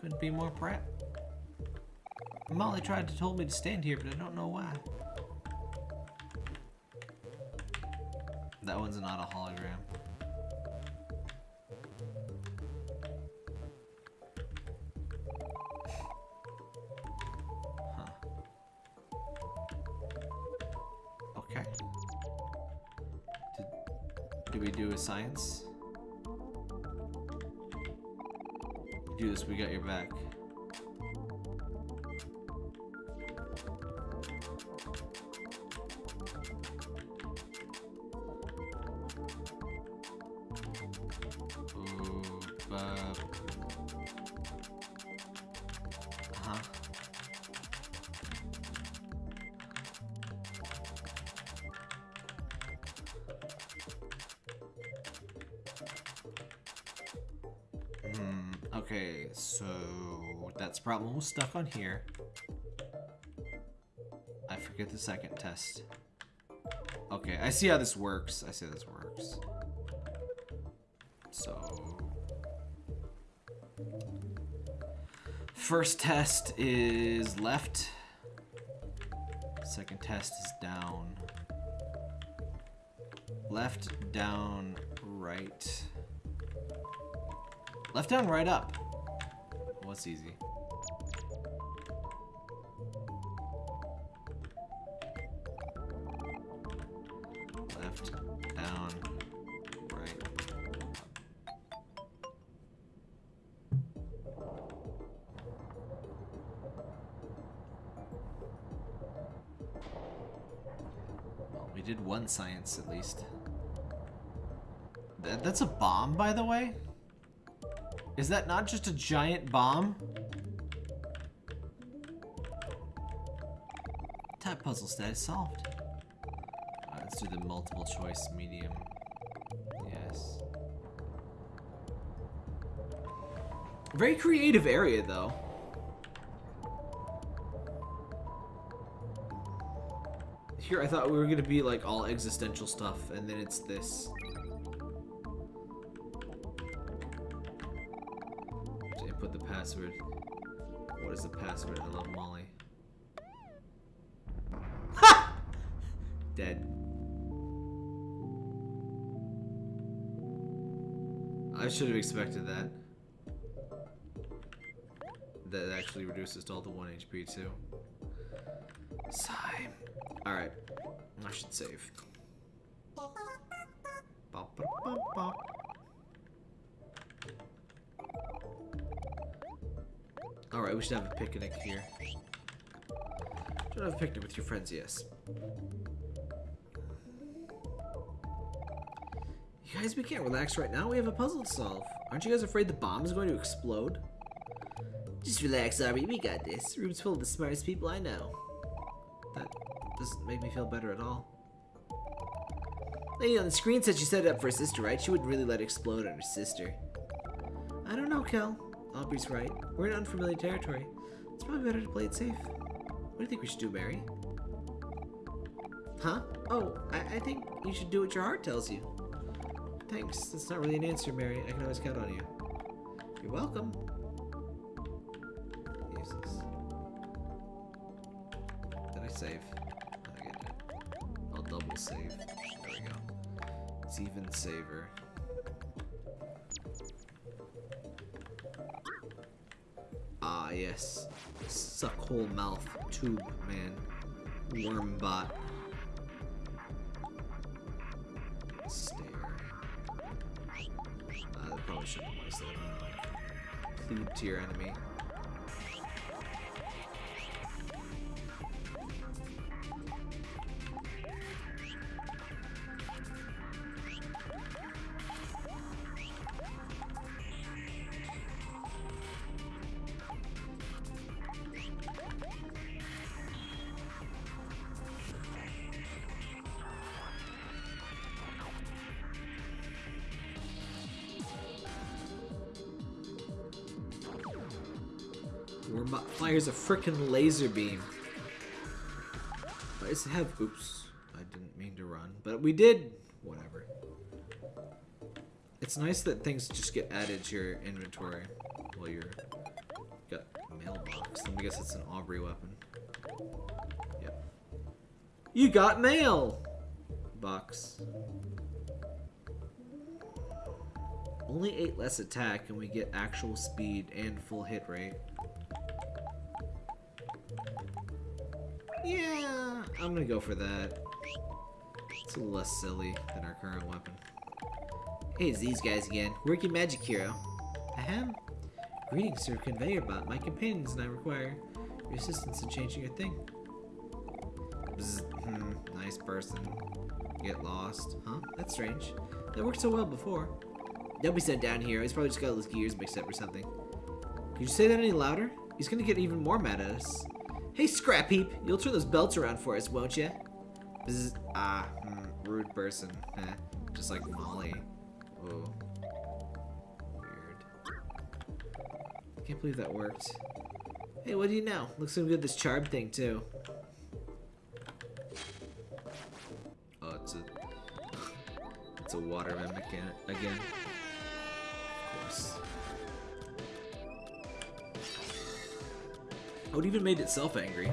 Couldn't be more proud. Molly tried to told me to stand here, but I don't know why. That one's not a hologram. Did we do with science? Do this, we got your back. Was stuck on here. I forget the second test. Okay, I see how this works. I see how this works. So first test is left. Second test is down. Left, down, right. Left, down, right, up. What's easy? Science at least. Th- that's a bomb, by the way? Is that not just a giant bomb? Type puzzle status solved. Alright, let's do the multiple choice medium. Yes. Very creative area, though. Here, I thought we were gonna be like all existential stuff, and then it's this. Input the password. What is the password? I love Molly. Ha! Dead. I should have expected that. That actually reduces to all to 1 HP too. Sigh. Alright. I should save. Alright, we should have a picnic here. Should have a picnic with your friends, yes. You guys, we can't relax right now. We have a puzzle to solve. Aren't you guys afraid the bomb is going to explode? Just relax, Ari. We got this. Room's full of the smartest people I know. Doesn't make me feel better at all. Lady on the screen said she set it up for her sister, right? She wouldn't really let it explode on her sister. I don't know, Kel. Aubrey's right. We're in unfamiliar territory. It's probably better to play it safe. What do you think we should do, Mari? Huh? Oh, I, I think you should do what your heart tells you. Thanks. That's not really an answer, Mari. I can always count on you. You're welcome. Go. It's even saver. Ah, yes. Suckhole mouth tube man. Wormbot. Stare. Uh, probably shouldn't wasted it. Cleave to your enemy. Fires a freaking laser beam. Does it have... Oops. I didn't mean to run. But we did... Whatever. It's nice that things just get added to your inventory while you're... Got mailbox. Let me guess it's an Aubrey weapon. Yep. You got mail! Box. Only 8 less attack and we get actual speed and full hit rate. Yeah, I'm gonna go for that. It's a little less silly than our current weapon. Hey, it's these guys again. Working magic hero. Ahem. Greetings, Sir Conveyor Bot. My companions and I require your assistance in changing your thing. Bzz, hmm, nice person. Get lost. Huh? That's strange. That worked so well before. Don't be sent down here. He's probably just got his gears mixed up or something. Could you say that any louder? He's gonna get even more mad at us. Hey, Scrap Heap, you'll turn those belts around for us, won't you? Bzz, ah, hmm, rude person. Heh, just like Molly. Whoa. Weird. Can't believe that worked. Hey, what do you know? Looks so good this charm thing, too. Oh, it's a... it's a water mimic again. Oh, it even made itself angry.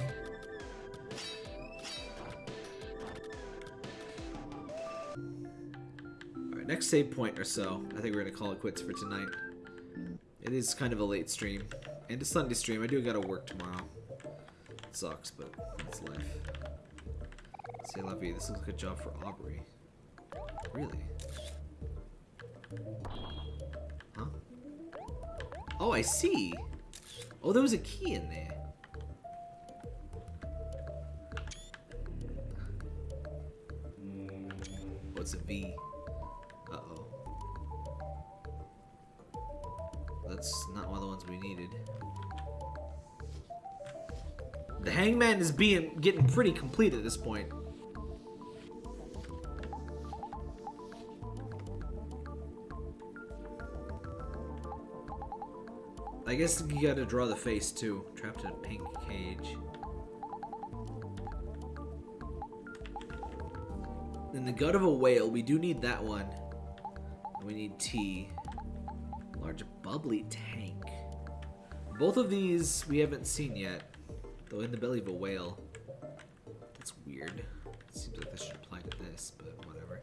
Alright, next save point or so. I think we're gonna call it quits for tonight. It is kind of a late stream. And a Sunday stream. I do gotta work tomorrow. It sucks, but it's life. Say la vie. This looks like a job for Aubrey. Really? Huh? Oh, I see. Oh, there was a key in there. What's a V? Uh-oh. That's not one of the ones we needed. The hangman is being getting pretty complete at this point. I guess you gotta draw the face too. Trapped in a pink cage. In the gut of a whale, we do need that one. We need tea. Large bubbly tank. Both of these we haven't seen yet. Though in the belly of a whale. That's weird. Seems like this should apply to this, but whatever.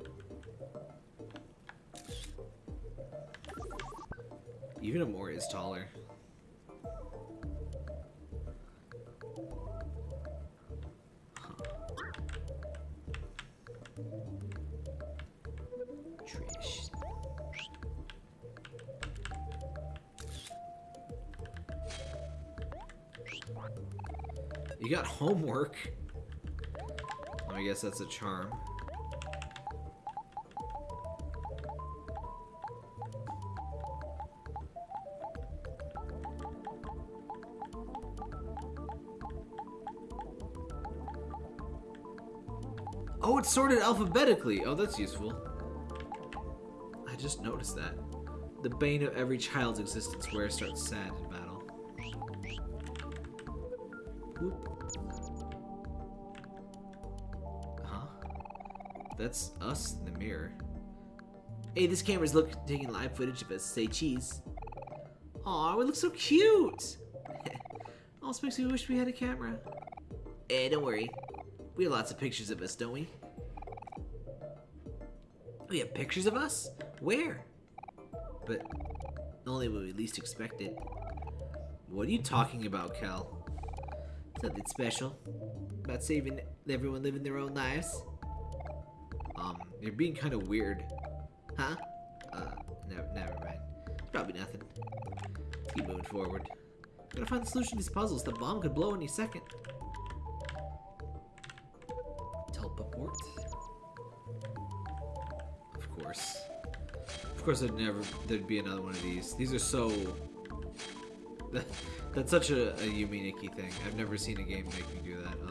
Even Omori is taller. You got homework. I guess that's a charm. Oh, it's sorted alphabetically. Oh, that's useful. I just noticed that. The bane of every child's existence where it starts sad in battle. That's us in the mirror. Hey, this camera's look taking live footage of us. Say cheese. Aw, we look so cute. also makes me wish we had a camera. Eh, don't worry. We have lots of pictures of us, don't we? We have pictures of us? Where? But only when we least expect it. What are you talking about, Kel? Nothing special. About saving everyone living their own lives. You're being kind of weird. Huh? Uh, never, never mind. Probably nothing. Keep moving forward. Gotta find the solution to these puzzles. The bomb could blow any second. Teleport. Of course. Of course, there'd never there'd be another one of these. These are so. That's such a, a Yume Nikki thing. I've never seen a game make me do that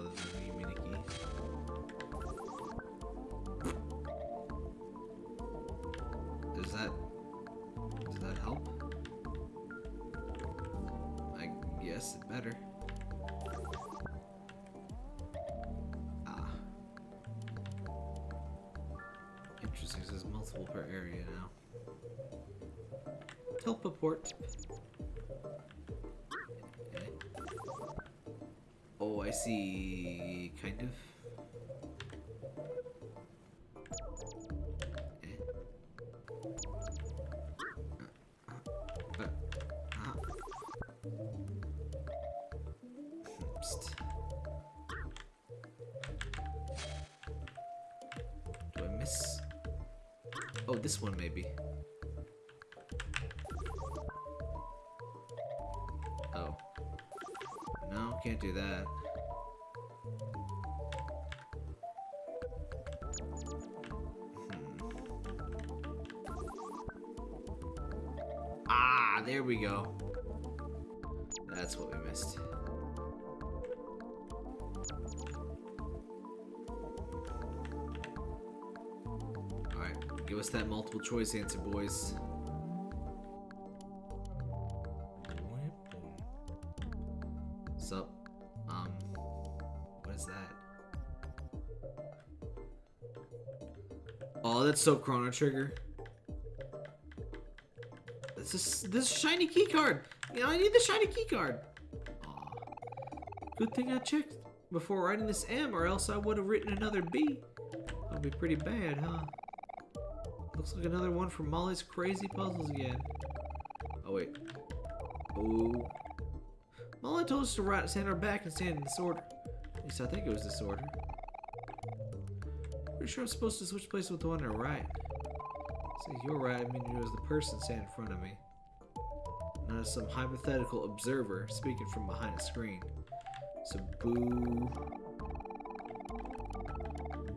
choice answer, boys. Sup? Um, what is that? Oh, that's so Chrono Trigger. This is this shiny key card. You know, I need the shiny key card. Good thing I checked before writing this M, or else I would have written another B. That'd be pretty bad, huh? Looks like another one from Molly's crazy puzzles again. Oh wait. Oh. Molly told us to write, stand back and stand in this order. At least I think it was this order. Pretty sure I'm supposed to switch places with the one on the right. Say you're right, I mean it was the person standing in front of me. Not as some hypothetical observer speaking from behind a screen. So boo.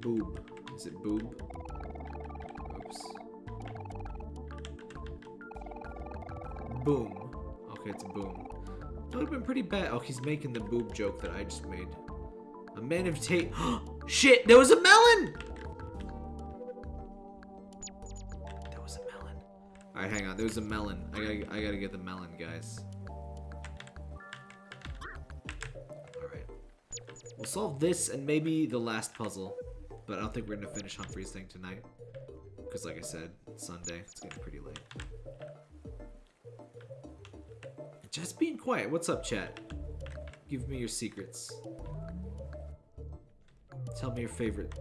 Boob. Is it boob? Boom. Okay, it's a boom. That would have been pretty bad. Oh, he's making the boob joke that I just made. A man of tape. Shit, there was a melon! There was a melon. Alright, hang on. There's a melon. I gotta, I gotta get the melon, guys. Alright. We'll solve this and maybe the last puzzle. But I don't think we're gonna finish Humphrey's thing tonight. Because like I said, Sunday. It's getting pretty late. Just being quiet. What's up, chat? Give me your secrets. Tell me your favorite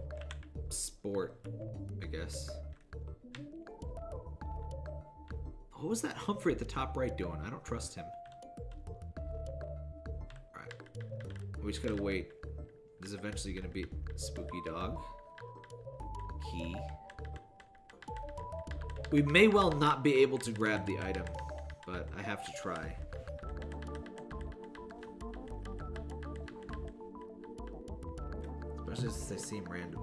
sport, I guess. What was that Humphrey at the top right doing? I don't trust him. Alright. We just gotta wait. This is eventually gonna be Spooky Dog. Key. We may well not be able to grab the item, but I have to try. Since they seem random.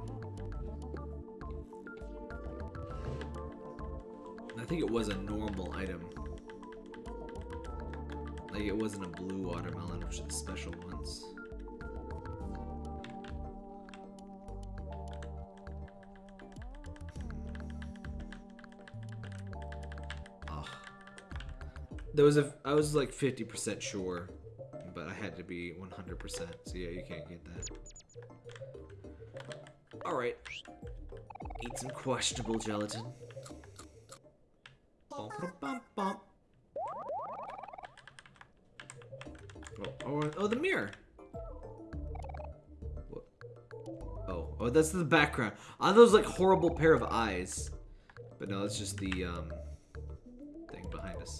I think it was a normal item. Like it wasn't a blue watermelon, which are the special ones. There was a I was like 50% sure, but I had to be 100%. So yeah, you can't get that. All right. Eat some questionable gelatin. Oh, oh, oh, the mirror. Oh, oh, that's the background. Are those like horrible pair of eyes? But no, it's just the um thing behind us.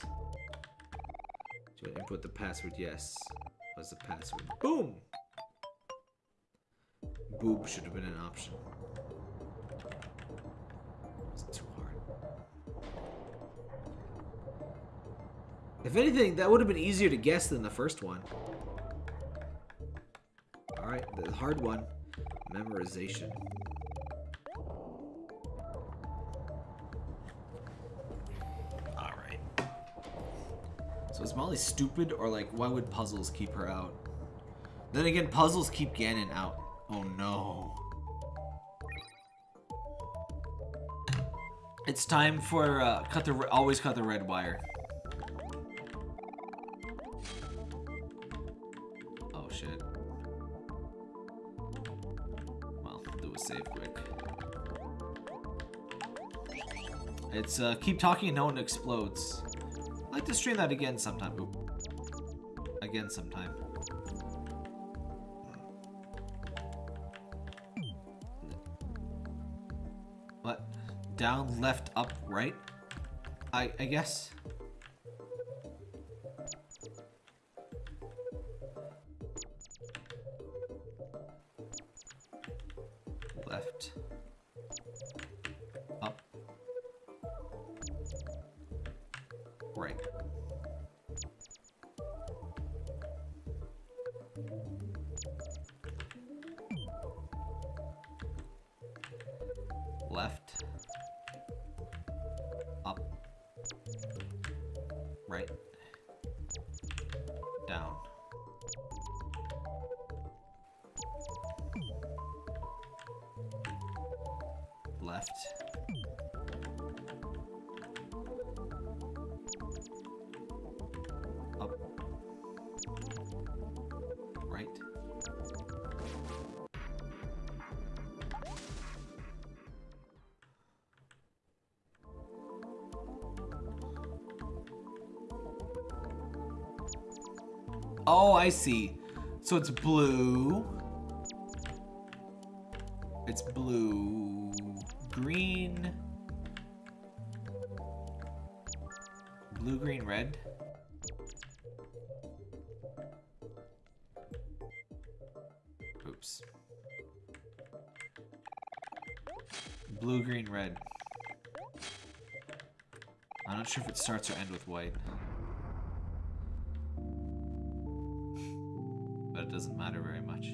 Do I input the password? Yes. What's the password? Boom. Boob should have been an option. Was it too hard? If anything, that would have been easier to guess than the first one. Alright, the hard one. Memorization. Alright. So is Molly stupid or like why would puzzles keep her out? Then again, puzzles keep Ganon out. Oh no. It's time for uh, cut the always cut the red wire. Oh shit. Well, do a save quick. It's uh, keep talking and no one explodes. I'd like to stream that again sometime. Again sometime. Down, left, up, right? I I guess. I see. So it's blue. It's blue, green, blue, green, red. Oops. Blue, green, red. I'm not sure if it starts or ends with white. Doesn't matter very much.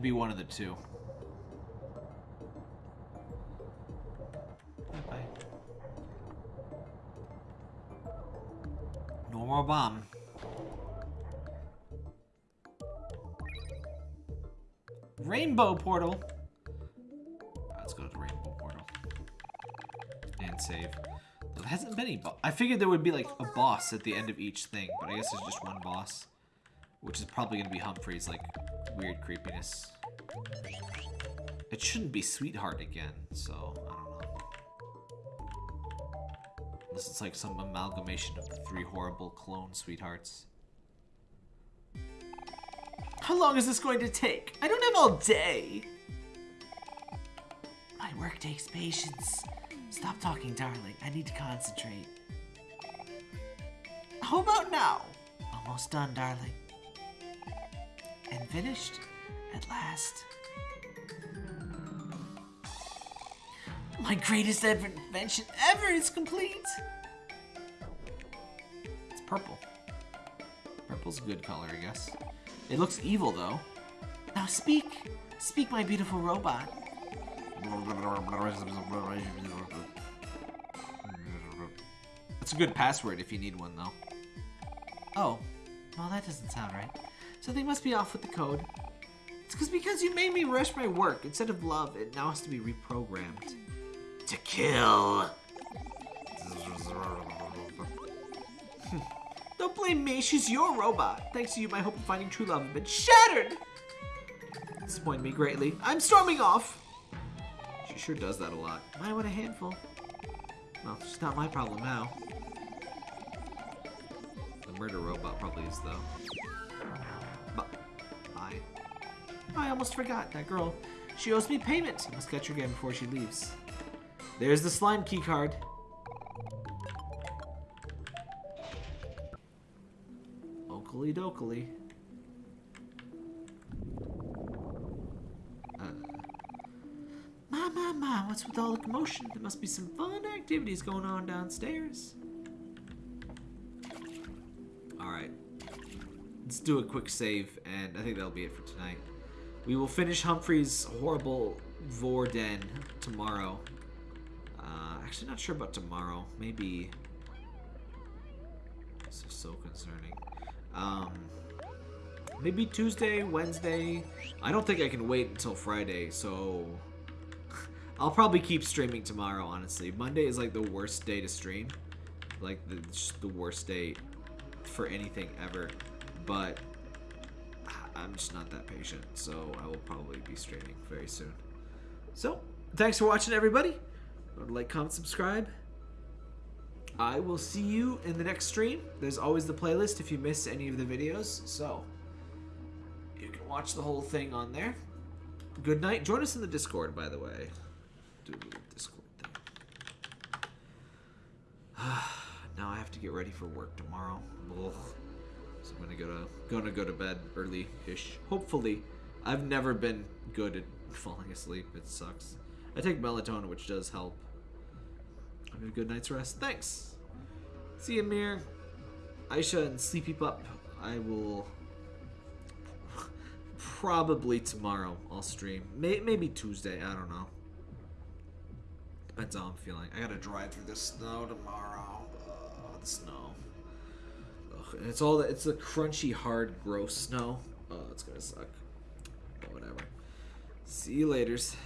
To be one of the two. Bye-bye. No more bomb. Rainbow portal. Ah, let's go to the rainbow portal. And save. There hasn't been any I figured there would be like a boss at the end of each thing, but I guess there's just one boss. Which is probably gonna be Humphrey's like weird creepiness. It shouldn't be Sweetheart again, so I don't know. Unless it's like some amalgamation of the three horrible clone sweethearts. How long is this going to take? I don't have all day. My work takes patience. Stop talking, darling. I need to concentrate. How about now? Almost done, darling. Finished at last. My greatest ever invention ever is complete. It's purple. Purple's a good color, I guess. It looks evil, though. Now speak. Speak, my beautiful robot. That's a good password if you need one, though. Oh, well, that doesn't sound right. So something must be off with the code. It's because because you made me rush my work. Instead of love, it now has to be reprogrammed. To kill. Don't blame me, she's your robot. Thanks to you, my hope of finding true love has been shattered. Disappointed me greatly. I'm storming off. She sure does that a lot. My, what a handful. Well, it's not my problem now. The murder robot probably is, though. I almost forgot that girl. She owes me payment. I must catch her again before she leaves. There's the slime key card. Oakley dokley. Uh, my, my, my, what's with all the commotion? There must be some fun activities going on downstairs. Alright. Let's do a quick save, and I think that'll be it for tonight. We will finish Humphrey's horrible Vorden tomorrow. Uh, actually, not sure about tomorrow. Maybe. This is so concerning. Um, maybe Tuesday, Wednesday. I don't think I can wait until Friday, so I'll probably keep streaming tomorrow. Honestly, Monday is like the worst day to stream, like the the worst day for anything ever. But I'm just not that patient, so I will probably be streaming very soon. So, thanks for watching, everybody. Like, comment, subscribe. I will see you in the next stream. There's always the playlist if you miss any of the videos, so you can watch the whole thing on there. Good night. Join us in the Discord, by the way. Do a little Discord thing. now I have to get ready for work tomorrow. Ugh. So I'm gonna go to gonna go to bed early-ish. Hopefully, I've never been good at falling asleep. It sucks. I take melatonin, which does help. Have a good night's rest. Thanks. See you, Mir, Aisha, and Sleepy Pup. I will probably tomorrow. I'll stream. May- maybe Tuesday. I don't know. Depends how I'm feeling. I gotta drive through the snow tomorrow. Uh, the snow. And it's all the, it's the crunchy, hard, gross snow. Oh, it's gonna suck. But whatever. See you later's.